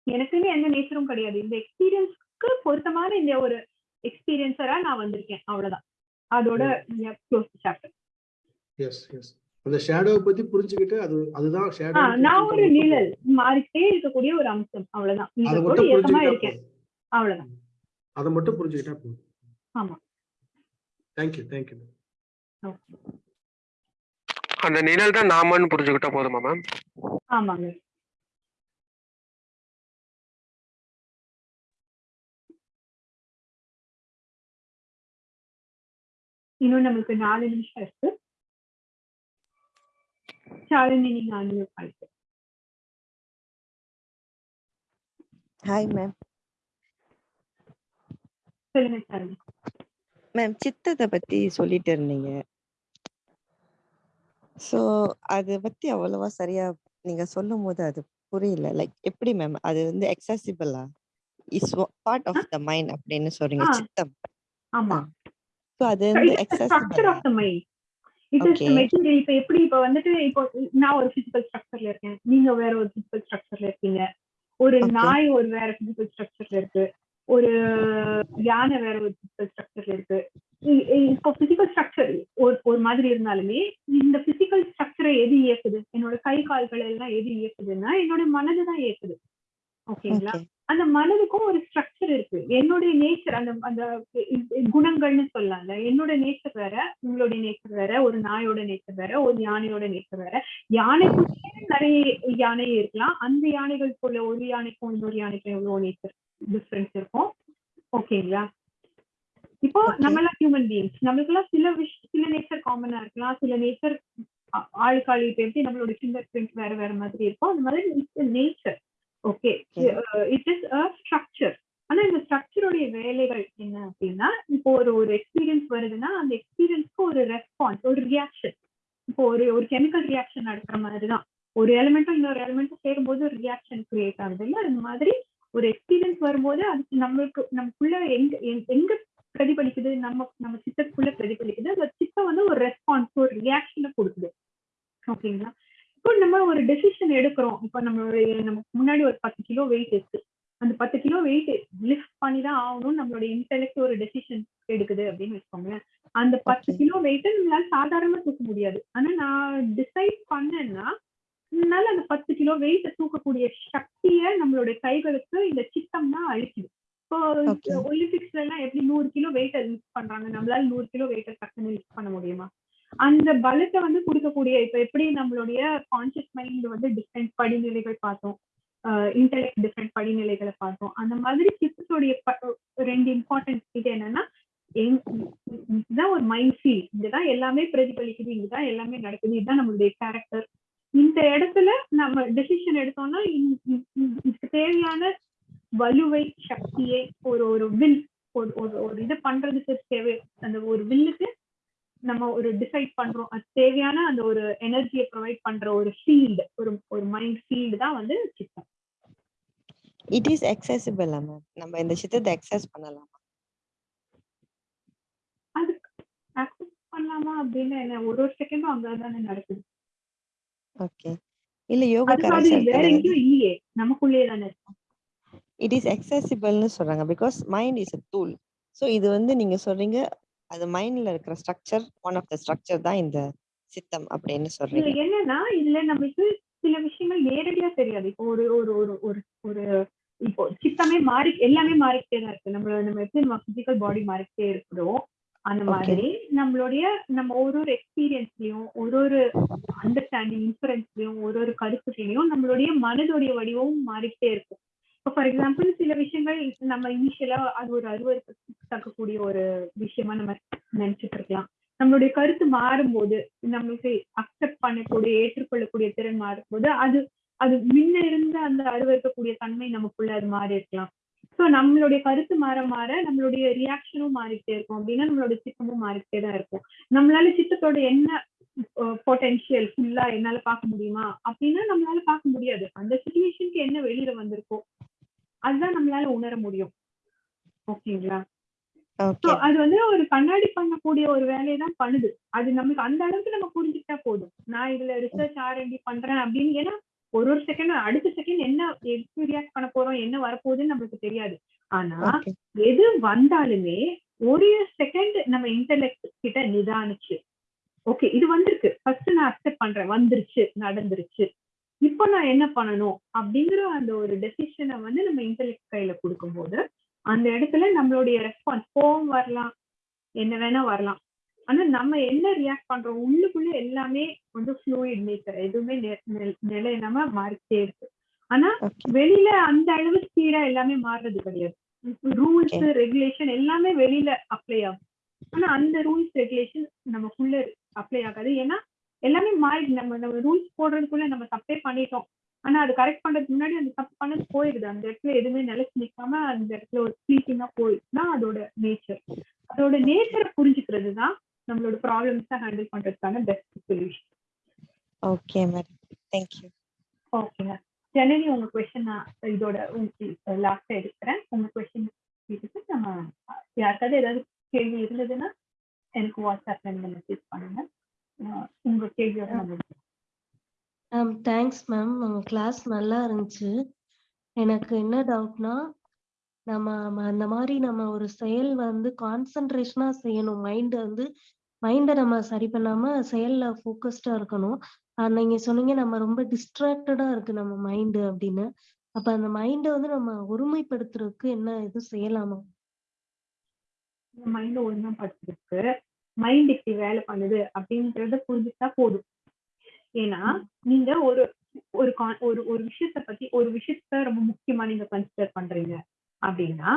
எனக்குன்னு எந்த நேச்சரும் கிடையாது. இந்த எக்ஸ்பீரியன்ஸ்க்கு பொருத்தமான இந்த ஒரு எக்ஸ்பீரியன்ஸரா நான் வந்திருக்கேன். அவ்வளவுதான். அதோட க்ளோஸ் சாப்டர் எஸ் எஸ் அந்த ஷேடோவை பத்தி புரிஞ்சுக்கிட்டு அது அதுதான் ஷேடோ நான் ஒரு நிழல் மாறிக்கிட்டே இருக்கக்கூடிய ஒரு அம்சம். அவ்வளவுதான். இருக்கேன். அவ்வளவுதான். அதை மட்டும் புரிஞ்சுக்கிட்டா போதும். ஆமா. Thank you thank you. அந்த நிழல் தான் நாமன்னு புரிஞ்சுக்கிட்டா போதுமா மேம் ஆமாங்க இன்னும் நமக்கு நாலு நிமிஷம் இருக்கு. ஷாலினி நீங்க பண்ணிட்டு ஹாய் மேம் சொல்லுங்க மேம் சித்தத்தை பத்தி சொல்லிட்டு இருந்தீங்க. ஸோ அதை பத்தி அவ்வளவா சரியா நீங்க சொல்லும் போது அது புரியல. லைக் எப்படி மேம் அது வந்து எக்ஸசிபிளா is part of the mind அப்படின்னு சொல்றீங்க. சித்தம். ஆமா. ஸோ அது வந்து accessible of the mind it is. Material இப்ப எப்படி இப்ப வந்துட்டு இப்போ நான் ஒரு பிசிக்கல் ஸ்ட்ரக்சர்ல இருக்கேன். நீங்க வேற ஒரு பிசிக்கல் ஸ்ட்ரக்சர்ல இருக்கீங்க. ஒரு. நாய் ஒரு வேற பிசிக்கல் ஸ்ட்ரக்சர்ல இருக்கு. ஒரு யானை வேற ஒரு ஸ்ட்ரக்சர்ல இருக்கு. இப்போ பிசிக்கல் ஸ்ட்ரக்சர் ஒரு ஒரு மாதிரி இருந்தாலுமே இந்த பிசிக்கல் ஸ்ட்ரக்சரை எது இயக்குது? என்னோட கை கால்கள் எல்லாம் எது இயக்குதுன்னா என்னோட மனது தான் இயக்குது. ஓகேங்களா? ஓகே. அந்த மனதுக்கும் ஒரு ஸ்ட்ரக்சர் இருக்கு. என்னுடைய நேச்சர் அந்த அந்த குணங்கள்னு சொல்லலாம்ல. என்னோட நேச்சர் வேற உங்களுடைய நேச்சர் வேற ஒரு நாயோட நேச்சர் வேற ஒரு யானையோட நேச்சர் வேற. யானைக்குள்ளே நிறைய யானை இருக்கலாம். அந்த யானைகளுக்குள்ள ஒரு யானைக்கும் இன்னொரு யானைக்கும் எவ்வளவு நேச்சர் டிஃபரன்ஸ் இருக்கும். ஓகேங்களா இப்போ Okay. நம்ம எல்லாம் ஹியூமன் பீயிங்ஸ் நம்மளுக்கெல்லாம் சில விஷ் சில நேச்சர் காமனா இருக்கலாம். சில நேச்சர் ஆளுக்கு ஆளு இப்ப எப்படி நம்மளோட ஃபிங்கர் பிரிண்ட் வேற வேற மாதிரி இருக்கும் அந்த மாதிரி nature okay. It is a structure ஆனா இந்த ஸ்ட்ரக்சருடைய வேலைகள் என்ன அப்படின்னா இப்போ ஒரு ஒரு எக்ஸ்பீரியன்ஸ் வருதுன்னா அந்த எக்ஸ்பீரியன்ஸ்க்கு ஒரு ரெஸ்பான்ஸ் ஒரு ரியாக்ஷன் இப்போ ஒரு ஒரு கெமிக்கல் ரியாக்ஷன் நடக்கிற மாதிரி தான் ஒரு எலிமெண்ட்டும் இன்னொரு எலிமெண்ட்டும் சேரும்போது ஒரு ரியாக்ஷன் கிரியேட் ஆகுது இல்ல அந்த மாதிரி ஒரு எக்ஸ்பீரியன்ஸ் வரும்போது அதுக்கு நம்மளுக்கு நமக்குள்ள எங்க எங்க- எங்க பிரதிபலிக்குது? நம்ம நம்ம சித்தத்துக்குள்ள பிரதிபலிக்குது? அந்த சித்தம் வந்து ஒரு ரெஸ்பான்ஸ் ஒரு ரியாக்ஷனை கொடுக்குது. ஓகேங்களா? இப்போ நம்ம ஒரு டெசிஷன் எடுக்கிறோம். இப்போ நம்மளுடைய நமக்கு முன்னாடி ஒரு பத்து கிலோ வெயிட் இருக்கு. அந்த பத்து கிலோ வெயிட் லிஃப்ட் பண்ணி தான் ஆகணும் நம்மளோட இன்டெலெக்ட் ஒரு டெசிஷன் எடுக்குது அப்படின்னு வச்சுக்கோங்களேன். அந்த பத்து. கிலோ வெயிட்டை நம்மளால சாதாரணமா தூக்க முடியாது. ஆனா நான் டிசைட் பண்ணேன்னா என்னால அந்த பத்து கிலோ வெயிட்டை தூக்கக்கூடிய சக்தியை நம்மளுடைய கைகளுக்கு இந்த சித்தம் தான் அழிக்குது இப்போ. ஒலிம்பிக்ஸ்ல எல்லாம் எப்படி நூறு கிலோ வெயிட்டை லிஃப்ட் பண்றாங்க? நம்மளால நூறு கிலோ வெயிட்டை டக்குன்னு லிஃப்ட் பண்ண முடியுமா? அந்த பலத்தை வந்து கொடுக்கக்கூடிய இப்ப எப்படி நம்மளுடைய கான்சியஸ் மைண்ட் வந்து டிஃப்ரெண்ட் படிநிலைகள் பார்த்தோம். இன்டெலெக்ட் டிஃப்ரெண்ட் படிநிலைகளை பார்த்தோம். அந்த மாதிரி சித்தத்துடைய ரெண்டு இம்பார்ட்டன்ட் இது என்னன்னா இதுதான் ஒரு மைண்ட் ஃபீல் இங்கதான் எல்லாமே பிரதிபலிக்குது. இங்கதான் எல்லாமே நடக்குது. இதுதான் நம்மளுடைய கேரக்டர் இந்த இடத்துல நம்ம டெசிஷன் எடுத்தோம்னா இதுக்கு தேவையான வலுவை சக்தியை ஒரு ஒரு வில் ஒரு ஒரு ஒரு இது பண்றதுக்கு தேவை. அந்த ஒரு வில்லுக்கு நம்ம ஒரு டிசைட் பண்றோம். அது தேவையான அந்த ஒரு எனர்ஜியை ப்ரொவைட் பண்ற ஒரு ஃபீல்டு ஒரு ஒரு மைண்ட் ஃபீல்டு தான் வந்து சித்தம். இட் இஸ் எக்ஸசிபிளா மேம் நம்ம இந்த சித்தத்தை எக்ஸஸ் பண்ணலாமா? அது அக்செப்ட் பண்ணலாமா அப்படின்னு என்ன? ஒரு ஒரு செகண்டும் அங்க தானே நடக்குது. ஓகே. இல்ல யோக அது அது வேற கலாச்சாரத்துல எங்கேயும் இல்லையே. நமக்குள்ளேயே தானே இருக்கும் இட் இஸ் எக்ஸசிபிள்னு சொல்றாங்க. Because mind is a tool so இது வந்து நீங்க சொல்றீங்க அது மைண்ட்ல இருக்கிற structure one of the structure தான் இந்த சித்தம் அப்படின்னு இதுல சொல்றீங்க என்னன்னா இதுல நம்மளுக்கு சில விஷயங்கள் நேரடியா தெரியாது. இப்போ ஒரு ஒரு ஒரு ஒரு ஒரு இப்போ சித்தமே மாறி எல்லாமே மாறிக்கிட்டே தான் இருக்கு. நம்ம நம்ம எப்படி நம்ம பிசிக்கல் பாடி மாறிக்கிட்டே இருக்கிறோம். அந்த. மாதிரி நம்மளுடைய நம்ம ஒரு ஒரு எக்ஸ்பீரியன்ஸ்லயும் ஒரு ஒரு அண்டர்ஸ்டாண்டிங் இன்ஃபரன்ஸ்லயும் ஒரு ஒரு கருத்துலையும் நம்மளுடைய மனதுடைய வடிவமும் மாறிக்கிட்டே இருக்கும். இப்போ ஃபார் எக்ஸாம்பிள் சில விஷயங்கள் நம்ம இனிஷியலா அது ஒரு அருவருக்கு தக்கக்கூடிய ஒரு விஷயமா நம்ம நினைச்சிட்டு இருக்கலாம். நம்மளுடைய கருத்து மாறும்போது நம்மளுக்கு அக்செப்ட் பண்ணக்கூடிய ஏற்றுக்கொள்ளக்கூடிய திறன் மாறும்போது அது அது முன்ன இருந்த அந்த அருவருக்கக்கூடிய தன்மை நமக்குள்ள அது மாறி இருக்கலாம் சோ நம்மளுடைய கருத்து மாற மாற நம்மளுடைய ரியாக்ஷனும் மாறிக்கிட்டே இருக்கும். அப்படின்னா நம்மளோட சித்தமும் மாறிக்கிட்டே தான் இருக்கும். நம்மளால சித்தத்தோட என்ன பொட்டென்ஷியல் ஃபுல்லா என்னால பார்க்க முடியுமா? அப்படின்னா நம்மளால பார்க்க முடியாது. அந்த சுச்சுவேஷனுக்கு என்ன வெளியில வந்திருக்கோ அதுதான் நம்மளால உணர முடியும். ஓகேங்களா? அது வந்து ஒரு கண்ணாடி பண்ணக்கூடிய ஒரு வேலையை தான் பண்ணுது. அது நமக்கு அந்த அளவுக்கு நம்ம புரிஞ்சுக்கிட்டா போதும். நான் இதுல ரிசர்ச் ஆர்என்டி பண்றேன் அப்படின்னு ஏன்னா ஒரு ஒரு செகண்ட் அடுத்த செகண்ட் என்ன எப்படி ரியாக்ட் பண்ண போறோம் என்ன வரப்போகுதுன்னு நம்மளுக்கு தெரியாது. ஆனா எது வந்தாலுமே ஒரு செகண்ட் நம்ம இன்டர்நெட் கிட்ட நிதானிச்சு ஓகே இது வந்திருக்கு. ஃபர்ஸ்ட் நான் அக்செப்ட் பண்றேன் வந்துருச்சு நடந்துருச்சு. இப்போ நான் என்ன பண்ணணும்? அப்படிங்கிற அந்த ஒரு டெசிஷனை வந்து நம்ம இன்டர்நெட் கையில கொடுக்கும்போது அந்த இடத்துல நம்மளுடைய ரெஸ்பான்ஸ் கோவம் வரலாம் என்ன வேணா வரலாம். ஆனா நம்ம என்ன ரியாக்ட் பண்றோம்? உள்ளுக்குள்ள எல்லாமே வந்து ஃப்ளூயிட் நேச்சர் எதுவுமே நெ- நெ- நிலையில்லாம மாறிட்டே இருக்கு. ஆனா வெளியில அந்த அளவு ஸ்பீடா எல்லாமே மாறுறது கிடையாது. ரூல்ஸ் ரெகுலேஷன் எல்லாமே வெளியில அப்ளை ஆகும். ஆனா அந்த ரூல்ஸ் ரெகுலேஷன் நமக்குள்ள அப்ளை ஆகாது. ஏன்னா எல்லாமே மாறி நம்ம நம்ம ரூல்ஸ் போடுறதுக்குள்ள நம்ம தப்பே பண்ணிட்டோம். ஆனா அது கரெக்ட் பண்றதுக்கு முன்னாடி அந்த தப்பு பண்ணது போயிடுது அந்த இடத்துல எதுவுமே நிலைச்சு நிக்காம அந்த இடத்துல ஒரு ஸ்பீக்கிங்கா போயிடுச்சுன்னா அதோட நேச்சர் அதோட நேச்சரை புரிஞ்சுக்கிறது தான் நம்மளோட ப்ராப்ளம்ஸை ஹேண்டில் பண்றதுக்கான best solution okay madam thank you ஓகேங்க ஜனனி உங்க கொஸ்டின் நான் இதோட உங்களுக்கு லாஸ்டா எடுக்கிறேன். உங்க கொஸ்டின் கேட்டுட்டு நம்ம யாருக்காவது ஏதாவது கேள்வி இருந்ததுன்னா எனக்கு வாட்ஸ்அப்ல நீங்க மெசேஜ் பண்ணுங்க. உங்க கேள்வியோட நம்ம மேம் தேங்க்ஸ் மேம் உங்க கிளாஸ் நல்லா இருந்துச்சு. எனக்கு என்ன டவுட்னா நம்ம அந்த மாதிரி நம்ம ஒரு செயல் வந்து கான்சென்ட்ரேஷனா செய்யணும். மைண்ட் வந்து மைண்டை நம்ம சரி பண்ணாம செயல்ல ஃபோக்கஸ்டா இருக்கணும். ஆஹ் நீங்க சொன்னீங்க நம்ம ரொம்ப டிஸ்ட்ராக்டடா இருக்கு நம்ம மைண்டு அப்படின்னு. அப்ப அந்த மைண்டை வந்து நம்ம ஒருமைப்படுத்துறதுக்கு என்ன இது செய்யலாமா? மைண்ட் ஒழுங்குபடுத்துறதுக்கு மைண்ட் இப்படி வேலை பண்ணுது அப்படின்றத புரிஞ்சுட்டா போதும். ஏன்னா நீங்க ஒரு ஒரு கான் ஒரு ஒரு விஷயத்த பத்தி ஒரு விஷயத்த ரொம்ப முக்கியமா நீங்க கன்சிடர் பண்றீங்க. அப்படின்னா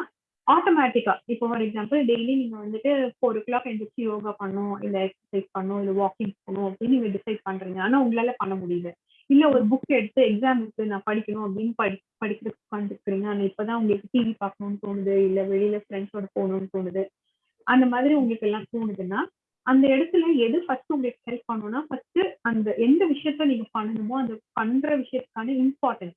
ஆட்டோமேட்டிக்கா இப்போ ஃபார் எக்ஸாம்பிள் டெய்லி நீங்க வந்துட்டு ஃபோர் ஓ கிளாக் எழுந்திரிச்சு யோகா பண்ணும் இல்ல எக்ஸசைஸ் பண்ணும் இல்ல வாக்கிங் போகணும் அப்படின்னு நீங்க டிசைட் பண்றீங்க. ஆனா உங்களால பண்ண முடியல. இல்ல ஒரு புக் எடுத்து எக்ஸாம் இருக்கு நான் படிக்கணும் அப்படின்னு படி படிக்கிறதுக்கு உட்காந்துருக்கிறீங்க ஆனா இப்பதான் உங்களுக்கு டிவி பார்க்கணும்னு தோணுது இல்ல வெளியில ஃப்ரெண்ட்ஸோட போகணும்னு தோணுது. அந்த மாதிரி உங்களுக்கு எல்லாம் தோணுதுன்னா அந்த இடத்துல எது ஃபர்ஸ்ட் உங்களுக்கு ஹெல்ப் பண்ணணும்னா ஃபர்ஸ்ட் அந்த எந்த விஷயத்த நீங்க பண்ணணுமோ அந்த பண்ற விஷயத்துக்கான இம்பார்ட்டன்ஸ்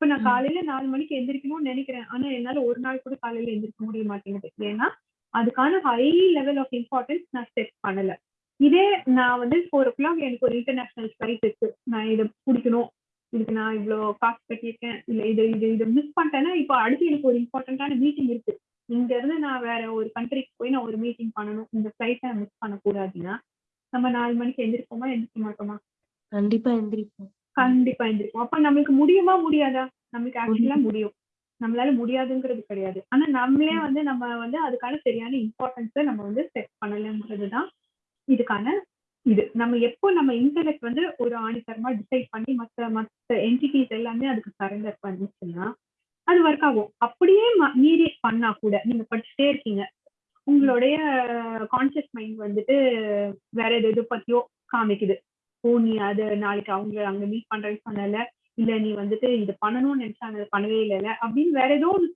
இப்ப நான். காலையில நாலு மணிக்கு எந்திரிக்கணும்னு நினைக்கிறேன். ஆனா என்னால ஒரு நாள் கூட காலையில எந்திரிக்க முடிய மாட்டேங்குது. ஏன்னா அதுக்கான ஹை லெவல் ஆஃப் இம்பார்ட்டன்ஸ் நான் செட் பண்ணல. இதே நான் வந்து ஃபோர் ஓ கிளாக் எனக்கு ஒரு இன்டர்நேஷனல் ஃபிளைட் இருக்கு. நான் இதை பிடிக்கணும். இதுக்கு நான் இவ்வளோ காசு கட்டியிருக்கேன். இல்ல இது இது இதை மிஸ் பண்ணிட்டேன்னா இப்போ அடுத்து எனக்கு ஒரு இம்பார்ட்டன்டான மீட்டிங் இருக்கு. இங்க இருந்து நான் வேற ஒரு கண்ட்ரிக்கு போய் நான் ஒரு மீட்டிங் பண்ணணும். இந்த ஃபிளைட்டை மிஸ் பண்ணக்கூடாதுன்னா நம்ம நாலு மணிக்கு எந்திரிப்போமா எந்திரிக்க மாட்டோமா? கண்டிப்பா எந்திரிப்போம். கண்டிப்பா எந்திரிப்போம் அப்ப நம்மளுக்கு முடியுமா முடியாதா? நம்மளுக்கு ஆக்சுவலா முடியும். நம்மளால முடியாதுங்கிறது கிடையாது. ஆனா நம்மளே வந்து நம்ம வந்து அதுக்கான சரியான இம்பார்ட்டன்ஸை நம்ம வந்து செட் பண்ணலங்கிறதுதான் இதுக்கான இது. நம்ம எப்போ நம்ம இன்டெலெக்ட் வந்து ஒரு ஆணித்தரமா டிசைட் பண்ணி மத்த மத்த என்டிட்டிஸ் எல்லாமே அதுக்கு சரண்டர் பண்ணுச்சுன்னா அது ஒர்க் ஆகும். அப்படியே மீறி பண்ணா கூட நீங்க படிச்சுட்டே இருக்கீங்க. உங்களுடைய கான்சியஸ் மைண்ட் வந்துட்டு வேற எது எது பத்தியோ காமிக்குது. ஓ நீ அது நாளைக்கு அவங்க அங்க மீட் பண்றேன்னு சொன்னல இல்ல நீ வந்துட்டு இது பண்ணணும்னு நினைச்சாங்க அதை பண்ணவே இல்லைல்ல. அப்படின்னு வேற ஏதோ ஒண்ணு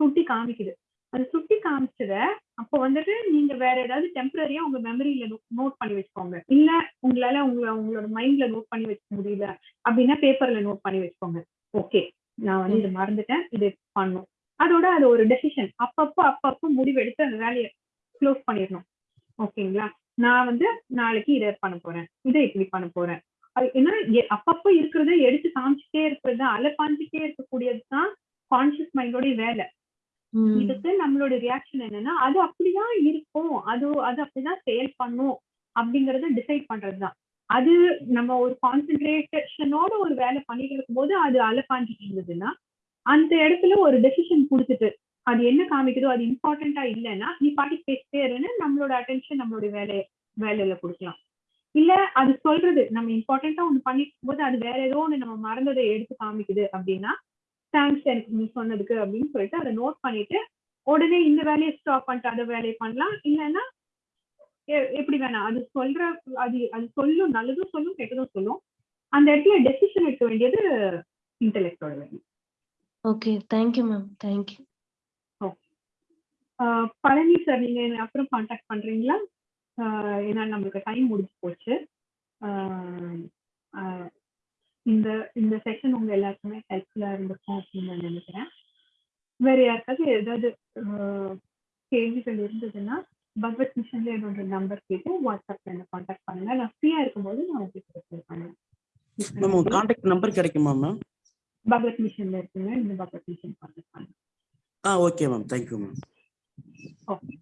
சுட்டி காமிக்குது. அது சுட்டி காமிச்சத அப்போ வந்துட்டு நீங்க வேற ஏதாவது டெம்பரரியா உங்க மெமரியில நோட் பண்ணி வச்சுக்கோங்க. இல்ல உங்களால உங்க உங்களோட மைண்ட்ல நோட் பண்ணி வச்சுக்க முடியல அப்படின்னா பேப்பர்ல நோட் பண்ணி வச்சுக்கோங்க. ஓகே நான் வந்து இது மறந்துட்டேன். இது பண்ணும். அதோட அது ஒரு டெசிஷன் அப்பப்போ அப்பப்போ முடிவெடுத்து அந்த வேலையை க்ளோஸ் பண்ணிடணும். ஓகேங்களா நான் வந்து நாளைக்கு இதை பண்ண போறேன் இதை இப்படி பண்ண போறேன். ஏன்னா அப்பப்போ இருக்கிறத எடுத்து காமிச்சிட்டே இருக்கிறது அலப்பாஞ்சிட்டே இருக்கக்கூடியது தான் கான்சியஸ் மைண்டோட வேலை. இதுக்கு நம்மளோட ரியாக்ஷன் என்னன்னா அது அப்படிதான் இருக்கும். அது அது அப்படிதான் செயல் பண்ணும் அப்படிங்கறத டிசைட் பண்றதுதான் அது நம்ம ஒரு கான்சென்ட்ரேஷனோட ஒரு வேலை பண்ணிட்டு இருக்கும்போது அது அலப்பாஞ்சிட்டு இருந்ததுன்னா அந்த இடத்துல ஒரு டெசிஷன் கொடுத்துட்டு அது என்ன காமிக்குதோ அது இம்பார்ட்டண்டா இல்லைன்னா நீ பாட்டி பேசிட்டே இருன்னு நம்மளோட அட்டென்ஷன் நம்மளோட வேலை வேலையில கொடுக்கலாம். இல்ல அது சொல்றது நம்ம இம்பார்ட்டண்டா ஒண்ணு பண்ணிக்கும் போது அது வேற ஏதோ ஒண்ணு நம்ம மறந்ததை எடுத்து காமிக்குது அப்படின்னா தேங்க்ஸ் எனக்கு நீ சொன்னதுக்கு அப்படின்னு சொல்லிட்டு அதை நோட் பண்ணிட்டு உடனே இந்த வேலையை ஸ்டாப் பண்ணிட்டு அதை வேலையை பண்ணலாம். இல்லைன்னா எ- எப்படி வேணாம். அது சொல்ற அது அது சொல்லும் நல்லதும் சொல்லும் கெட்டதும் சொல்லும். அந்த இடத்துல டெசிஷன் எடுக்க வேண்டியது இன்டெலெக்டோட வேணும் okay thank you ma'am thank you Palani sir நீங்க என்னை அப்புறம் காண்டாக்ட் பண்றீங்களா? ஏன்னா நம்மளுக்கு டைம் முடிஞ்சு போச்சு. இந்த இந்த செஷன் உங்க எல்லாருக்குமே ஹெல்ப்ஃபுல்லா இருந்திருக்கும் அப்படின்னு நான் நினைக்கிறேன். வேற யாருக்காவது ஏதாவது கேள்விகள் இருந்ததுன்னா பகவத் மிஷன்ல என்னோட நம்பர் கேட்டு வாட்ஸ்அப்ல என்ன காண்டாக்ட் பண்ணுங்க. நான் ஃப்ரீயா இருக்கும்போது நான் உங்களுக்கு ரிப்ளை பண்ணுவேன் மேம் உங்க கான்டாக்ட் நம்பர் கிடைக்குமா மேம் பகவத் மிஷன்ல இருக்குங்க. இந்த பகவத் மிஷன் காண்டாக்ட் பண்ணுங்க. ஆ okay ma'am thank you ma'am okay